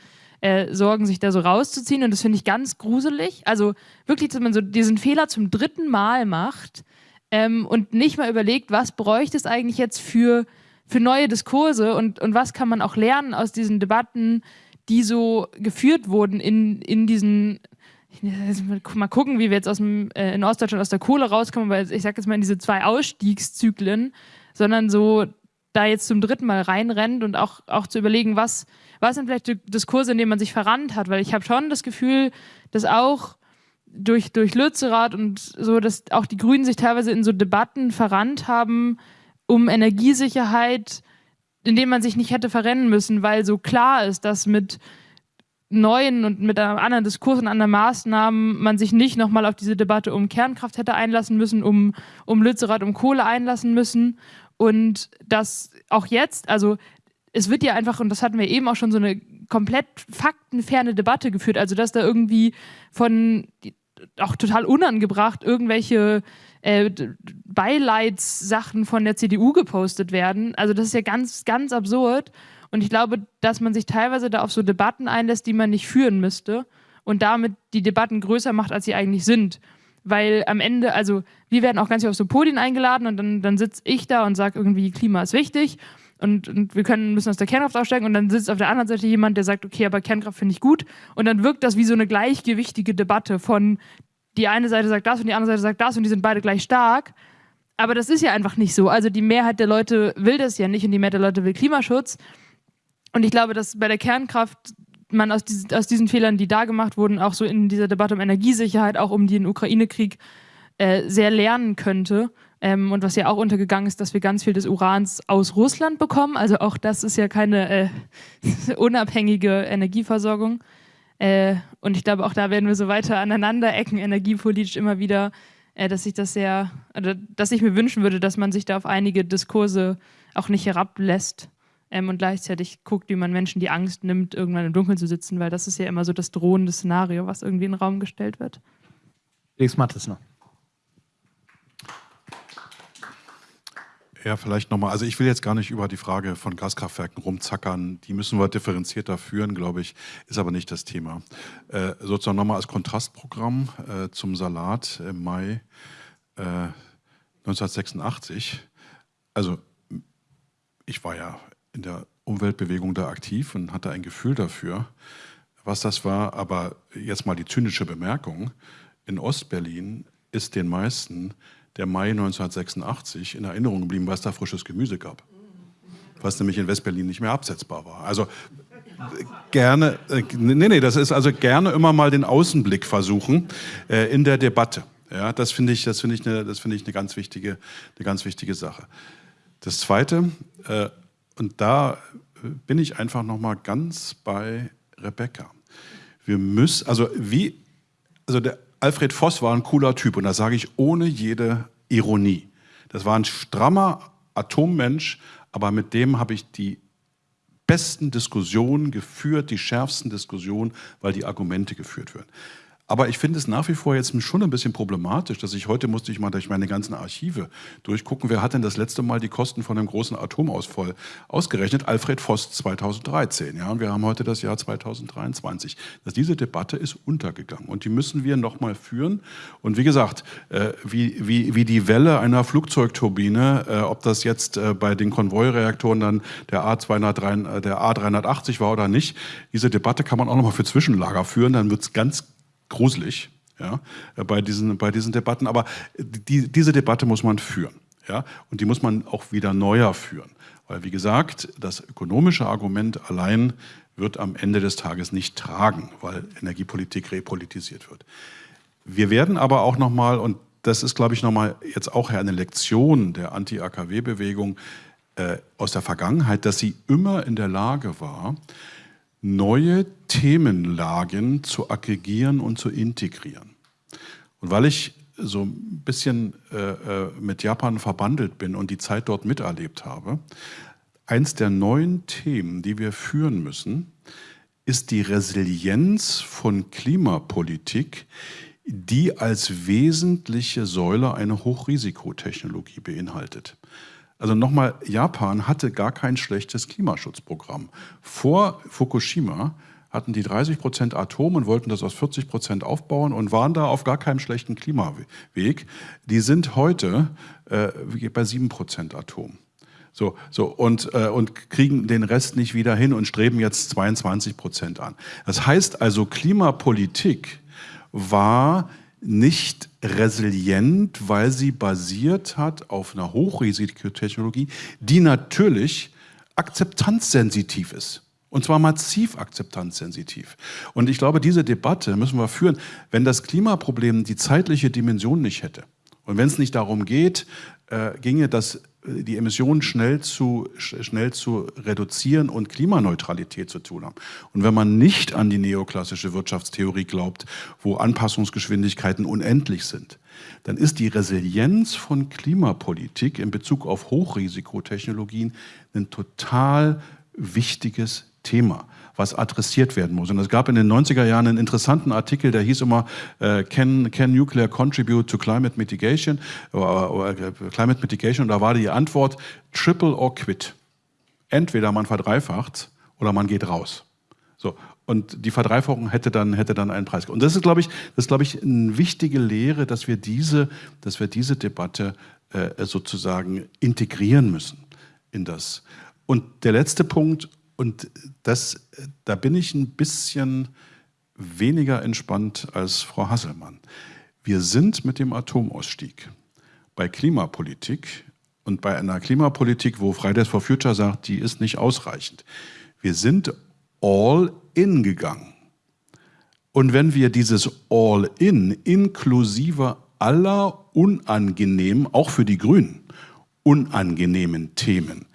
S6: äh, sorgen, sich da so rauszuziehen. Und das finde ich ganz gruselig. Also wirklich, dass man so diesen Fehler zum dritten Mal macht ähm, und nicht mal überlegt, was bräuchte es eigentlich jetzt für, für neue Diskurse und, und was kann man auch lernen aus diesen Debatten, die so geführt wurden in, in diesen mal gucken, wie wir jetzt aus dem, äh, in Ostdeutschland aus der Kohle rauskommen, weil ich sage jetzt mal in diese zwei Ausstiegszyklen, sondern so da jetzt zum dritten Mal reinrennt und auch, auch zu überlegen, was, was sind vielleicht Diskurse, in denen man sich verrannt hat, weil ich habe schon das Gefühl, dass auch durch, durch Lützerath und so, dass auch die Grünen sich teilweise in so Debatten verrannt haben um Energiesicherheit, in denen man sich nicht hätte verrennen müssen, weil so klar ist, dass mit neuen und mit einem anderen Diskurs und anderen Maßnahmen man sich nicht nochmal auf diese Debatte um Kernkraft hätte einlassen müssen, um, um Lützerath, um Kohle einlassen müssen. Und dass auch jetzt, also es wird ja einfach, und das hatten wir eben auch schon, so eine komplett faktenferne Debatte geführt. Also, dass da irgendwie von auch total unangebracht irgendwelche äh, Beileidssachen von der CDU gepostet werden. Also, das ist ja ganz, ganz absurd. Und ich glaube, dass man sich teilweise da auf so Debatten einlässt, die man nicht führen müsste und damit die Debatten größer macht, als sie eigentlich sind. Weil am Ende, also wir werden auch ganz viel auf so Podien eingeladen und dann, dann sitze ich da und sage irgendwie, Klima ist wichtig und, und wir können, müssen aus der Kernkraft aussteigen und dann sitzt auf der anderen Seite jemand, der sagt, okay, aber Kernkraft finde ich gut und dann wirkt das wie so eine gleichgewichtige Debatte von die eine Seite sagt das und die andere Seite sagt das und die sind beide gleich stark. Aber das ist ja einfach nicht so. Also die Mehrheit der Leute will das ja nicht und die Mehrheit der Leute will Klimaschutz. Und ich glaube, dass bei der Kernkraft man aus, diesen, aus diesen Fehlern, die da gemacht wurden, auch so in dieser Debatte um Energiesicherheit, auch um den Ukraine-Krieg, äh, sehr lernen könnte. Ähm, und was ja auch untergegangen ist, dass wir ganz viel des Urans aus Russland bekommen. Also auch das ist ja keine äh, (laughs) unabhängige Energieversorgung. Äh, und ich glaube, auch da werden wir so weiter aneinander ecken, energiepolitisch immer wieder, äh, dass ich das sehr, oder dass ich mir wünschen würde, dass man sich da auf einige Diskurse auch nicht herablässt ähm, und gleichzeitig guckt, wie man Menschen die Angst nimmt, irgendwann im Dunkeln zu sitzen, weil das ist ja immer so das drohende Szenario, was irgendwie in den Raum gestellt wird.
S1: Felix Mattes noch.
S7: Ja, vielleicht nochmal. Also ich will jetzt gar nicht über die Frage von Gaskraftwerken rumzackern. Die müssen wir differenzierter führen, glaube ich, ist aber nicht das Thema. Äh, sozusagen nochmal als Kontrastprogramm äh, zum Salat im Mai äh, 1986. Also ich war ja in der Umweltbewegung da aktiv und hatte ein Gefühl dafür, was das war. Aber jetzt mal die zynische Bemerkung. In Ostberlin ist den meisten der Mai 1986 in Erinnerung geblieben, weil es da frisches Gemüse gab. Was nämlich in Westberlin nicht mehr absetzbar war. Also gerne, äh, nee, nee, das ist also gerne immer mal den Außenblick versuchen äh, in der Debatte. Ja, das finde ich, das finde ich eine, das finde ich eine ganz wichtige, eine ganz wichtige Sache. Das Zweite, äh, und da bin ich einfach noch mal ganz bei Rebecca. Wir müssen, also wie, also der Alfred Voss war ein cooler Typ und das sage ich ohne jede Ironie. Das war ein strammer Atommensch, aber mit dem habe ich die besten Diskussionen geführt, die schärfsten Diskussionen, weil die Argumente geführt werden. Aber ich finde es nach wie vor jetzt schon ein bisschen problematisch, dass ich heute musste ich mal durch meine ganzen Archive durchgucken, wer hat denn das letzte Mal die Kosten von einem großen Atomausfall ausgerechnet? Alfred Voss 2013. Ja, und wir haben heute das Jahr 2023. Dass diese Debatte ist untergegangen und die müssen wir noch mal führen. Und wie gesagt, äh, wie, wie, wie die Welle einer Flugzeugturbine, äh, ob das jetzt äh, bei den Konvoireaktoren dann der, A203, der A380 war oder nicht, diese Debatte kann man auch noch mal für Zwischenlager führen, dann wird es ganz gruselig ja, bei, diesen, bei diesen Debatten. Aber die, diese Debatte muss man führen. Ja? Und die muss man auch wieder neuer führen. Weil, wie gesagt, das ökonomische Argument allein wird am Ende des Tages nicht tragen, weil Energiepolitik repolitisiert wird. Wir werden aber auch nochmal, und das ist, glaube ich, nochmal jetzt auch eine Lektion der Anti-AKW-Bewegung äh, aus der Vergangenheit, dass sie immer in der Lage war, neue Themenlagen zu aggregieren und zu integrieren. Und weil ich so ein bisschen äh, äh, mit Japan verbandelt bin und die Zeit dort miterlebt habe, eins der neuen Themen, die wir führen müssen, ist die Resilienz von Klimapolitik, die als wesentliche Säule eine Hochrisikotechnologie beinhaltet. Also nochmal, Japan hatte gar kein schlechtes Klimaschutzprogramm. Vor Fukushima hatten die 30 Prozent Atom und wollten das aus 40 Prozent aufbauen und waren da auf gar keinem schlechten Klimaweg. Die sind heute äh, bei 7 Prozent Atom. So, so und, äh, und kriegen den Rest nicht wieder hin und streben jetzt 22 Prozent an. Das heißt also, Klimapolitik war nicht resilient, weil sie basiert hat auf einer Hochrisikotechnologie, die natürlich akzeptanzsensitiv ist. Und zwar massiv akzeptanzsensitiv. Und ich glaube, diese Debatte müssen wir führen, wenn das Klimaproblem die zeitliche Dimension nicht hätte. Und wenn es nicht darum geht, äh, ginge das die Emissionen schnell zu, schnell zu reduzieren und Klimaneutralität zu tun haben. Und wenn man nicht an die neoklassische Wirtschaftstheorie glaubt, wo Anpassungsgeschwindigkeiten unendlich sind, dann ist die Resilienz von Klimapolitik in Bezug auf Hochrisikotechnologien ein total wichtiges Thema was adressiert werden muss. Und es gab in den 90er Jahren einen interessanten Artikel, der hieß immer äh, can, can Nuclear Contribute to Climate Mitigation? Oder, äh, Climate Mitigation. Und da war die Antwort Triple or Quit. Entweder man verdreifacht oder man geht raus. So. Und die Verdreifachung hätte dann, hätte dann einen Preis. Und das ist, glaube ich, das ist, glaube ich, eine wichtige Lehre, dass wir diese, dass wir diese Debatte äh, sozusagen integrieren müssen in das. Und der letzte Punkt, und das, da bin ich ein bisschen weniger entspannt als Frau Hasselmann. Wir sind mit dem Atomausstieg bei Klimapolitik und bei einer Klimapolitik, wo Fridays for Future sagt, die ist nicht ausreichend. Wir sind all in gegangen. Und wenn wir dieses all in inklusive aller unangenehmen, auch für die Grünen, unangenehmen Themen,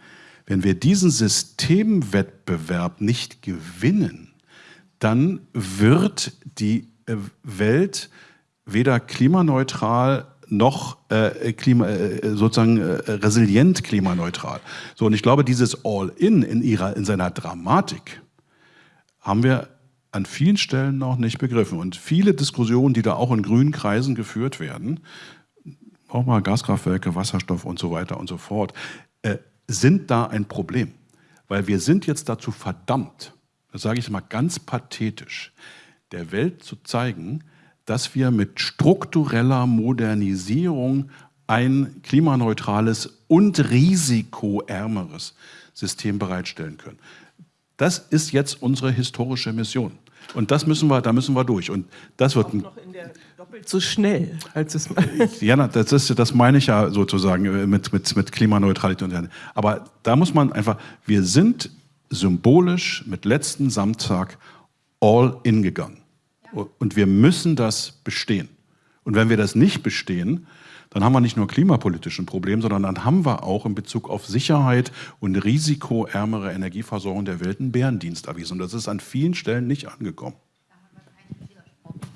S7: wenn wir diesen Systemwettbewerb nicht gewinnen, dann wird die äh, Welt weder klimaneutral noch äh, klima, äh, sozusagen äh, resilient klimaneutral. So, und ich glaube, dieses All-In in, in seiner Dramatik haben wir an vielen Stellen noch nicht begriffen. Und viele Diskussionen, die da auch in grünen Kreisen geführt werden, auch mal Gaskraftwerke, Wasserstoff und so weiter und so fort, äh, sind da ein Problem. Weil wir sind jetzt dazu verdammt, das sage ich mal ganz pathetisch, der Welt zu zeigen, dass wir mit struktureller Modernisierung ein klimaneutrales und risikoärmeres System bereitstellen können. Das ist jetzt unsere historische Mission. Und das müssen wir, da müssen wir durch. Und das wird
S3: noch in der doppelt so schnell, als es (laughs)
S7: Ja, das, ist, das meine ich ja sozusagen äh, mit, mit, mit Klimaneutralität. Aber da muss man einfach, wir sind symbolisch mit letzten Samstag all in gegangen. Und wir müssen das bestehen. Und wenn wir das nicht bestehen, dann haben wir nicht nur klimapolitischen Problem, sondern dann haben wir auch in Bezug auf Sicherheit und risikoärmere Energieversorgung der Welt einen Bärendienst erwiesen. Und das ist an vielen Stellen nicht angekommen.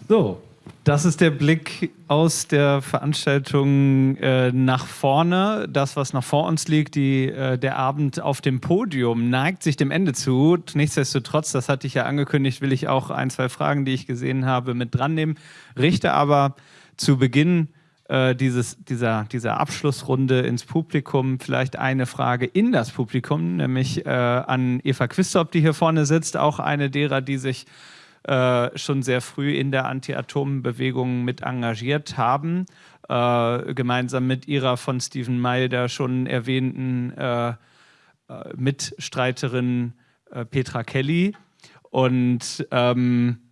S1: So, das ist der Blick aus der Veranstaltung äh, nach vorne. Das, was nach vor uns liegt, die, äh, der Abend auf dem Podium, neigt sich dem Ende zu. Nichtsdestotrotz, das hatte ich ja angekündigt, will ich auch ein, zwei Fragen, die ich gesehen habe, mit dran nehmen. Richte aber zu Beginn äh, dieses, dieser, dieser Abschlussrunde ins Publikum. Vielleicht eine Frage in das Publikum, nämlich äh, an Eva Quistorp, die hier vorne sitzt, auch eine derer, die sich äh, schon sehr früh in der Anti-Atom-Bewegung mit engagiert haben, äh, gemeinsam mit ihrer von Stephen Mailder schon erwähnten äh, äh, Mitstreiterin Petra Kelly. Und ähm,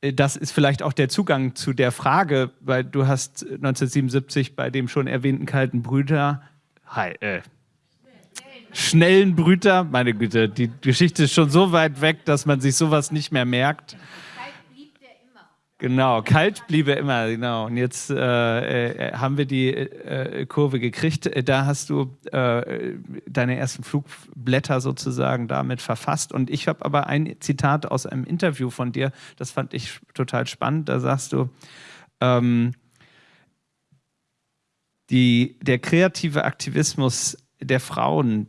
S1: das ist vielleicht auch der Zugang zu der Frage, weil du hast 1977 bei dem schon erwähnten Kalten Brüder Hi, äh, schnellen Brüter. Meine Güte, die Geschichte ist schon so weit weg, dass man sich sowas nicht mehr merkt. Genau, kalt blieb er immer, genau. Und jetzt äh, äh, haben wir die äh, Kurve gekriegt. Da hast du äh, deine ersten Flugblätter sozusagen damit verfasst. Und ich habe aber ein Zitat aus einem Interview von dir, das fand ich total spannend. Da sagst du, ähm, die, der kreative Aktivismus der Frauen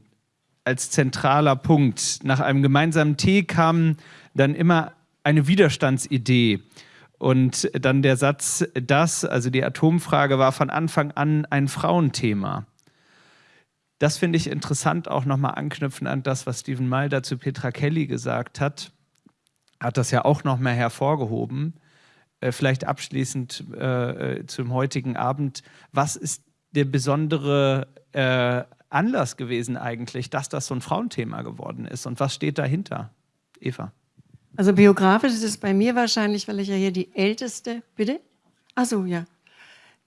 S1: als zentraler Punkt. Nach einem gemeinsamen Tee kam dann immer eine Widerstandsidee und dann der Satz, das, also die Atomfrage, war von Anfang an ein Frauenthema. Das finde ich interessant, auch nochmal anknüpfen an das, was Stephen Mulder zu Petra Kelly gesagt hat. Hat das ja auch nochmal hervorgehoben. Äh, vielleicht abschließend äh, äh, zum heutigen Abend. Was ist der besondere äh, Anlass gewesen eigentlich, dass das so ein Frauenthema geworden ist? Und was steht dahinter? Eva.
S8: Also biografisch ist es bei mir wahrscheinlich, weil ich ja hier die älteste, bitte? Ach so, ja.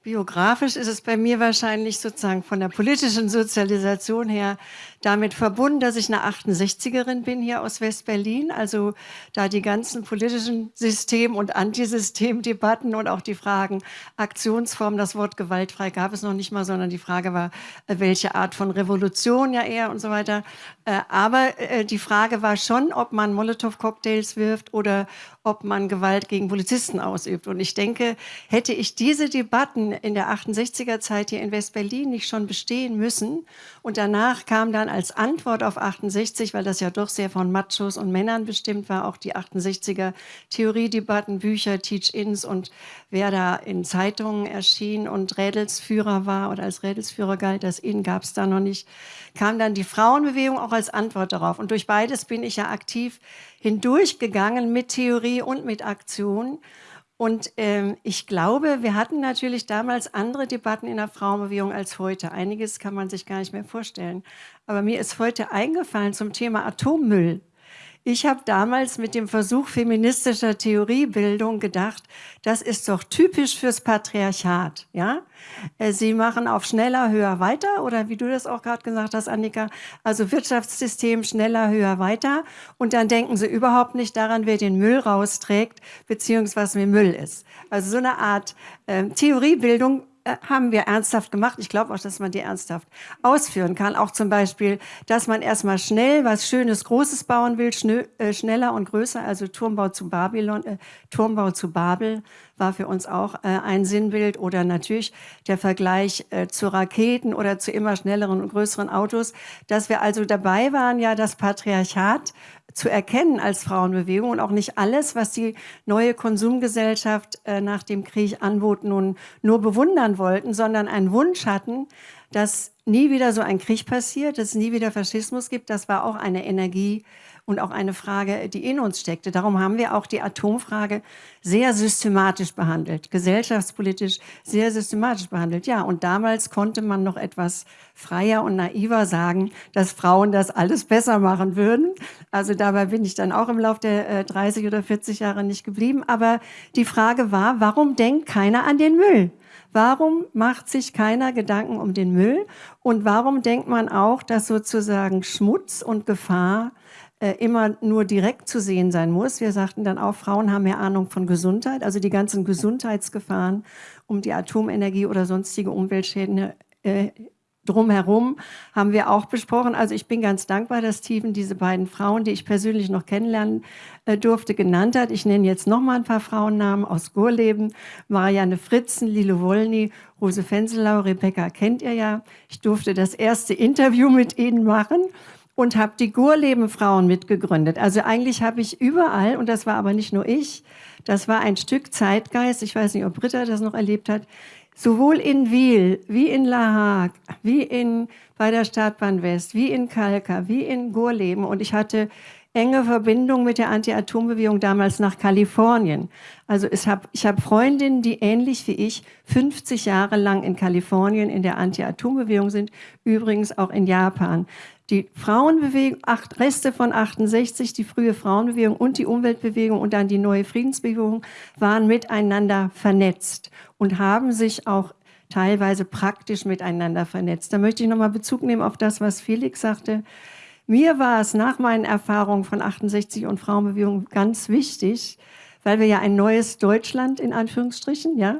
S8: Biografisch ist es bei mir wahrscheinlich sozusagen von der politischen Sozialisation her damit verbunden, dass ich eine 68erin bin hier aus West-Berlin. Also da die ganzen politischen System- und Antisystemdebatten und auch die Fragen Aktionsform, das Wort gewaltfrei gab es noch nicht mal, sondern die Frage war, äh, welche Art von Revolution ja eher und so weiter. Äh, aber äh, die Frage war schon, ob man Molotow-Cocktails wirft oder ob man Gewalt gegen Polizisten ausübt. Und ich denke, hätte ich diese Debatten in der 68er Zeit hier in West-Berlin nicht schon bestehen müssen und danach kam dann als Antwort auf 68, weil das ja doch sehr von Machos und Männern bestimmt war, auch die 68er Theoriedebatten, Bücher, Teach-ins und wer da in Zeitungen erschien und Rädelsführer war oder als Rädelsführer galt, das ihn gab es da noch nicht, kam dann die Frauenbewegung auch als Antwort darauf. Und durch beides bin ich ja aktiv hindurchgegangen mit Theorie und mit Aktion. Und ähm, ich glaube, wir hatten natürlich damals andere Debatten in der Frauenbewegung als heute. Einiges kann man sich gar nicht mehr vorstellen. Aber mir ist heute eingefallen zum Thema Atommüll. Ich habe damals mit dem Versuch feministischer Theoriebildung gedacht, das ist doch typisch fürs Patriarchat. Ja? Äh, Sie machen auf schneller, höher, weiter oder wie du das auch gerade gesagt hast, Annika, also Wirtschaftssystem schneller, höher, weiter und dann denken Sie überhaupt nicht daran, wer den Müll rausträgt, beziehungsweise was Müll ist. Also so eine Art äh, Theoriebildung haben wir ernsthaft gemacht. Ich glaube auch, dass man die ernsthaft ausführen kann. Auch zum Beispiel, dass man erstmal schnell was Schönes, Großes bauen will, schn äh, schneller und größer. Also Turmbau zu Babylon, äh, Turmbau zu Babel war für uns auch äh, ein Sinnbild. Oder natürlich der Vergleich äh, zu Raketen oder zu immer schnelleren und größeren Autos. Dass wir also dabei waren, ja das Patriarchat zu erkennen als Frauenbewegung und auch nicht alles, was die neue Konsumgesellschaft äh, nach dem Krieg anbot, nun nur bewundern wollten, sondern einen Wunsch hatten, dass nie wieder so ein Krieg passiert, dass es nie wieder Faschismus gibt. Das war auch eine Energie, und auch eine Frage, die in uns steckte. Darum haben wir auch die Atomfrage sehr systematisch behandelt, gesellschaftspolitisch sehr systematisch behandelt. Ja, und damals konnte man noch etwas freier und naiver sagen, dass Frauen das alles besser machen würden. Also dabei bin ich dann auch im Laufe der äh, 30 oder 40 Jahre nicht geblieben. Aber die Frage war, warum denkt keiner an den Müll? Warum macht sich keiner Gedanken um den Müll? Und warum denkt man auch, dass sozusagen Schmutz und Gefahr äh, immer nur direkt zu sehen sein muss. Wir sagten dann auch, Frauen haben mehr Ahnung von Gesundheit, also die ganzen Gesundheitsgefahren um die Atomenergie oder sonstige Umweltschäden äh, drumherum haben wir auch besprochen. Also ich bin ganz dankbar, dass Steven diese beiden Frauen, die ich persönlich noch kennenlernen äh, durfte, genannt hat. Ich nenne jetzt noch mal ein paar Frauennamen aus Gurleben. Marianne Fritzen, Lilo Wolny, Rose Fenselau, Rebecca kennt ihr ja. Ich durfte das erste Interview mit ihnen machen und habe die Gurleben Frauen mitgegründet. Also eigentlich habe ich überall, und das war aber nicht nur ich, das war ein Stück Zeitgeist, ich weiß nicht, ob Britta das noch erlebt hat, sowohl in Wiel, wie in La Hague, wie in, bei der Stadtbahn West, wie in Kalka, wie in Gurleben. Und ich hatte enge Verbindung mit der Anti-Atom-Bewegung damals nach Kalifornien. Also ich habe ich hab Freundinnen, die ähnlich wie ich 50 Jahre lang in Kalifornien in der Anti-Atom-Bewegung sind, übrigens auch in Japan. Die Frauenbewegung, acht Reste von 68, die frühe Frauenbewegung und die Umweltbewegung und dann die neue Friedensbewegung waren miteinander vernetzt und haben sich auch teilweise praktisch miteinander vernetzt. Da möchte ich nochmal Bezug nehmen auf das, was Felix sagte. Mir war es nach meinen Erfahrungen von 68 und Frauenbewegung ganz wichtig, weil wir ja ein neues Deutschland in Anführungsstrichen, ja,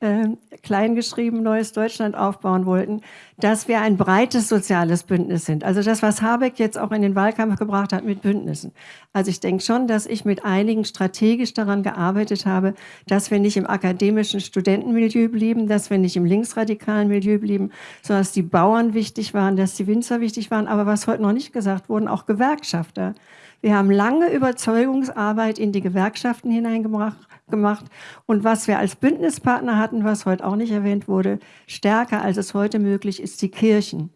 S8: äh, kleingeschrieben neues Deutschland aufbauen wollten, dass wir ein breites soziales Bündnis sind. Also das, was Habeck jetzt auch in den Wahlkampf gebracht hat mit Bündnissen. Also ich denke schon, dass ich mit einigen strategisch daran gearbeitet habe, dass wir nicht im akademischen Studentenmilieu blieben, dass wir nicht im linksradikalen Milieu blieben, sondern dass die Bauern wichtig waren, dass die Winzer wichtig waren, aber was heute noch nicht gesagt wurde, auch Gewerkschafter. Wir haben lange Überzeugungsarbeit in die Gewerkschaften hineingebracht gemacht. Und was wir als Bündnispartner hatten, was heute auch nicht erwähnt wurde, stärker als es heute möglich ist, die Kirchen.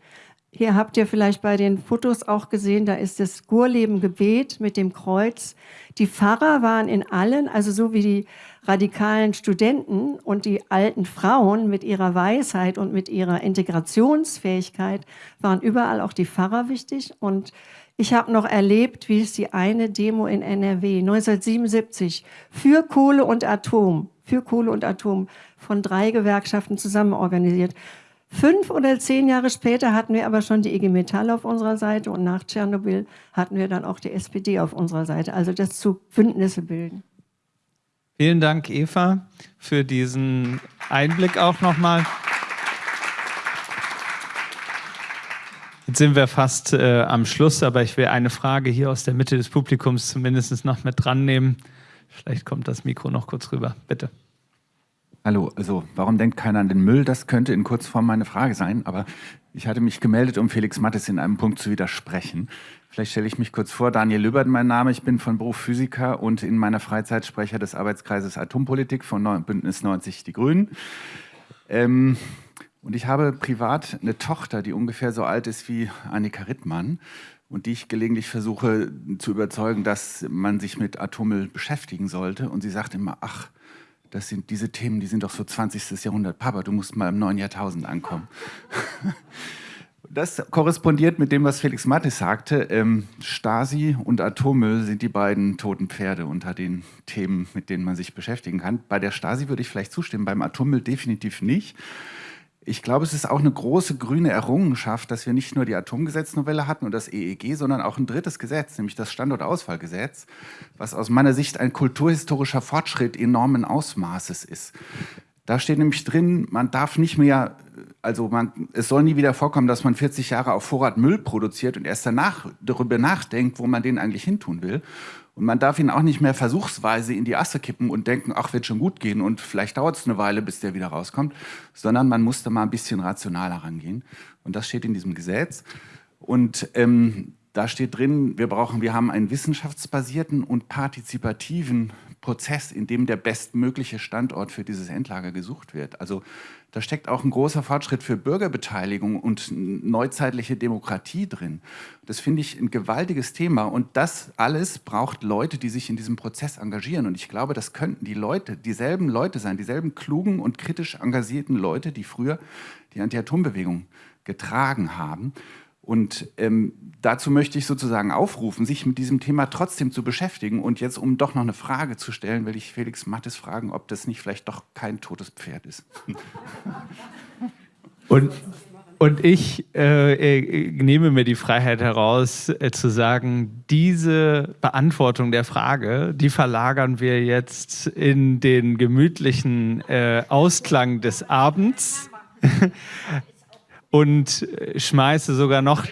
S8: Hier habt ihr vielleicht bei den Fotos auch gesehen, da ist das Gurleben-Gebet mit dem Kreuz. Die Pfarrer waren in allen, also so wie die radikalen Studenten und die alten Frauen mit ihrer Weisheit und mit ihrer Integrationsfähigkeit, waren überall auch die Pfarrer wichtig. Und ich habe noch erlebt, wie es die eine Demo in NRW 1977 für Kohle und Atom, für Kohle und Atom von drei Gewerkschaften zusammen organisiert. Fünf oder zehn Jahre später hatten wir aber schon die IG Metall auf unserer Seite und nach Tschernobyl hatten wir dann auch die SPD auf unserer Seite. Also das zu Bündnisse bilden.
S1: Vielen Dank, Eva, für diesen Einblick auch nochmal. Jetzt sind wir fast äh, am Schluss, aber ich will eine Frage hier aus der Mitte des Publikums zumindest noch mit dran nehmen. Vielleicht kommt das Mikro noch kurz rüber. Bitte.
S9: Hallo, also warum denkt keiner an den Müll? Das könnte in Kurzform meine Frage sein, aber ich hatte mich gemeldet, um Felix Mattes in einem Punkt zu widersprechen. Vielleicht stelle ich mich kurz vor. Daniel Lübbert, mein Name. Ich bin von Beruf Physiker und in meiner Freizeit Sprecher des Arbeitskreises Atompolitik von Bündnis 90 Die Grünen. Ähm, und ich habe privat eine Tochter, die ungefähr so alt ist wie Annika Rittmann und die ich gelegentlich versuche zu überzeugen, dass man sich mit Atommüll beschäftigen sollte. Und sie sagt immer, ach, das sind diese Themen, die sind doch so 20. Jahrhundert. Papa, du musst mal im neuen Jahrtausend ankommen. (laughs) Das korrespondiert mit dem, was Felix Mattes sagte. Ähm, Stasi und Atommüll sind die beiden toten Pferde unter den Themen, mit denen man sich beschäftigen kann. Bei der Stasi würde ich vielleicht zustimmen, beim Atommüll definitiv nicht. Ich glaube, es ist auch eine große grüne Errungenschaft, dass wir nicht nur die Atomgesetznovelle hatten und das EEG, sondern auch ein drittes Gesetz, nämlich das Standortausfallgesetz, was aus meiner Sicht ein kulturhistorischer Fortschritt enormen Ausmaßes ist. Da steht nämlich drin, man darf nicht mehr, also man, es soll nie wieder vorkommen, dass man 40 Jahre auf Vorrat Müll produziert und erst danach darüber nachdenkt, wo man den eigentlich hintun will. Und man darf ihn auch nicht mehr versuchsweise in die Asse kippen und denken, ach, wird schon gut gehen und vielleicht dauert es eine Weile, bis der wieder rauskommt, sondern man muss da mal ein bisschen rationaler rangehen. Und das steht in diesem Gesetz. Und ähm, da steht drin, wir brauchen, wir haben einen wissenschaftsbasierten und partizipativen Prozess, in dem der bestmögliche Standort für dieses Endlager gesucht wird. Also da steckt auch ein großer Fortschritt für Bürgerbeteiligung und neuzeitliche Demokratie drin. Das finde ich ein gewaltiges Thema und das alles braucht Leute, die sich in diesem Prozess engagieren. Und ich glaube, das könnten die Leute, dieselben Leute sein, dieselben klugen und kritisch engagierten Leute, die früher die Anti-Atom-Bewegung getragen haben. Und ähm, dazu möchte ich sozusagen aufrufen, sich mit diesem Thema trotzdem zu beschäftigen. Und jetzt, um doch noch eine Frage zu stellen, will ich Felix Mattes fragen, ob das nicht vielleicht doch kein totes Pferd ist. (laughs)
S1: Und, und ich äh, äh, nehme mir die Freiheit heraus, äh, zu sagen, diese Beantwortung der Frage, die verlagern wir jetzt in den gemütlichen äh, Ausklang des Abends. (laughs) und schmeiße sogar noch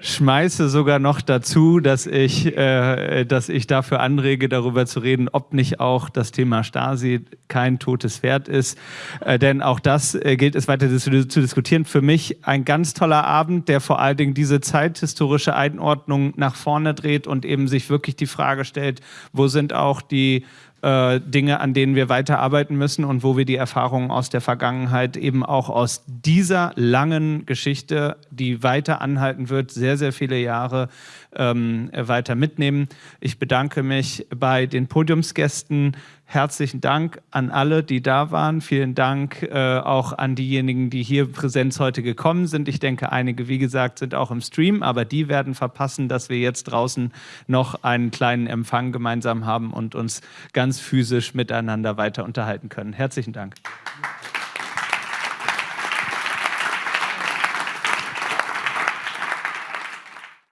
S1: schmeiße sogar noch dazu, dass ich, äh, dass ich dafür anrege, darüber zu reden, ob nicht auch das Thema Stasi kein totes Pferd ist. Äh, denn auch das äh, gilt es weiter zu, zu, diskutieren. Für mich ein ganz toller Abend, der vor allen Dingen diese zeithistorische Einordnung nach vorne dreht und eben sich wirklich die Frage stellt, wo sind auch die äh, Dinge, an denen wir weiterarbeiten müssen und wo wir die Erfahrungen aus der Vergangenheit eben auch aus dieser langen Geschichte, die weiter anhalten wird, sehr, sehr viele Jahre ähm, weiter mitnehmen. Ich bedanke mich bei den Podiumsgästen. Herzlichen Dank an alle, die da waren. Vielen Dank äh, auch an diejenigen, die hier Präsenz heute gekommen sind. Ich denke, einige, wie gesagt, sind auch im Stream, aber die werden verpassen, dass wir jetzt draußen noch einen kleinen Empfang gemeinsam haben und uns ganz physisch miteinander weiter unterhalten können. Herzlichen Dank.